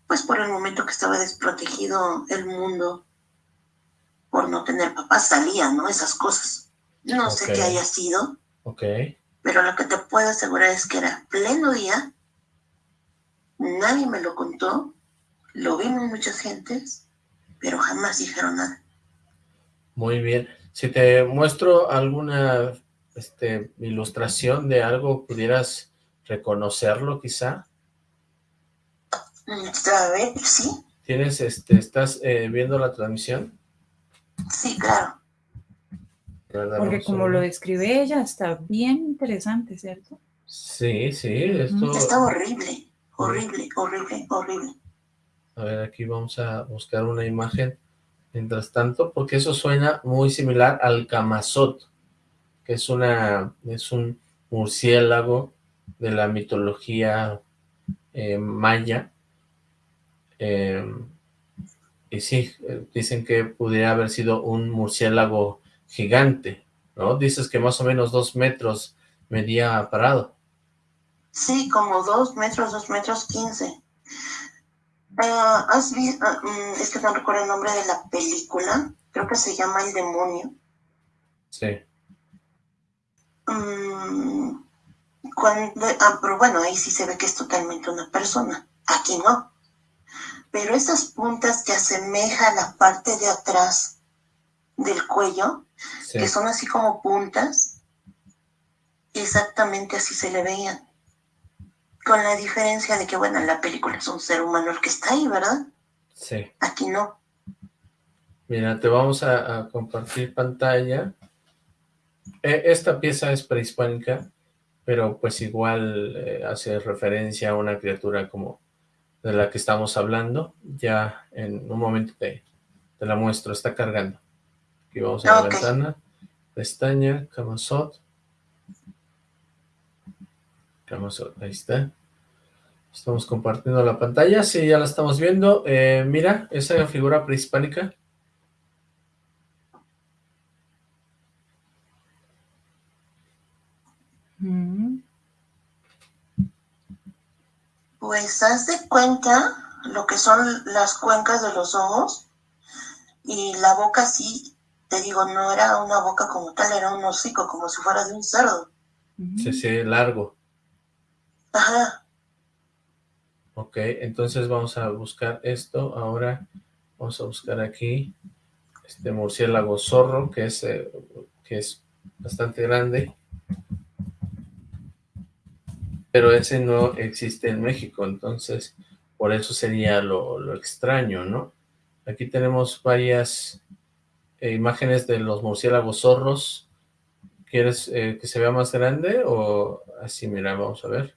pues por el momento que estaba desprotegido el mundo, por no tener papás, salían, ¿no? Esas cosas. No sé qué haya sido. Ok. Pero lo que te puedo asegurar es que era pleno día, nadie me lo contó, lo vimos muchas gentes, pero jamás dijeron nada. Muy bien. Si te muestro alguna este, ilustración de algo, ¿pudieras reconocerlo quizá? Mm, a ver, sí. ¿Tienes, este, estás eh, viendo la transmisión? Sí, claro. Porque como lo describe ella, está bien interesante, ¿cierto? Sí, sí, esto... Está horrible, horrible, horrible, horrible. A ver, aquí vamos a buscar una imagen mientras tanto, porque eso suena muy similar al Camazot, que es una es un murciélago de la mitología eh, maya. Em, y sí, eh, dicen que pudiera haber sido un murciélago gigante, ¿no? Dices que más o menos dos metros medía parado. Sí, como dos metros, dos metros quince. Ah, ¿Has? Ah, mm, es que no recuerdo el nombre de la película. Creo que se llama El Demonio. Sí. Mm, cuando, ah, pero bueno, ahí sí se ve que es totalmente una persona. Aquí no. Pero esas puntas que asemeja la parte de atrás del cuello, que son así como puntas, exactamente así se le veían. Con la diferencia de que, bueno, en la película es un ser humano el que está ahí, ¿verdad? Sí. Aquí no. Mira, te vamos a, compartir pantalla. E, esta pieza es prehispánica, pero pues igual eh, hace referencia a una criatura como de la que estamos hablando. Ya en un momento te, te la muestro, está cargando. Aquí vamos a la ventana, pestaña, Camasot. Camasot, ahí está. Estamos compartiendo la pantalla, sí, ya la estamos viendo. Eh, mira, esa figura prehispánica. Mm. Pues haz de cuenta lo que son las cuencas de los ojos y la boca sí, te digo, no era una boca como tal, era un hocico, como si fuera de un cerdo. Sí, sí, largo. Ajá. Ok, entonces vamos a buscar esto. Ahora vamos a buscar aquí este murciélago zorro, que es, eh, que es bastante grande. Pero ese no existe en México, entonces por eso sería lo, extraño, ¿no? Aquí tenemos varias eh, imágenes de los murciélagos zorros. ¿Quieres eh, que se vea más grande o así? Mira, vamos a ver.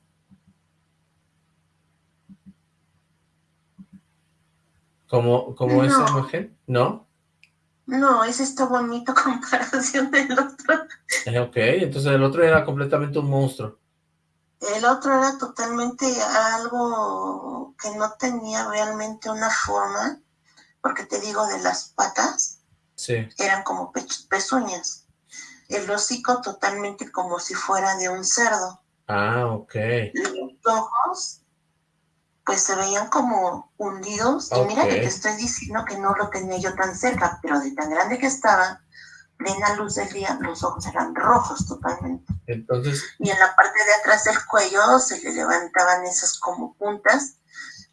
¿Como, como esa imagen? ¿No? No, ese está bonito [LAUGHS] comparación del otro. Eh, ok, entonces el otro era completamente un monstruo. El otro era totalmente algo que no tenía realmente una forma, porque te digo, de las patas, sí. eran como pezuñas. El hocico totalmente como si fuera de un cerdo. Ah, ok. Los ojos pues se veían como hundidos. Y mira que te estoy diciendo que no lo tenía yo tan cerca, pero de tan grande que estaba, plena luz del día, los ojos eran rojos totalmente. Entonces... Y en la parte de atrás del cuello se le levantaban esas como puntas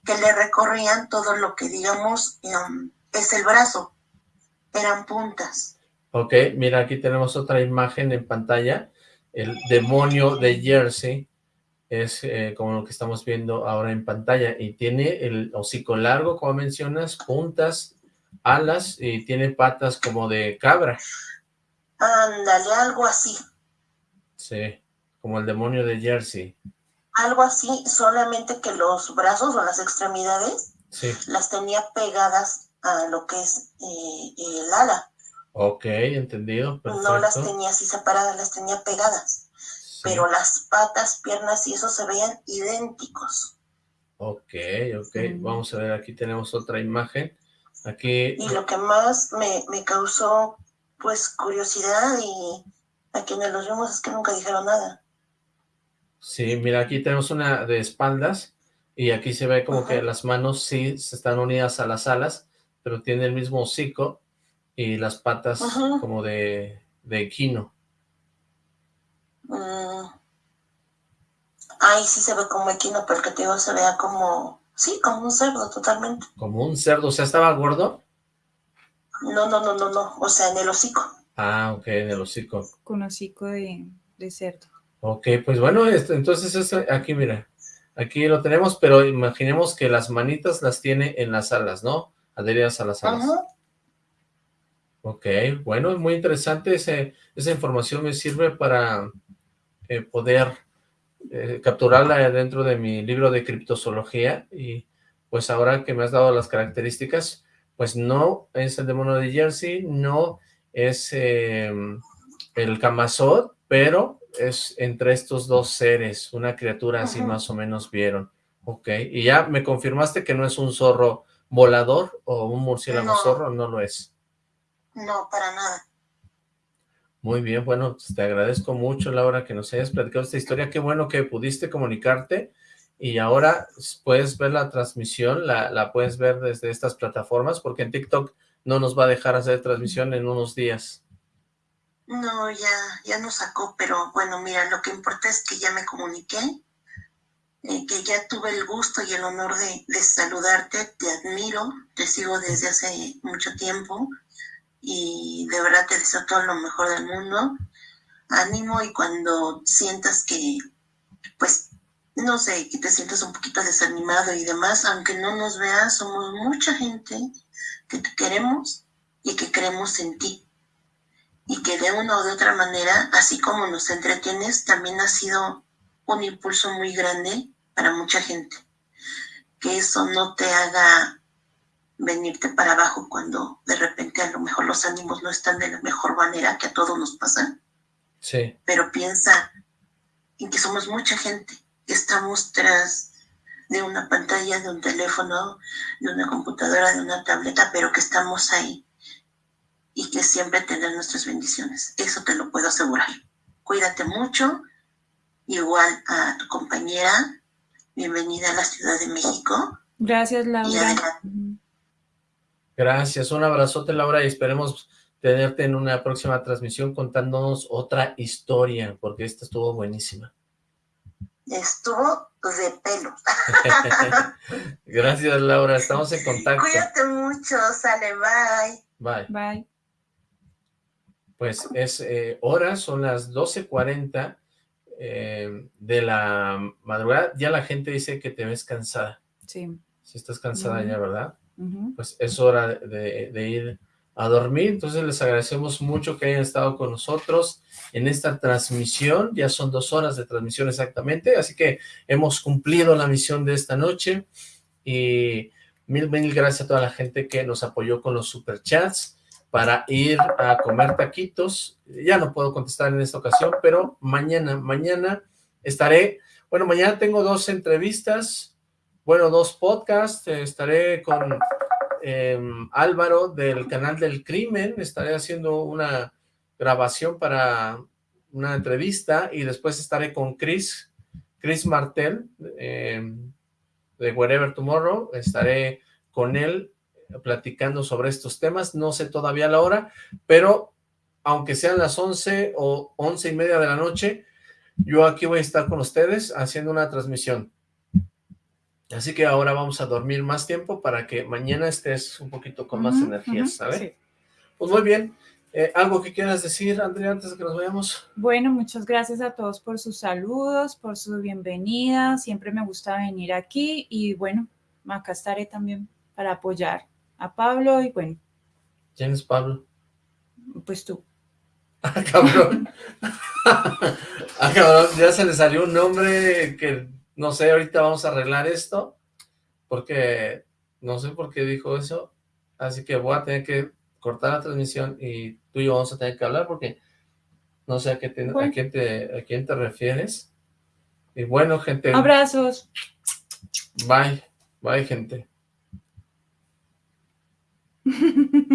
que le recorrían todo lo que digamos em, es el brazo. Eran puntas. Ok, mira, aquí tenemos otra imagen en pantalla. El demonio de Jersey es eh, como lo que estamos viendo ahora en pantalla, y tiene el hocico largo, como mencionas, puntas, alas, y tiene patas como de cabra. Ándale, algo así. Sí, como el demonio de Jersey. Algo así, solamente que los brazos o las extremidades las tenía pegadas a lo que es eh, el ala. Ok, entendido, No las tenía así separadas, las tenía pegadas. Pero las patas, piernas y eso se veían idénticos. Ok, ok. Vamos a ver, aquí tenemos otra imagen. Aquí... Y lo que más me, me causó, pues, curiosidad y a quienes los vimos es que nunca dijeron nada. Sí, mira, aquí tenemos una de espaldas y aquí se ve como que las manos sí se están unidas a las alas, pero tiene el mismo hocico y las patas como de, de equino. Mm. Ahí sí se ve como equino, pero que te digo, se vea como, sí, como un cerdo totalmente. ¿Como un cerdo? O sea, ¿estaba gordo? No, no, no, no, no, o sea, en el hocico. Ah, ok, en el hocico. Con hocico de, de cerdo. Ok, pues bueno, esto, entonces aquí, mira, aquí lo tenemos, pero imaginemos que las manitas las tiene en las alas, ¿no? Adheridas a las alas. Ok, bueno, es muy interesante, ese, esa información me sirve para eh, poder eh, capturarla dentro de mi libro de criptozoología y pues ahora que me has dado las características, pues no es el demonio de Jersey, no es em, el Camazot, pero es entre estos dos seres, una criatura así más o menos vieron. Ok, y ya me confirmaste que no es un zorro volador o un murciélago zorro, no lo es. No, para nada. Muy bien, bueno, pues, te agradezco mucho, Laura, que nos hayas platicado esta historia. Qué bueno que pudiste comunicarte y ahora puedes ver la transmisión, la, la puedes ver desde estas plataformas, porque en TikTok no nos va a dejar hacer transmisión en unos días. No, ya, ya nos sacó, pero bueno, mira, lo que importa es que ya me comuniqué, que ya tuve el gusto y el honor de saludarte, te admiro, te sigo desde hace mucho tiempo, y de verdad te deseo todo lo mejor del mundo. Ánimo y cuando sientas que, pues, no sé, que te sientas un poquito desanimado y demás, aunque no nos veas, somos mucha gente que te queremos y que creemos en ti. Y que de una o de otra manera, así como nos entretienes, también ha sido un impulso muy grande para mucha gente. Que eso no te haga venirte para abajo cuando de repente a lo mejor los ánimos no están de la mejor manera que a todos nos pasa. Sí. Pero piensa en que somos mucha gente, que estamos tras de una pantalla, de un teléfono, de una computadora, de una tableta, pero que estamos ahí y que siempre tener nuestras bendiciones. Eso te lo puedo asegurar. Cuídate mucho, igual a tu compañera, bienvenida a la Ciudad de México. Gracias, Laura. Gracias, un abrazote Laura y esperemos tenerte en una próxima transmisión contándonos otra historia, porque esta estuvo buenísima. Estuvo de pelo. [LAUGHS] Gracias Laura, estamos en contacto. Cuídate mucho, sale, bye. Bye. Bye. Pues es eh, hora, son las 12.40 eh, de la madrugada. Ya la gente dice que te ves cansada. Sí. Si estás cansada ya, ¿verdad? Pues es hora de, ir a dormir. Entonces les agradecemos mucho que hayan estado con nosotros en esta transmisión. Ya son dos horas de transmisión exactamente, así que hemos cumplido la misión de esta noche. Y mil, mil gracias a toda la gente que nos apoyó con los superchats para ir a comer taquitos. Ya no puedo contestar en esta ocasión, pero mañana, mañana estaré... Bueno, mañana tengo dos entrevistas bueno, dos podcasts, eh, estaré con em, Álvaro del canal del crimen, estaré haciendo una grabación para una entrevista y después estaré con Chris, Chris Martel em, de Wherever Tomorrow, estaré con él platicando sobre estos temas, no sé todavía la hora, pero aunque sean las 11 o 11 y media de la noche, yo aquí voy a estar con ustedes haciendo una transmisión. Así que ahora vamos a dormir más tiempo para que mañana estés un poquito con más energía, ¿sabes? Pues muy bien, Eh, ¿Algo que quieras decir, Andrea, antes de que nos vayamos? Bueno, muchas gracias a todos por sus saludos, por su bienvenida. Siempre me gusta venir aquí y bueno, acá estaré también para apoyar a Pablo y bueno. ¿Quién es Pablo? Pues tú. Ah, cabrón. [LAUGHS] ah, cabrón, ya se le salió un nombre que, no sé, ahorita vamos a arreglar esto, porque no sé por qué dijo eso, así que voy a tener que cortar la transmisión y tú y yo vamos a tener que hablar porque no sé a, qué a, quién, te, a quién te refieres. Y bueno, gente. Abrazos. Bye. Bye, gente. [LAUGHS]